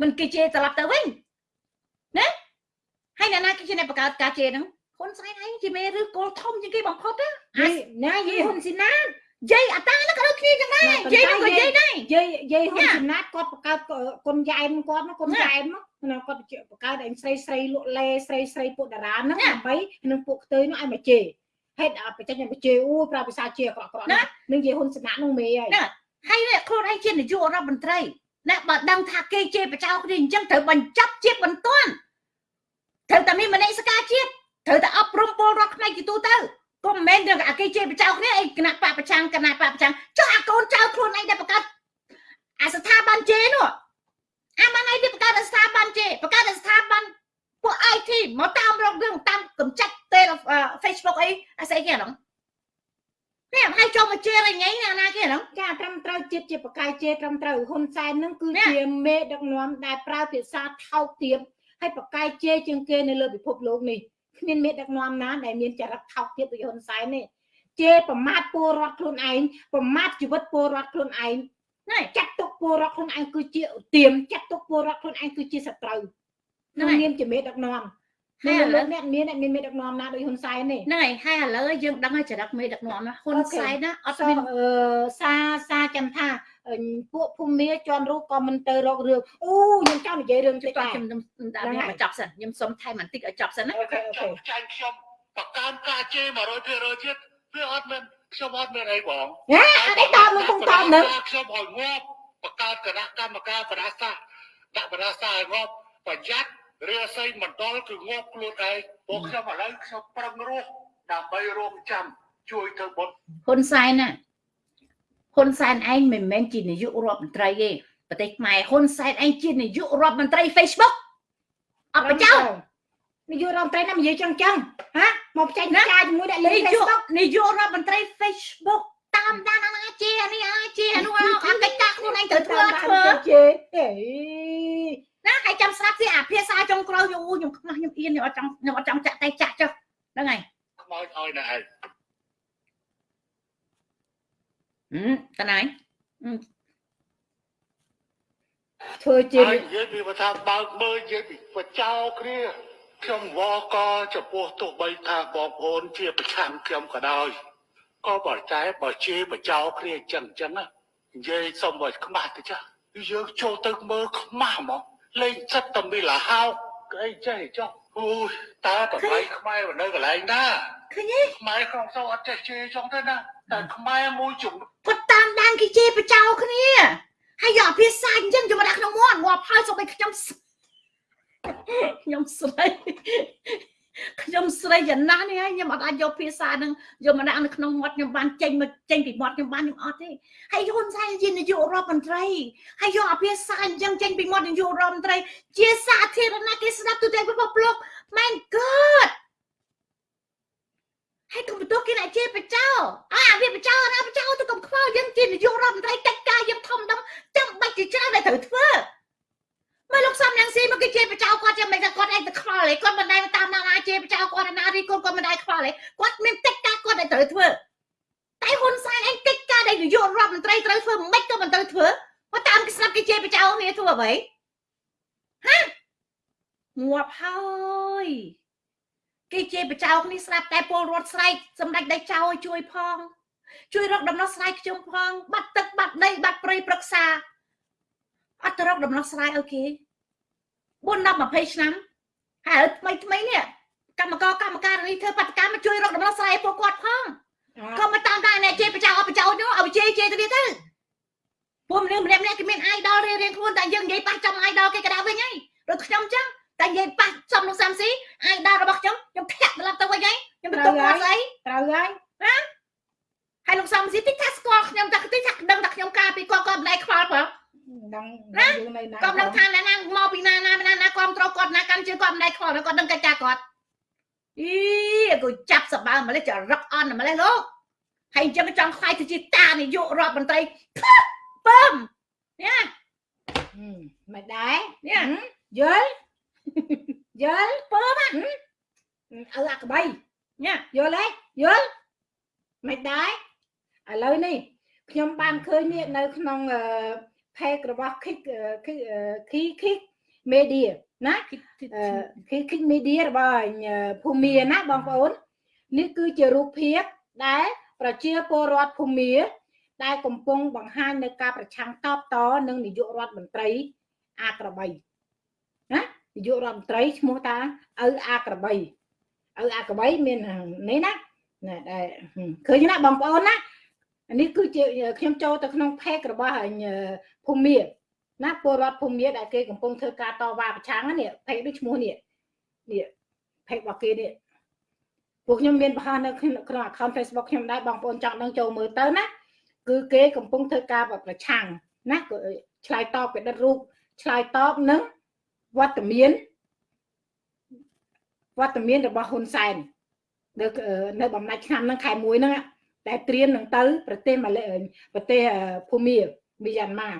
មិនគេជេរត្រឡប់ទៅវិញណា ហើយអ្នកណាគេជាអ្នកបង្កើតការជេរហ្នឹងហ៊ុនសែនឯងជាមេឬគោលធំជាងគេបំផុតណាណាយីហ៊ុនស៊ីណាយាយអាតាហ្នឹងក៏ដូចគ្នាចឹងដែរយាយនឹងក៏យាយដែរយាយយាយហ៊ុនចំណាតគាត់បង្កើតគុណយ៉ែមគាត់គុណយ៉ែមណាគាត់បង្កើតឯងស្រីស្រីលក់លេស្រីស្រីពួកតារាហ្នឹងដើម្បីនឹងពួកខ្ទើយនោះឲ្យមកជេហេតុបច្ចេកមកជេអូប្រើភាសាជេអាក្រក់ក្រក់នឹងយាយហ៊ុនសំណាក់នោះមេហើយហើយខ្លួនឯងជានាយករដ្ឋមន្ត្រីណាបើដឹងថាគេជេរបចោគ្នាអញ្ចឹងត្រូវបញ្ចប់ជាតិបន្ទាន់ត្រូវតែមានមនសិការជាតិត្រូវតែអប់រំពលរដ្ឋខ្មែរជាទូទៅក៏មិនមែនរឿងអា គេជេរបចោគ្នាអីគណៈបពប្រឆាំងគណៈបពប្រឆាំងចុះអាកូនចៅខ្លួនឯងដែលបង្កើតអាស្ថាប័នជេនោះអាបានឯងបង្កើតស្ថាប័នជេបង្កើតស្ថាប័នពួក IT មកតាមរករឿងតាមកំចាត់ទេ Facebook អីអាស្អីគេហ្នឹងនេះហើយចូលមកជេរញ៉ៃណាណាគេហ្នឹងចាត្រឹមត្រូវជាតិជាបកាយជេរត្រឹមត្រូវហ៊ុនសែនហ្នឹងគឺជាមេដឹកនាំដែលប្រើភាសាថោកទាបហើយបកាយជេរជាងគេនៅលើពិភពលោកនេះគ្មានមេដឹកនាំណាដែលមានចរិតថោកទាបដូចហ៊ុនសែនទេ ជេរប្រមាថពលរដ្ឋខ្លួនឯងប្រមាថជីវិតពលរដ្ឋខ្លួនឯងណាចាត់ទុកពលរដ្ឋខ្លួនឯងគឺជាឧទាមចាត់ទុកពលរដ្ឋខ្លួនឯងគឺជាសត្រូវក្នុងនាមជាមេដឹកនាំហើយឥឡូវអ្នកមានអ្នកមានមេដឹកនាំណាដូចហ៊ុនសែននេះហ្នឹងហើយហើយឥឡូវយើងដឹងហើយចរិតមេដឹកនាំណាហ៊ុនសែនណាអត់មានអឺសាសាចាំថាពួកភូមិមាជន់រូបក៏មិនទៅរករឿងអូខ្ញុំចង់និយាយរឿងជួយខ្ញុំដាក់វាបញ្ចប់សិនខ្ញុំសុំថែមបន្តិចឲ្យចប់សិនណាអូខេអូខេចាញ់ខ្ញុំបកកានការជេរ100%ទៀត វាអត់មានខ្ញុំអត់មានអីបងហ៎អត់អីតបនឹងគង់តបនឹងខ្ញុំឲ្យងាប់បកកើតគណៈកម្មការបដាសាដាក់បដាសាឲ្យងាប់ប្រយ័ត្នរាសីមណ្ឌលគឺងាប់ខ្លួនឯងពួកខ្ញុំឥឡូវខ្ញុំប្រឹងរស់ដើម្បីរងចាំជួយធ្វើបុតហ៊ុនសែនណាហ៊ុនសែនឯងមិនមែនជានាយករដ្ឋមន្ត្រីទេប្រទេសខ្មែរហ៊ុនសែនឯងជានាយករដ្ឋមន្ត្រី Facebook អត់បចោ នាយករដ្ឋមន្ត្រីណានិយាយចឹងចឹងហាមកចាញ់ចាជាមួយអ្នកលេង Facebook នាយករដ្ឋមន្ត្រី Facebook តាមដានអាណាជានេះអាជានោះអាកិច្ចការខ្លួនឯងត្រូវធ្វើធ្វើជាអេណាហើយចាំស្ដាប់ស៊ីអាភាសាចុងក្រោយយូខ្ញុំខ្មាស់ខ្ញុំអៀនខ្ញុំអត់ចង់ខ្ញុំអត់ចង់ចាក់តែចាក់ចុះហ្នឹងហើយខ្មោចឲ្យណាឯងហឹមតាណៃធ្វើជានិយាយពីថាបើកមើលនិយាយពីបចោគ្នា ខ្ញុំវកចំពោះទោះបីថាបងប្អូនជាប្រឆាំងខ្ញុំក៏ដោយក៏បើតែបើជេរបចោគ្នាអញ្ចឹងអញ្ចឹងនិយាយសុំឲ្យខ្មាស់ទៅចាយើងចូលទៅមើលខ្មាស់ហ្មងលេងចិត្តតែមានលហោកអីចេះចុះអូយតើតម្លៃខ្មែរនៅកន្លែងណាឃើញទេខ្មែរក្នុងសោអត់ចេះជេរចុងទៅណាតែខ្មែរមួយជុំគាត់តាមដានគេជេរបចោគ្នាហើយយកភាសាអញ្ចឹងយកមកដាក់ក្នុងមាត់ងាប់ហើយសូម្បីខ្ញុំ ខ្ញុំស្រីខ្ញុំស្រីយ៉ាងណាស់នេះហើយខ្ញុំអត់អាចយកភាសានឹងយកមកដាក់នៅក្នុងមាត់ខ្ញុំបានចេញមកចេញពីមាត់ខ្ញុំបានខ្ញុំអត់ទេហើយហ៊ុនសែនជានាយករដ្ឋមន្ត្រីហើយយកអាភាសាអញ្ចឹងចេញពីមាត់នាយករដ្ឋមន្ត្រី ជាសាធារណៈគេស្ដាប់ទូទាំងពិភពលោក My God ហើយកុំបន្ទោសគេអ្នកជាបចោអាវាបចោណាបចោទៅកុំខ្វល់យើងជានាយករដ្ឋមន្ត្រីកិច្ចការយើងធំដុំចាំបាច់ជាច្រើនដែលត្រូវធ្វើ មើលលោកសំយ៉ាងស៊ីមកគេជាបចៅគាត់ចាំមិនថាគាត់ឯងទៅខ្វល់ទេគាត់មិនដែលតាមណាណាជាបចៅគាត់ណារីគាត់គាត់មិនដែលខ្វល់ទេគាត់មានកិច្ចការគាត់ដែលត្រូវធ្វើតែហ៊ុនសែនឯងកិច្ចការដែលនាយករដ្ឋមន្ត្រីត្រូវធ្វើមិនក៏មិនត្រូវធ្វើគាត់តាមគេស្ដាប់គេជាបចៅគ្នាធ្វើអ្វីហាងាប់ហើយគេជាបចៅគ្នាស្ដាប់តែពលរដ្ឋស្រែកសម្ដេចដៃចៅឲ្យជួយផង ជួយរកដំណោះស្រាយខ្ញុំផង បាត់ទឹកបាត់ដីបាត់ព្រៃប្រឹក្សាអត់ទៅរកដំណោះស្រាយឲ្យគេ 4 10 20ឆ្នាំហើយថ្មីថ្មីនេះកម្មករកម្មការនេះធ្វើបាតកម្មជួយរកដំណោះស្រាយពួកគាត់ផងក៏មកតាមតែអ្នកជេរបចៅអបចៅនោះឲ្យជេរជេរទៅទៀតទៅពួកមនុស្សម្នាក់ម្នាក់គេមាន idol រៀងរៀងខ្លួនតែយើងនិយាយប៉ះចំ idol គេក៏ដែរវិញហើយដូចខ្ញុំចឹងតែនិយាយប៉ះចំលោកសាំស៊ី idol របស់ខ្ញុំខ្ញុំធាក់ត្រឡប់ទៅវិញហើយខ្ញុំបន្ទុកគាត់ស្អីត្រូវហើយណាហើយលោកសាំស៊ីតិចថាស្គាល់ខ្ញុំតែតិចថាដឹងថាខ្ញុំការពីគាត់គាត់មិនដែរខ្វល់ផង ដឹងណាយើងនៅណាគាត់ដឹងថាណាណាមកពីណាណាណាណាគ្រប់ត្រូលគាត់ណាកាន់ជើងគាត់មិនដែរខ្វល់គាត់ដឹងកិច្ចការគាត់អីគាត់ចាប់សបើម្លេះចរឹកអន់ម្លេះលោកហើយអញ្ចឹងចង់ខ្លាយទៅជាតានាយករដ្ឋមន្ត្រីពើមនេះមិនដែរនេះយល់យល់ពើមអើអាក្បីនេះយល់ទេយល់មិនដែរឥឡូវនេះខ្ញុំបានឃើញនេះនៅក្នុងអឺ page របស់ Kick Kick Kick Media ណា Kick Kick Media របស់ភូមាណាបងប្អូននេះគឺជារូបភាពដែលប្រជាពលរដ្ឋភូមាដែលកំពុងបង្ហាញនៅការប្រឆាំងតបតនឹងនាយករដ្ឋមន្ត្រីអាក្របីណានាយករដ្ឋមន្ត្រីឈ្មោះតាឪអាក្របីឪអាក្របីមាននេះណាណាដែលឃើញណាបងប្អូនណានេះគឺជាខ្ញុំចូលទៅក្នុង page របស់ ភូមិណាពលរដ្ឋភូមិដែលគេកំពុងធ្វើការតវ៉ាប្រឆាំងនេះ page ដូចឈ្មោះនេះនេះ page របស់គេនេះពួកខ្ញុំមានបង្ហាញនៅក្នុង account Facebook ខ្ញុំដែរបងប្អូនចង់ដឹងចូលមើលទៅណាគឺគេកំពុងធ្វើការប្រឆាំងណាឆ្លើយតបពីដិតរូបឆ្លើយតបនឹងវត្តមានវត្តមានរបស់ហ៊ុនសែននៅនៅបំណាច់ឆ្នាំហ្នឹងខែ1ហ្នឹងដែលត្រៀមនឹងទៅ ប្រទេសម៉ាឡេប្រទេសភូមាមីយ៉ាន់ម៉ា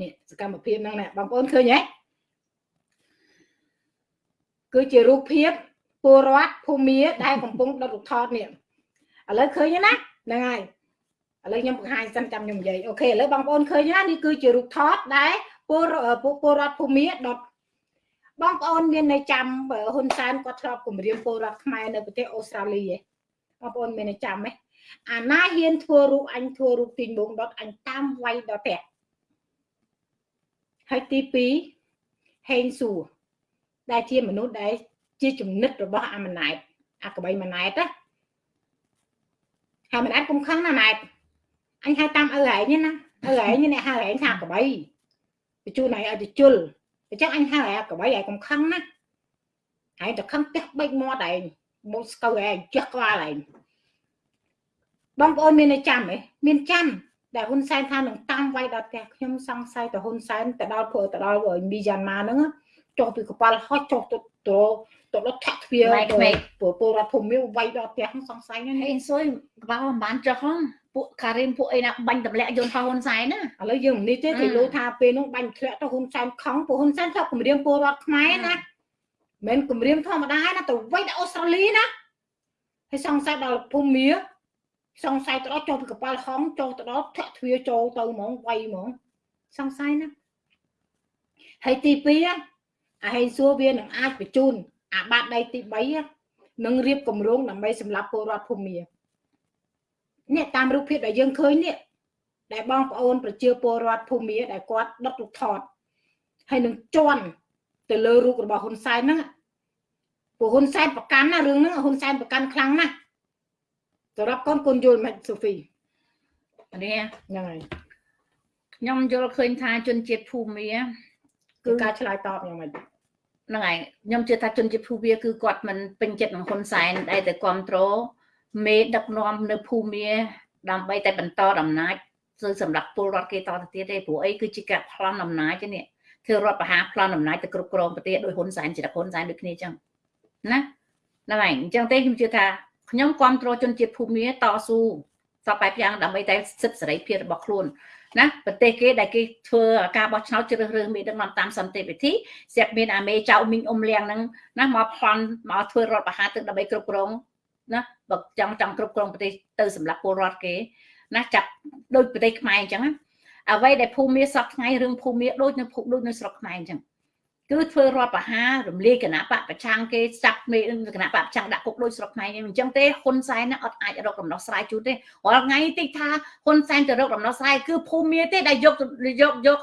នេះសកម្មភាពហ្នឹងណាបងប្អូនឃើញទេគឺជារូបភាពពលរដ្ឋភូមាដែលកំពុងដុតរូបថតនេះឥឡូវឃើញណាហ្នឹងហើយឥឡូវខ្ញុំបង្ហាញសិនចាំខ្ញុំនិយាយអូខេឥឡូវបងប្អូនឃើញណានេះគឺជារូបថតដែលពលពលពលរដ្ឋភូមាដុតបងប្អូនមាននៅចាំហ៊ុនសែនគាត់ធ្លាប់គម្រាមពលរដ្ឋខ្មែរនៅប្រទេសអូស្ត្រាលីឯងបងប្អូនមាននៅចាំទេអាណាហ៊ានធ្វើរូបអញធ្វើរូបទីងបងដុតអញតាមវាយដល់ផ្ទះ ហើយទី2ហេងសួរដែលជាមនុស្សដែលជាចំណិតរបស់អាម៉ណែតអាកបៃម៉ណែតណាហើយម៉ណែតគុំខឹងណាម៉ណែតអញហៅតាមឪឯងណាឪឯងនេះហៅឯងថាកបៃបញ្ជូនឯងឲ្យទៅជុលអញ្ចឹងអញហៅឯងកបៃឯងកុំខឹងណាឯងទៅខឹងផ្ទះបេកមាត់ឯងមកស្កូវឯងជះក្បាលឯងបងប្អូនមាននៅចាំទេមានចាំ ដែលហ៊ុនសែនថានឹងតាមវាយដល់ផ្ទះខ្ញុំសង្ស័យទៅហ៊ុនសែនទៅដល់ព្រោះទៅដល់មីយ៉ាន់ម៉ាហ្នឹងចុះពីកប៉ាល់ហោះចុះទៅទៅទៅដល់ថាក់ទ្វារពលពលរដ្ឋភូមិវាយដល់ផ្ទះសង្ស័យហ្នឹងហេស៊ុយកប៉ាល់មិនបានចុះហ្នឹងពួកការីមពួកអីណាបាញ់ទម្លាក់យន្តហោះហ៊ុនសែនណាឥឡូវយើងនេះទេគេលោថាពេលនោះបាញ់ធ្លាក់ទៅហ៊ុនសែនខំពួកហ៊ុនសែនថាគម្រាមពលរដ្ឋខ្មែរណាមិនគម្រាមធម្មតាណាទៅវិញដល់អូស្ត្រាលីណាហើយសង្ស័យដល់ភូមិ សង្ស័យទៅដល់ចូលពីកប៉ាល់ហងចូលទៅដល់ធាក់ទ្វារចូលទៅហ្មងវាយហ្មងសង្ស័យណាហើយទី2អាហេសួរវានឹងអាចបញ្ជូនអាបាតដៃទី3នឹងរៀបគម្រោងដើម្បីសម្រាប់ពលរដ្ឋភូមិនេះតាមរូបភាពដែលយើងឃើញនេះដែលបងប្អូនប្រជាពលរដ្ឋភូមិដែលគាត់ដុតរូបថតហើយនឹងជន់ទៅលើរូបរបស់ហ៊ុនសែនហ្នឹងពួកហ៊ុនសែនប្រកាន់ណារឿងហ្នឹងហ៊ុនសែនប្រកាន់ខ្លាំងណាស់ សម្រាប់កូនកូនយល់មិនសូហ្វីនេះហ្នឹងហើយខ្ញុំយល់ឃើញថាជនជាតិភូមិគឺការឆ្លើយតបយ៉ាងម៉េចហ្នឹងហើយខ្ញុំជឿថាជនជាតិភូមាគឺគាត់មិនពេញចិត្តនឹងហ៊ុនសែនដែលតែគ្រប់គ្រងមេដឹកនាំនៅភូមាដើម្បីតែបន្តអំណាចគឺសម្រាប់ពលរដ្ឋគេតទៅទៀតទេព្រោះអីគឺជាការប្លន់អំណាចទេនេះធ្វើរដ្ឋបហាប្លន់អំណាចទៅគ្រប់គ្រងប្រទេសដោយហ៊ុនសែនជាហ៊ុនសែនដូចគ្នាអញ្ចឹងណាហ្នឹងហើយអញ្ចឹងទេខ្ញុំជឿថា ខ្ញុំគ្រប់គ្រងជនជាតិភូមាតស៊ូសពបែបយ៉ាងដើម្បីតែសិទ្ធិសេរីភាពរបស់ខ្លួនណាប្រទេសគេដែលគេធ្វើការបោះឆ្នោតជ្រើសរើសមេដឹកនាំតាមសន្តិវិធីស្រាប់មានអាមេចៅមីងអ៊ុំលៀងហ្នឹងណាមកប្លន់មកធ្វើរដ្ឋបហាទឹកដើម្បីគ្រប់គ្រងណាបើចង់ចង់គ្រប់គ្រងប្រទេសទៅសម្រាប់ពលរដ្ឋគេណាចាប់ដូចប្រទេសខ្មែរអញ្ចឹងណាអ្វីដែលភូមិសពថ្ងៃរឿងភូមិដូចនៅភូមិដូចនៅស្រុកខ្មែរអញ្ចឹង គឺធ្វើរដ្ឋបហារំលាយគណៈបកប្រឆាំងគេចាប់មេគណៈបកប្រឆាំងដាក់គុកដូចស្រុកខ្មែរអញ្ចឹងទេហ៊ុនសែនអត់អាចរកដំណោះស្រាយជូនទេរាល់ថ្ងៃតិចថាហ៊ុនសែនទៅរកដំណោះស្រាយគឺភូមិទេដែលយកយកយក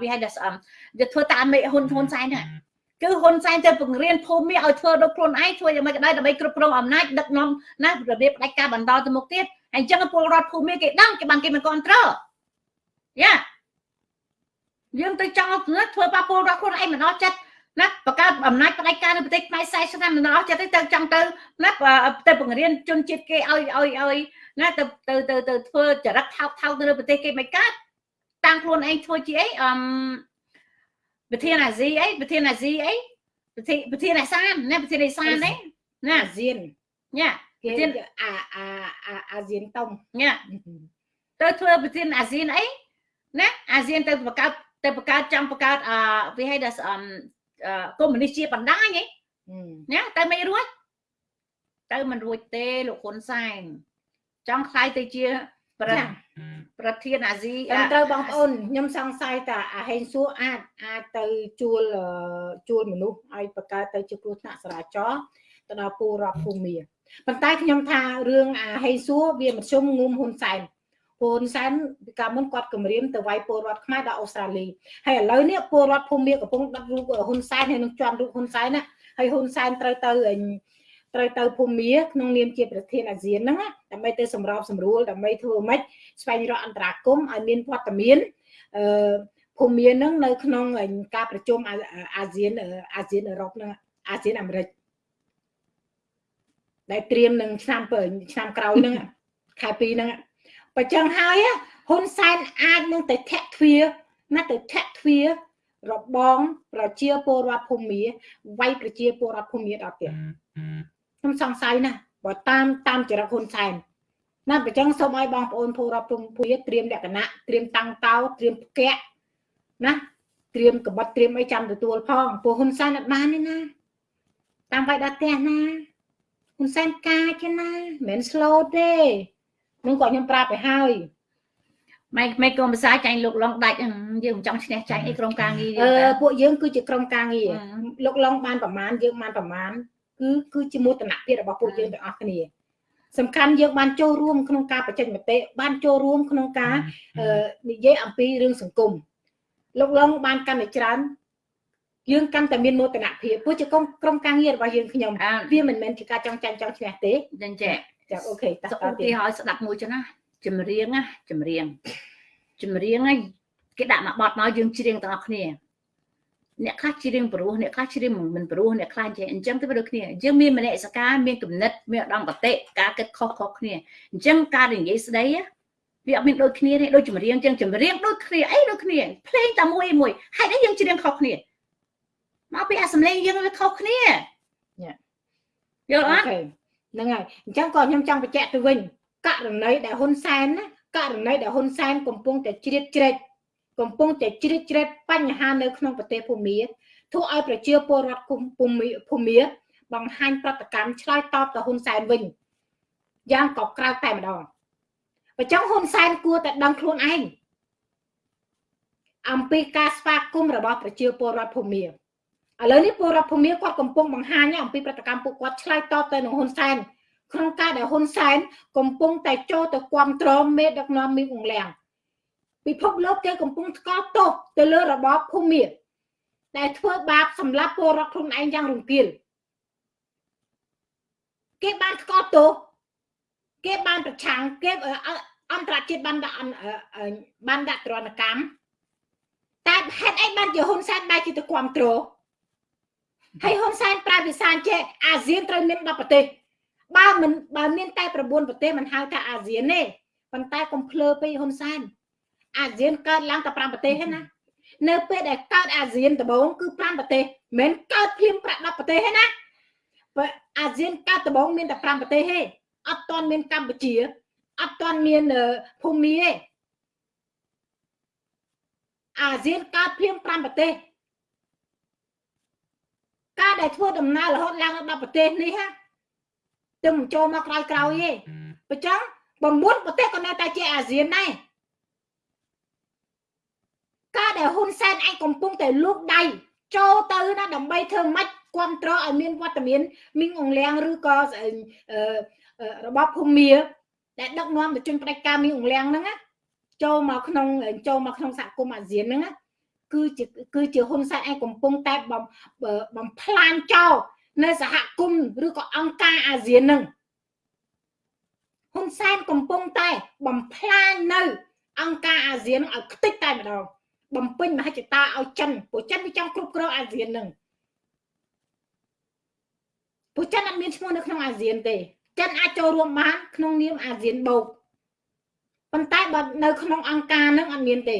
វាហៅថាយកធ្វើតាមមេហ៊ុនហ៊ុនសែនហ្នឹងគឺហ៊ុនសែនទៅបង្រៀនភូមិឲ្យធ្វើដូចខ្លួនឯងធ្វើយ៉ាងម៉េចក៏ដោយដើម្បីគ្រប់គ្រងអំណាចដឹកនាំណារបៀបផ្ដាច់ការបន្តទៅមុខទៀតហើយអញ្ចឹងពលរដ្ឋភូមិគេដឹងគេបានគេមិនគ្រប់គ្រងយ៉ា យើងទៅចង់ធ្វើប៉ះពលរដ្ឋខ្លួនឯងមិនអស់ចិត្តណាបង្កើតអំណាចផ្ដាច់ការនៅប្រទេសខ្មែរ40ឆ្នាំមិនអស់ចិត្តទេទៅចង់ទៅណាទៅបង្រៀនជនជាតិគេឲ្យឲ្យឲ្យណាទៅទៅទៅទៅធ្វើចរិតថោកថោកទៅលើប្រទេសគេមិនកើតតាំងខ្លួនឯងធ្វើជាអីអឺប្រធានអាស៊ីអីប្រធានអាស៊ីអីប្រធានប្រធានអាសានណាប្រធានអាសានអីណាអាស៊ានញ៉ាប្រធានអាអាអាស៊ានតុងញ៉ាទៅធ្វើប្រធានអាស៊ានអីណាអាស៊ានទៅបង្កើត ទៅបង្កើតចង់បង្កើតអឺវាហៅថាអឺកុម្មុយនីសជាបណ្ដាញហ៎ណាតែមិនរួចទៅមិនរួចទេលោកហ៊ុនសែនចង់ខ្លាយទៅជាប្រប្រធានអាស៊ីត្រូវបងប្អូនខ្ញុំសង្ស័យថាអាហេងសួរអាចអាចទៅជួលជួលមនុស្សឲ្យបង្កើតទៅជាគ្រោះថ្នាក់ចរាចរណ៍ទៅដល់ពលរដ្ឋភូមិប៉ុន្តែខ្ញុំថារឿងអាហេងសួរវាមធ្យមងុំហ៊ុនសែន ហ៊ុនសែនពីកាលមុនគាត់គម្រាមទៅវាយពលរដ្ឋខ្មែរដល់អូស្ត្រាលីហើយឥឡូវនេះពលរដ្ឋភូមិកំពុងដឹករូបហ៊ុនសែនហើយនឹងជន់រូបហ៊ុនសែនណាហើយហ៊ុនសែនត្រូវទៅត្រូវទៅភូមិក្នុងនាមជាប្រធានអាស៊ានហ្នឹងដើម្បីទៅសម្របសម្រួលដើម្បីធ្វើម៉េចស្វែងរកអន្តរាគមឲ្យមានវត្តមានអឺភូមិហ្នឹងនៅក្នុងការប្រជុំអាស៊ានអាស៊ានអឺរ៉ុបហ្នឹងអាស៊ានអាមេរិកដែលត្រៀមនឹងឆ្នាំឆ្នាំក្រោយហ្នឹងខែ2ហ្នឹង បើចឹងហើយហ៊ុនសែនអាចនឹងទៅធាក់ទ្វាណាទៅធាក់ទ្វារបងប្រជាពលរដ្ឋភូមិវាយប្រជាពលរដ្ឋភូមិដល់ទៀតខ្ញុំសង្ស័យណាស់បើតាមតាមចរិតហ៊ុនសែនណាបើចឹងសូមឲ្យបងប្អូនពលរដ្ឋភូមិត្រៀមលក្ខណៈត្រៀមតាំងតោត្រៀមផ្គាក់ណាត្រៀមកបិតត្រៀមអីចាំទទួលផងពួកហ៊ុនសែនអត់បានទេណាតាមវាយដល់ផ្ទះណាហ៊ុនសែនកាចណាមិនមែន slow ទេ នឹងគាត់ខ្ញុំប្រាប់ទៅហើយម៉េចម៉េចកុំភាសាចាញ់លោកឡុងដាច់យើងមិនចង់ឈ្នះចាញ់អីក្រុមការងារអឺពួកយើងគឺជាក្រុមការងារលោកឡុងបានប្រមាណយើងបានប្រមាណគឺគឺជាមោទនភាពរបស់ពួកយើងទាំងអស់គ្នាសំខាន់យើងបានចូលរួមក្នុងការបញ្ចេញមតិបានចូលរួមក្នុងការនិយាយអំពីរឿងសង្គមលោកឡុងបានកាន់តែច្រើនយើងកាន់តែមានមោទនភាពព្រោះជាក្រុមការងាររបស់យើងខ្ញុំវាមិនមែនជាការចង់ចាញ់ចង់ឈ្នះទេចឹងចា ចាអូខេតោះឧទាហរណ៍ស្ដាប់មួយចឹងណាចម្រៀងណាចម្រៀងចម្រៀងហ្នឹងគេដាក់មកបត់មកយើងច្រៀងទាំងអស់គ្នាអ្នកខ្លះច្រៀងព្រោះអ្នកខ្លះច្រៀងមិនព្រោះអ្នកខ្លះចេះអញ្ចឹងទៅដូចគ្នាយើងមានមនសិការមានគំនិតមានឧត្តមគតិការគិតខុសខុសគ្នាអញ្ចឹងការនិយាយស្ដីវាអត់មានដូចគ្នាទេដូចចម្រៀងអញ្ចឹងចម្រៀងដូចគ្នាអីដូចគ្នាភ្លេងតែមួយមួយហេតុអីយើងច្រៀងខុសគ្នាមកពីអាសំឡេងយើងវាខុសគ្នាយល់អត់ ហ្នឹងហើយអញ្ចឹងក៏ខ្ញុំចង់បញ្ជាក់ទៅវិញករណីដែលហ៊ុនសែនណាករណីដែលហ៊ុនសែនកំពុងតែជ្រៀតជ្រែកកំពុងតែជ្រៀតជ្រែកបញ្ហានៅក្នុងប្រទេសភូមាធ្វើឲ្យប្រជាពលរដ្ឋគុំភូមាភូមាបង្ហាញប្រតិកម្មឆ្លើយតបទៅហ៊ុនសែនវិញយ៉ាងកក្រៅតែម្ដងបើចង់ហ៊ុនសែនគួរតែដឹងខ្លួនឯងអំពីការស្វាគមន៍របស់ប្រជាពលរដ្ឋភូមា ឥឡូវនេះពលរដ្ឋភូមាគាត់កំពុងបង្ហាញអំពីប្រតិកម្មពួកគាត់ឆ្លើយតបទៅនឹងហ៊ុនសែនក្នុងការដែលហ៊ុនសែនកំពុងតែចូលទៅគ្រប់គ្រងមេដឹកនាំមីងអង្លាំងពិភពលោកគេកំពុងស្កល់ទោសទៅលើរបបភូមិដែលធ្វើបាបសម្លាប់ពលរដ្ឋខ្លួនឯងយ៉ាងរង្គាលគេបានស្កល់ទោសគេបានប្រឆាំងគេអន្តរជាតិបានដាក់បានដាក់ទរណកម្មតែហេតុអីបានជាហ៊ុនសែនបែរជាទៅគ្រប់គ្រង ហើយហ៊ុនសែនប្រើភាសាចេះអាស៊ានត្រូវមាន10ប្រទេសបើមិនបើមានតែ9ប្រទេសមិនហៅថាអាស៊ានទេប៉ុន្តែកុំភ្លើពេកហ៊ុនសែនអាស៊ានកើតឡើងតែ5ប្រទេសទេណានៅពេលដែលកើតអាស៊ានដំបូងគឺ5ប្រទេសមិនកើតភ្លាមប្រាក់10ប្រទេសទេណាបើអាស៊ានកើតដំបូងមានតែ5ប្រទេសទេអត់ទាន់មានកម្ពុជាអត់ទាន់មានភូមិទេអាស៊ានកើតភ្លាម5ប្រទេស ការដែលធ្វើដំណើររហូតឡើងដល់10ប្រទេសនេះហាទៅមិនចូលមកក្រោយក្រោយទេបើចឹង9ប្រទេសក៏នៅតែជាអាស៊ានដែរការដែលហ៊ុនសែនឯងកំពុងតែលូកដៃចូលទៅណាដើម្បីធ្វើម៉េចគ្រប់គ្រងឲ្យមានវត្តមានមីងអង្លៀងឬក៏របបភូមិដែលដឹកនាំទៅជនផ្ដាច់ការមីងអង្លៀងហ្នឹងណាចូលមកក្នុងចូលមកក្នុងសហគមន៍អាស៊ានហ្នឹងណា គឺជាគឺជាហ៊ុនសែនឯងកំពុងតែបំផ្លាញចោលនៅសហគមន៍ឬក៏អង្គការអាស៊ាននឹងហ៊ុនសែនកំពុងតែបំផ្លាញនៅ អង្គការអាស៊ានឲ្យខ្ទេចតែម្ដងបំពេញមហិច្ឆតាឲ្យចិនព្រោះចិនវាចង់គ្រប់គ្រងអាស៊ាននឹងព្រោះចិនអត់មានឈ្មោះនៅក្នុងអាស៊ានទេចិនអាចចូលរួមបានក្នុងនាមអាស៊ានបូកប៉ុន្តែបើនៅក្នុងអង្គការនឹងអត់មានទេ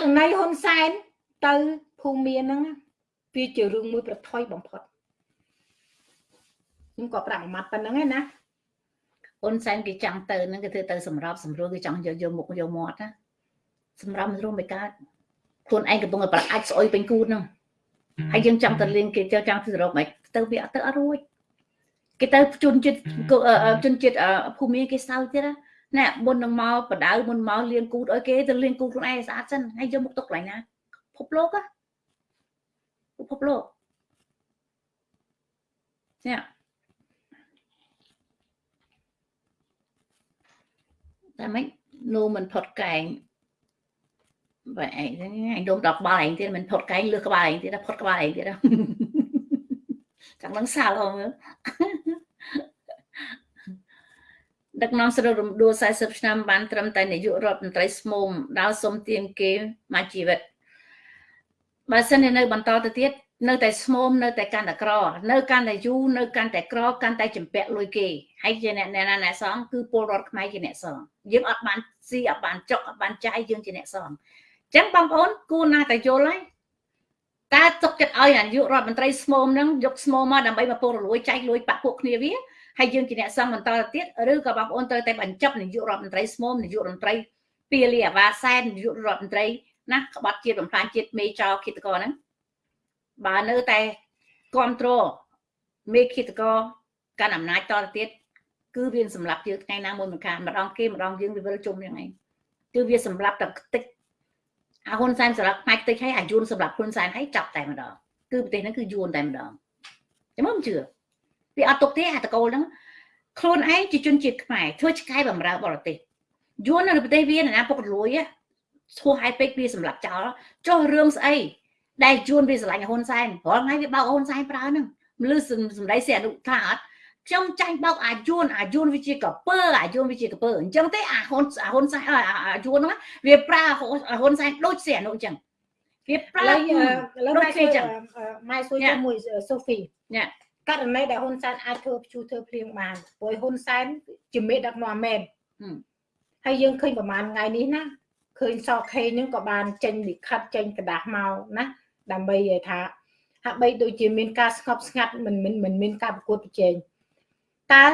ករណីហ៊ុនសែនទៅភូមិហ្នឹងវាជារឿងមួយប្រថុយបំផុតខ្ញុំក៏ប្រាប់មួយម៉ាត់ប៉ុណ្្នឹងឯណាហ៊ុនសែនគេចង់ទៅហ្នឹងគេធ្វើទៅសម្របសម្រួលគេចង់យកយកមុខយកមាត់ណាសម្រាប់មិនរួមមិនកើតខ្លួនឯងកំពុងតែប្រអាចស្អុយពេញគូតហ្នឹងហើយយើងចង់ទៅលៀងគេចង់ទៅសរុបមិនទៅវាអត់ទៅអត់រួចគេទៅជនជាតិជនជាតិភូមិគេសើទៀតណា ណែមុននឹងមកបដៅមុនមកលៀងគូតឲ្យគេទៅលៀងគូតខ្លួនឯងស្អាតសិនហើយយកមុខទុកកន្លែងណាភពលោកពិភពលោកចាតែមិននោមិនផុតកែងបើឯងអញដុំដល់ក្បាលឯងទៀតមិនផុតកែងលើក្បាលឯងទៀតផុតក្បាលឯងទៀតចាំនឹងសាលហង ដឹកនាំស្រុករំដួល40ឆ្នាំបានត្រឹមតែនាយករដ្ឋមន្ត្រីស្មុំដើរសុំទានគេមកជីវិតបើសិននៅបន្តទៅទៀតនៅតែស្មុំនៅតែកាន់តែក្រ នៅកាន់តែយូរនៅកាន់តែក្រកាន់តែចម្ពាក់លុយគេហើយជាអ្នកណាអ្នកសងគឺពលរដ្ឋខ្មែរជាអ្នកសងយើងអត់បានស៊ីអត់បានចុកអត់បានចាយយើងជាអ្នកសងអញ្ចឹងបងប្អូនគួរណាតែយល់ហើយតើទុកចិត្តឲ្យនាយករដ្ឋមន្ត្រីស្មុំហ្នឹងយកស្មុំមកដើម្បីមកពុករលួយចែកលួយបាក់ពួកគ្នាវា ហើយយើងជាអ្នកសងបន្តទៅទៀតឬក៏បងប្អូនត្រូវតែបញ្ចប់នាយករដ្ឋមន្ត្រីស្មុំនាយករដ្ឋមន្ត្រីពីលីអាវ៉ាសែននាយករដ្ឋមន្ត្រីណាក្បត់ជាតិបំផ្លាញជាតិមេចោគិតកោហ្នឹងបើនៅតែគ្រប់គ្រងមេឃិតកោកាន់អំណាចតទៅទៀតគឺវាសម្រាប់យើងថ្ងៃណាមួយមិនខានម្ដងគេម្ដងយើងវាវិលជុំយ៉ាងហ្នឹងគឺវាសម្រាប់តែខ្ទេចអាហ៊ុនសែនសម្រាប់ផ្នែកខ្ទេចហើយអាយួនសម្រាប់ហ៊ុនសែនហើយចាប់តែម្ដងគឺប្រទេសហ្នឹងគឺយួនតែម្ដងចាំមិនជឿ វាអត់ទុកទេអាតកូលហ្នឹងខ្លួនឯងជាជនជាតិខ្មែរធ្វើឆ្កែបំរើបរទេសយួននៅប្រទេសវាណាពុករលួយឈ្មោះហើយពេកវាសម្រាប់ចោលចុះរឿងស្អីដែលយួនវាស្រឡាញ់ហ៊ុនសែនរាល់ថ្ងៃវាបោកហ៊ុនសែនប្រើហ្នឹងលឺសម្ដីសេអនុថាអត់ខ្ញុំចាញ់បោកអាយួនអាយួនវាជាកពើអាយួនវាជាកពើអញ្ចឹងទេអាហ៊ុនអាហ៊ុនសែនអាយួនហ្នឹងវាប្រើហ៊ុនសែនដូចសេអនុអញ្ចឹងវាប្រើឥឡូវឥឡូវម៉ែសួរម៉ែសួរជាមួយសូហ្វីញ៉ា ករណីដែលហ៊ុនសែនអាចធ្វើព្យុះធ្វើភ្លៀងបានព្រោះហ៊ុនសែនជាមេដឹកនាំមែនហើយយើងឃើញប្រហែលថ្ងៃនេះណាឃើញសខេនឹងក៏បានចេញលិខិតចេញกระดาษមកណាដើម្បីឲ្យថាហាក់បីដូចជាមានការស្ងប់ស្ងាត់មិនមិនមិនមានការប្រកួតប្រជែងតើ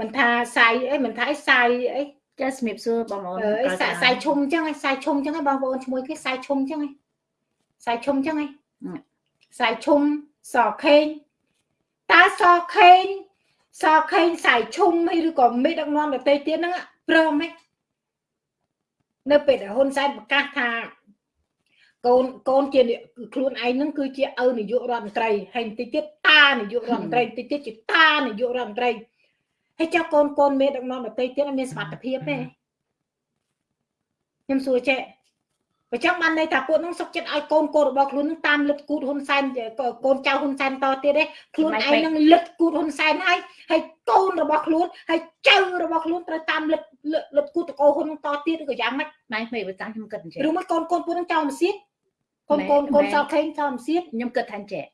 មិនថាសាយអីមិនថាអីសាយអីចាសម្រាបសួរបងប្អូនអីសាយសាយឈុំអញ្ចឹងឯងសាយឈុំអញ្ចឹងឯងបងប្អូនឈ្មោះគេសាយឈុំអញ្ចឹងឯងសាយឈុំអញ្ចឹងឯងសាយឈុំសខេង តើសខេងសខេងសាយឈុំឬក៏មេដឹកនាំប្រទេសទៀតហ្នឹងព្រមទេនៅពេលដែលហ៊ុនសែនប្រកាសថាកូនកូនជាខ្លួនឯងនឹងគឺជាឪនាយករដ្ឋមន្ត្រីហើយបន្តិចទៀតតានាយករដ្ឋមន្ត្រីបន្តិចទៀតជាតានាយករដ្ឋមន្ត្រីហើយចុះកូនកូនមេដឹកនាំដទៃទៀតមានសមត្ថភាពទេខ្ញុំសួរចេះ បើចឹងបានន័យថាពួកនឹងសុកចិត្តឲ្យកូនកូនរបស់ខ្លួននឹងតាមលិតគូតហ៊ុនសែនកូនចៅហ៊ុនសែនតទៀតទេខ្លួនឯងនឹងលិតគូតហ៊ុនសែនហើយហើយកូនរបស់ខ្លួនហើយចៅរបស់ខ្លួនត្រូវតាមលិតលិតគូតតកោហ៊ុននឹងតទៀតឬក៏យ៉ាងម៉េចម៉ែមិនបើតាមខ្ញុំគិតអញ្ចឹងឬមួយកូនកូនពួកនឹងចៅមិនសៀតកូនកូនកូនសោកខេងចៅមិនសៀតខ្ញុំគិតថាអញ្ចឹង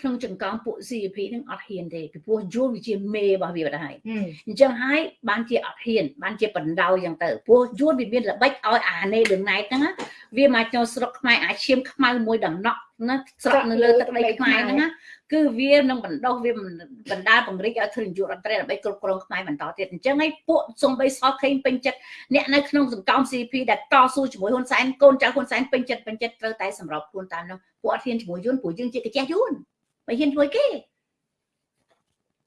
ក្នុងចង្កងពួក CP នឹងអត់ហ៊ានទេពីព្រោះយល់វាជាមេរបស់វាបាត់ហើយអញ្ចឹងហើយបានជាអត់ហ៊ានបានជាបណ្ដោយអញ្ចឹងទៅព្រោះយល់វាមានល្បិចឲ្យអានេលឹងណៃហ្នឹងវាមកចូលស្រុកខ្មែរអាឈាមខ្មៅមួយដំណក់ណាស្រុកនៅលើទឹកដីខ្មែរហ្នឹងណាគឺវានឹងបណ្ដោះវាបណ្ដាបង្រិចឲ្យធ្វើនយោបាយរដ្ឋត្រីដើម្បីគ្រប់គ្រងខ្មែរបន្តទៀតអញ្ចឹងហើយពួកសំបីសោះខេងពេញចិត្តអ្នកនៅក្នុងសង្គម CP ដែលតស៊ូជាមួយហ៊ុនសែនកូនចៅហ៊ុនសែនពេញចិត្តពេញចិត្តត្រូវតែសម្របខ្លួនតាមនោះពួកអត់ហ៊ានជាមួយយួនព្រោះយើងជាកាជះយួន មិនហ៊ានធ្វើគេ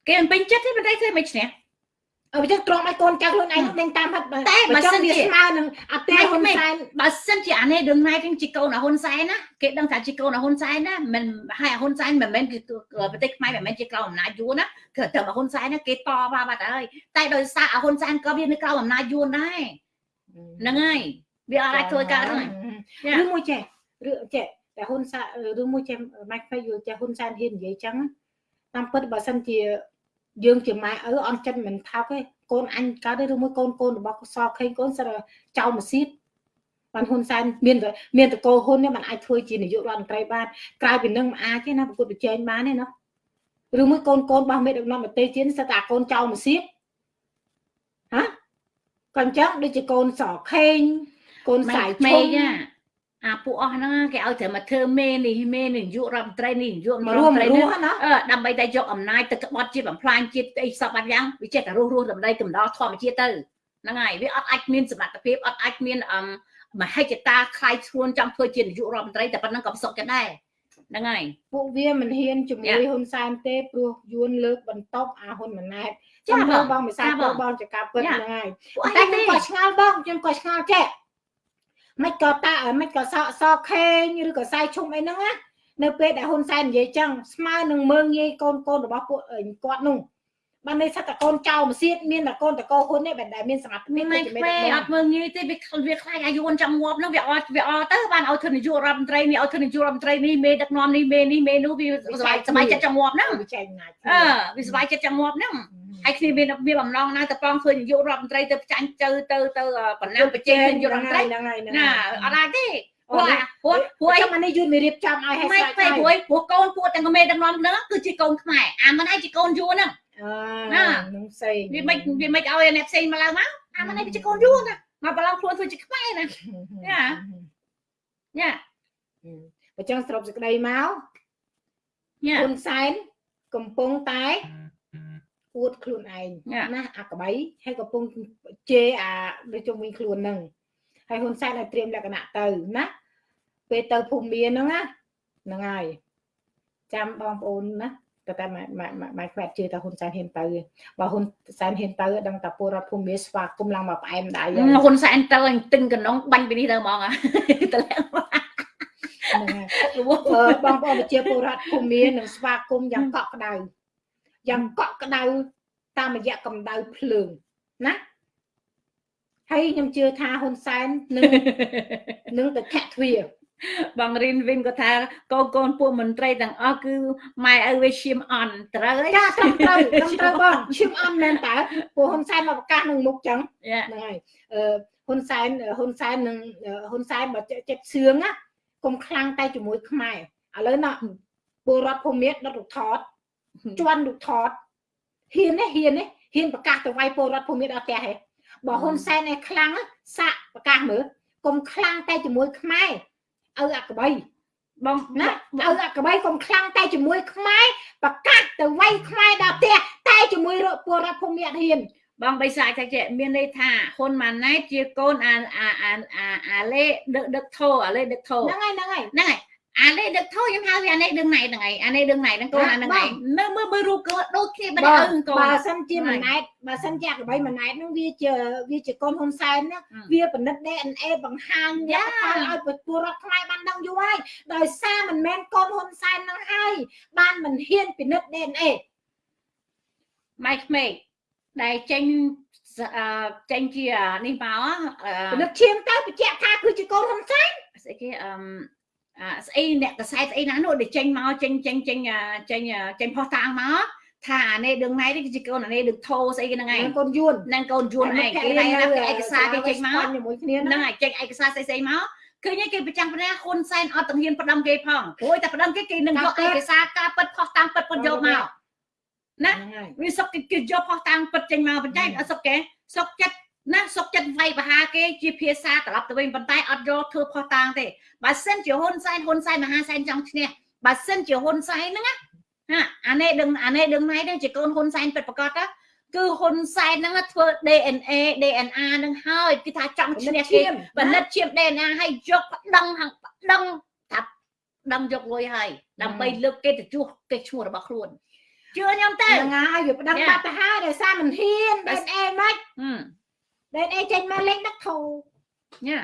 គេមិនពេញចិត្តទេប៉ុន្តែធ្វើមិនឈ្នះអើចឹងត្រង់ឲ្យកូនចៅខ្លួនឯងនឹងតាមហិតតែបើសិនជាស្មើនឹងអតិហ៊ុនសែនបើសិនជាអានេះដឹងណៃទាំងជាកូនហ៊ុនសែនណាគេដឹងថាជាកូនហ៊ុនសែនណាមិនហើយហ៊ុនសែនមិនមែនគឺប្រទេសខ្មែរមិនមែនជាក្រោមអំណាចយួនណាគឺតែហ៊ុនសែនណាគេតបាបាត់ហើយតែដោយសារហ៊ុនសែនក៏វានៅក្រោមអំណាចយួនដែរហ្នឹងហើយវាអត់អាចធ្វើកើតហ្នឹងឬមួយចេះឬចេះ តែហ៊ុនសែនឬមួយចេះម៉ាច់ផ្ទៃយល់ចេះហ៊ុនសែនហ៊ាននិយាយចឹងតាមពិតបើសិនជាយើងជាម៉ែឪអន់ចិត្តមិនថោកទេកូនអញកើតទេឬមួយកូនកូនរបស់សខេងកូនសិតចៅម៉ាស៊ីតបានហ៊ុនសែនមានមានតកោហ៊ុននេះมันអាចធ្វើជានាយករដ្ឋមន្ត្រីបានក្រៅពីនឹងមិនអាចទេណាប្រកួតប្រជែងបានទេណាឬមួយកូនកូនរបស់មេដឹកនាំប្រទេសជាតិសិតតែកូនចៅម៉ាស៊ីតហ៎ក៏អញ្ចឹងដូចជាកូនសខេងកូនសាយឈុំ អាពួកអស់ហ្នឹងគេឲ្យតែមកធ្វើមេនេះមេនេះយុរដ្ឋមន្ត្រីនេះយុរដ្ឋមន្ត្រីនេះដើម្បីតែយកអំណាចទៅក្បត់ជាតិបំផ្លាញជាតិអីសពបាត់យ៉ាងវាចេះតែរស់រស់ដើម្បីកំដរធម្មជាតិទៅហ្នឹងហើយវាអត់អាចមានសមត្ថភាពអត់អាចមានអមមហិច្ឆតាខ្លាយខ្លួនចង់ធ្វើជានាយករដ្ឋមន្ត្រីតែប៉ុណ្្នឹងក៏ប្រសពចិត្តដែរហ្នឹងហើយពួកវាមិនហ៊ានជាមួយហ៊ុនសែនទេព្រោះយួនលើកបន្ទប់អាហ៊ុនម៉ាណែតចាបងបងមិនសាបងបងចកាពិតហ្នឹងហើយតែខ្ញុំក៏ឆ្ងល់បងខ្ញុំក៏ឆ្ងល់ចេះ មិនក៏តាមិនក៏សក់សក់ខេងឬក៏សាយឈុំអីហ្នឹងណានៅពេលដែលហ៊ុនសែននិយាយចឹងស្មើនឹងមើងងាយកូនកូនរបស់ពួកគាត់នោះ បាននេះសិតតកូនចៅមសៀតមានតកូនតកោហ៊ុននេះដែលមានសមត្ថភាពមិនពេអត់មើងងាយទេវាវាខ្លាចអាយុចង់ងាប់នោះវាអត់វាអត់ទៅបានឲ្យធ្វើនាយករដ្ឋមន្ត្រីនេះឲ្យធ្វើនាយករដ្ឋមន្ត្រីនេះមេដឹកនាំនេះមេនេះមេនោះវាសบายសบายចិត្តចង់ងាប់ហ្នឹងវាចែកណាច់អឺវាសบายចិត្តចង់ងាប់ហ្នឹងហើយគ្នាមានមានបំណងណាទៅប៉ងធ្វើនាយករដ្ឋមន្ត្រីទៅចាញ់ទៅទៅទៅបណ្ណាប្រជែងនាយករដ្ឋមន្ត្រីហ្នឹងហើយណាអត់អាចទេព្រោះព្រោះព្រោះចាំនេះយូរមានរៀបចំឲ្យឲ្យស្រាច់ហើយព្រោះព្រោះកូនពួកទាំងមេដឹកនាំហ្នឹងគឺជាកូនខ្មែរអាមិនឯងជាកូនយួនហ្នឹង ណានឹងផ្សេងវាមិនវាមិនឲ្យអ្នកផ្សេងមកឡើងមកអាមិនឯងវាជាកូនយួនណាមកប្រឡងខ្លួនធ្វើជាខ្មែរណាញ៉ាញ៉ាបើចឹងស្រុបសេចក្តីមកញ៉ាហ៊ុនសែនកំពុងតែអួតខ្លួនឯងណាអាក្បៃហើយកំពុងជេរអាដូចជុំវិញខ្លួននឹងហើយហ៊ុនសែនឲ្យត្រៀមលក្ខណៈទៅណាពេលទៅភូមិមានហ្នឹងណាហ្នឹងហើយចាំបងប្អូនណា តែតែម៉ែខ្វែតជឿថាហ៊ុនសែនហ៊ានទៅបើហ៊ុនសែនហ៊ានទៅដឹងតែពលរដ្ឋភូមិស្វាគមន៍ឡើងមកផ្អែមដៃហ៊ុនសែនទៅទិញកណ្ដុងបាញ់ពីនេះទៅហ្មងតលាក់បងប្អូនប្រជាពលរដ្ឋភូមិនឹងស្វាគមន៍យ៉ាងកក់ក្ដៅយ៉ាងកក់ក្ដៅតាមរយៈកម្ដៅភ្លើងណាហើយខ្ញុំជឿថាហ៊ុនសែននឹងនឹងទៅធាក់ទ្វារ បងរិនវិញក៏ថាកូនកូនពួកមន្ត្រីទាំងអស់គឺម៉ែឪវាឈាមអន់ត្រូវហើយចាត្រឹមត្រូវត្រឹមត្រូវបងឈាមអន់មែនតើពួកហ៊ុនសែនមកប្រកាសនឹងមុខចឹងហ្នឹងហើយអឺហ៊ុនសែនហ៊ុនសែននឹងហ៊ុនសែនបើចិត្តសឿងណាកុំខ្លាំងតែជាមួយខ្មែរឥឡូវណាពលរដ្ឋភូមិដុតរូបថតជន់រូបថតហ៊ានទេហ៊ានទេហ៊ានប្រកាសទៅវាយពលរដ្ឋភូមិអត់ផ្ទះទេបើហ៊ុនសែនឯខ្លាំងសាក់ប្រកាសមើលកុំខ្លាំងតែជាមួយខ្មែរ ឪអាក្បីបងណាឪអាក្បីកុំខ្លាំងតែជាមួយខ្មែរប្រកាសទៅវាយខ្មែរដល់ផ្ទះតែជាមួយពលរដ្ឋភូមិអត់ហ៊ានបងបិសាចចេះមានន័យថាហ៊ុនម៉ាណែតជាកូនអាអាអាអាលេដឹកដឹកធោអាលេដឹកធោហ្នឹងហើយហ្នឹងហើយហ្នឹងហើយ អានេះដឹកធោខ្ញុំហៅវាអានេះដឹងណៃហ្នឹងឯងអានេះដឹងណៃហ្នឹងកូនអាហ្នឹងឯងមើលមើលមើលរូបកូនដូចគ្នាបែបឪកូនបើសិនជាម៉ណែតបើសិនជាក្បីម៉ណែតហ្នឹងវាជាវាជាកូនហ៊ុនសែនណាវាពិនិត្យ DNA បង្ហាញលទ្ធផលឲ្យពលរដ្ឋខ្មែរបានដឹងយូរហើយដោយសារមិនមែនកូនហ៊ុនសែនហ្នឹងហើយបានមិនហ៊ានពិនិត្យ DNA ម៉ៃក្មេកដែលចេញចេញជានេះមកពិនិត្យឈាមទៅបញ្ជាក់ថាគឺជាកូនហ៊ុនសែនស្អីគេអឺ ស្អីអ្នកកសែតស្អីណានោះដែលចេញមកចេញចេញចេញចេញចេញផុសតាំងមកថាអានេះដឹងណៃនេះគឺជាកូនអានេះដឹងធោស្អីគេហ្នឹងឯងកូនយួននឹងកូនយួនឯងគេតែណាគេឯកសារគេចេញមកជាមួយគ្នាហ្នឹងឯងចេញឯកសារស្អីស្អីមកឃើញគេប្រចាំប្រណាហ៊ុនសែនអត់ទាំងហ៊ានផ្ដំគេផងព្រោះតែផ្ដំគេគេនឹងយកឯកសារការពិតផុសតាំងពិតពិតយកមកណាវាសុកគេយកផុសតាំងពិតចេញមកបញ្ចេញអត់សុកគេសុកចិត្ត ណាសុកចិត្តវាយបហាគេជាភាសាត្រឡប់ទៅវិញប៉ុន្តែអត់យកធ្វើផុសតាងទេបើសិនជាហ៊ុនសែនហ៊ុនសែនមហាសែនចង់ឈ្នះបើសិនជាហ៊ុនសែនហ្នឹងណាអានេះដឹងអានេះដឹងណៃហ្នឹងជាកូនហ៊ុនសែនពិតប្រកបណាគឺហ៊ុនសែនហ្នឹងធ្វើ DNA DNA ហ្នឹងហើយគឺថាចង់ឈ្នះគេបណិតជា DNA ហើយយកដឹងហាងដឹងថាដឹងយកលុយហើយដើម្បីលើកគេទៅជួសគេឈ្មោះរបស់ខ្លួនជឿខ្ញុំទៅហ្នឹងហើយវាប្តឹងបាត់ទៅហើយដោយសារមិនហ៊ាន DNA មិន លេងអីចេញមកលេងដឹកធូញ៉ា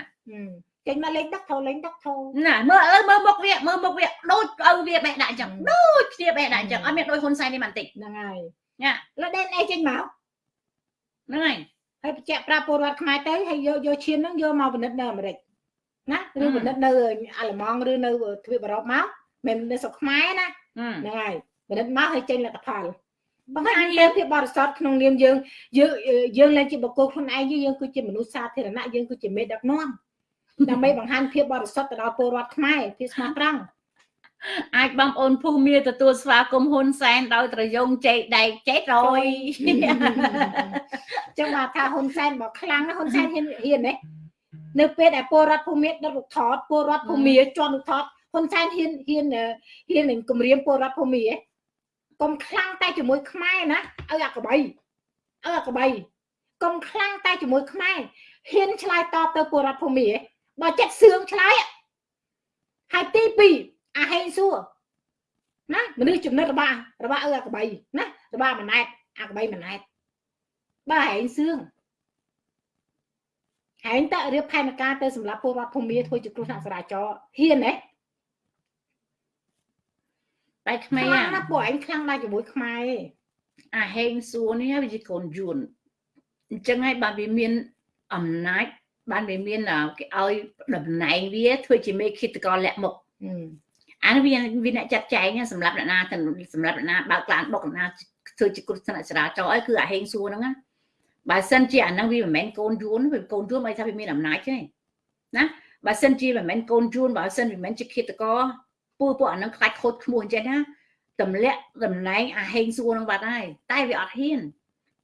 ចេញមកលេងដឹកធូលេងដឹកធូណាមើលអើមើលមុខវាមើលមុខវាដូចឪវាបេះដាក់អញ្ចឹងដូចគ្នាបេះដាក់អញ្ចឹងអត់មានដូចហ៊ុនសែននេះបន្តិចហ្នឹងហើយញ៉ាលើដេនអីចេញមកហ្នឹងហើយហើយបញ្ជាក់ប្រាប់ពលរដ្ឋខ្មែរទៅហើយយកយកឈានហ្នឹងយកមកពិនិត្យនៅអាមេរិកណាឬពិនិត្យនៅអាល្លឺម៉ង់ឬនៅទ្វីបអឺរ៉ុបមកមិននៅស្រុកខ្មែរណាហ្នឹងហើយពិនិត្យមកហើយចេញលទ្ធផល បង្ហាញលើភាពបរិសុទ្ធក្នុងនាមយើងយើងយើងឡើងជាបុគ្គលខ្លួនឯងយើងគឺជាមនុស្សសាធារណៈយើងគឺជាមេដឹកនាំដើម្បីបង្ហាញភាពបរិសុទ្ធទៅដល់ពលរដ្ឋខ្មែរភាពស្មោះត្រង់អាចបងប្អូនភូមិទទួលស្វាគមន៍ហ៊ុនសែនដោយត្រយងចេកដែកចេករយចឹងមកថាហ៊ុនសែនមកខ្លាំងណាហ៊ុនសែនហ៊ានហ៊ានទេនៅពេលដែលពលរដ្ឋភូមិដុតរូបថតពលរដ្ឋភូមិជន់រូបថតហ៊ុនសែនហ៊ានហ៊ានហ៊ាននឹងគម្រាមពលរដ្ឋភូមិទេ កុំខ្លាំងតែជាមួយខ្មែរណាឲ្យអាកបីឲ្យអាកបីកុំខ្លាំងតែជាមួយខ្មែរហ៊ានឆ្លើយតបទៅពលរដ្ឋភូមិបើចិត្តសឿងឆ្លើយហើយទី2អាហេងសួរណាមនុស្សចំណិតរបស់របស់ឪអាកបីណារបស់ម៉ណែតអាកបីម៉ណែតបើហែងសឿងហែងតើរៀបផែនការទៅសម្រាប់ពលរដ្ឋភូមិធ្វើជាគ្រោះថ្នាក់ចរាចរណ៍ហ៊ានទេ តែខ្មែរខ្លាំងណាស់ពួកឯងខ្លាំងណាស់ជាមួយខ្មែរអាហេងសួរនេះវាជាកូនយួនអញ្ចឹងហើយបានវាមានអំណាចបានវាមានគេឲ្យតំណែងវាធ្វើជាមេឃាតករលាក់មុខអានេះវាវាអ្នកចាត់ចែងសម្រាប់អ្នកណាសម្រាប់អ្នកណាបើកឡានបុកអ្នកណាធ្វើជាគ្រោះថ្នាក់ចរាចរណ៍អីគឺអាហេងសួរហ្នឹងណាបើសិនជាអាហ្នឹងវាមិនមែនកូនយួនវាកូនយួនមិនថាវាមានអំណាចទេណាបើសិនជាមិនមែនកូនយួនបើសិនវាមិនមែនជាឃាតករ ពួកពួកអានឹងខ្លាច់ខូចឈ្មោះអញ្ចឹងណាតម្លាក់តំណែងអាហេងសួរនឹងបាត់ហើយតែវាអត់ហ៊ាន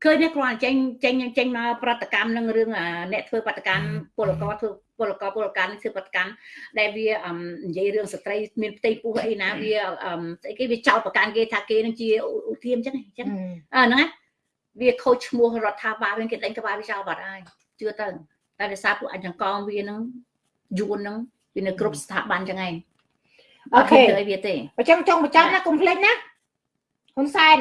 ឃើញនេះគ្រាន់តែចេញចេញចេញមកប្រតិកម្មនឹងរឿងអ្នកធ្វើប្រតិកម្មពលករធ្វើពលករពលករនេះធ្វើប្រតិកម្មដែលវានិយាយរឿងស្ត្រីមានផ្ទៃពោះអីណាវាស្អីគេវាចោតប្រកាន់គេថាគេនឹងជាឧទាមអញ្ចឹងអញ្ចឹងអឺហ្នឹងណាវាខូចឈ្មោះរដ្ឋាភិបាលវិញគេដេញក្បាលវាចោលបាត់ហើយជឿទៅតែដោយសារពួកអញ្ចឹងកងវានឹងយួននឹងវានៅគ្រប់ស្ថាប័នអញ្ចឹងឯង អូខេទៅឲ្យវាទេអញ្ចឹងចង់បញ្ចប់ណាកុំភ្លេចណាហ៊ុនសែន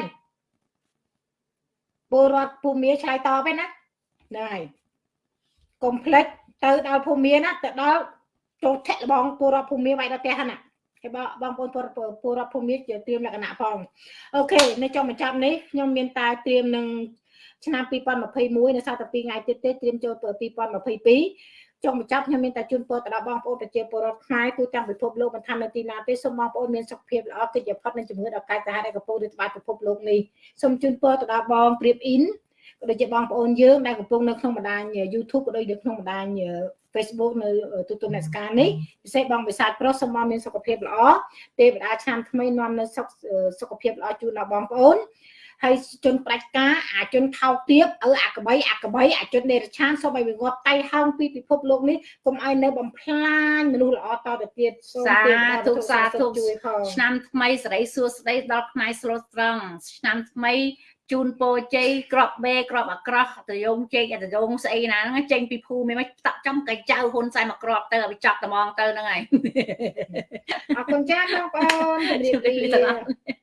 ពលរដ្ឋភូមិឆ្លើយតបឯណាហ្នឹងហើយកុំភ្លេចទៅដល់ភូមិណាទៅដល់ចូលធាក់លបងពលរដ្ឋភូមិវាយដល់ផ្ទះណាហើយបងប្អូនពលរដ្ឋភូមិជាត្រៀមលក្ខណៈផងអូខេនៅចុងបញ្ចប់នេះខ្ញុំមានតែត្រៀមនឹងឆ្នាំ2021នៅសប្តាហ៍2ថ្ងៃទៀតទេត្រៀមចូល2022 ចុងបញ្ចប់ខ្ញុំមានតែជូនពរទៅដល់បងប្អូនប្រជាពលរដ្ឋខ្មែរទូទាំងពិភពលោកមិនថានៅទីណាទេសូមបងប្អូនមានសុខភាពល្អកិច្ចផុតនឹងជំងឺដល់កាយសាហាវដែលកំពុងរីករាលដាលពិភពលោកនេះសូមជូនពរទៅដល់បងព្រៀបអ៊ីនក៏ដូចជាបងប្អូនយើងដែលកំពុងនៅក្នុងបណ្ដាញ YouTube ក៏ដូចនៅក្នុងបណ្ដាញ Facebook នៅទូទៅអ្នកស្ការនេះពិសេសបងវិសាទប្រុសសូមមកមានសុខភាពល្អទេវតាឆ្នាំថ្មីនាំនៅសុខសុខភាពល្អជូនដល់បងប្អូន ហើយជនប្រាច់ការអាជនថោកទាបឪអាកបីអាកបីអាជនដេរឆានសូមឲ្យវាងាប់តៃហោងពីពិភពលោកនេះកុំឲ្យនៅបំផ្លាញមនុស្សល្អតទៅទៀតសូមសាធុសាធុជួយផងឆ្នាំថ្មីសេរីសួស្តីដល់ខ្មែរស្លូតត្រង់ឆ្នាំថ្មីជូនពោជ័យក្របបេក្របអាក្រោះតយងជែកតយងស្អីណាហ្នឹងចេញពីភូមិមិនតាក់ចំកៃចៅហ៊ុនសែនមកក្របទៅឲ្យចាប់ត្មងទៅហ្នឹងហើយអរគុណចាស់បងប្អូនជម្រាបលា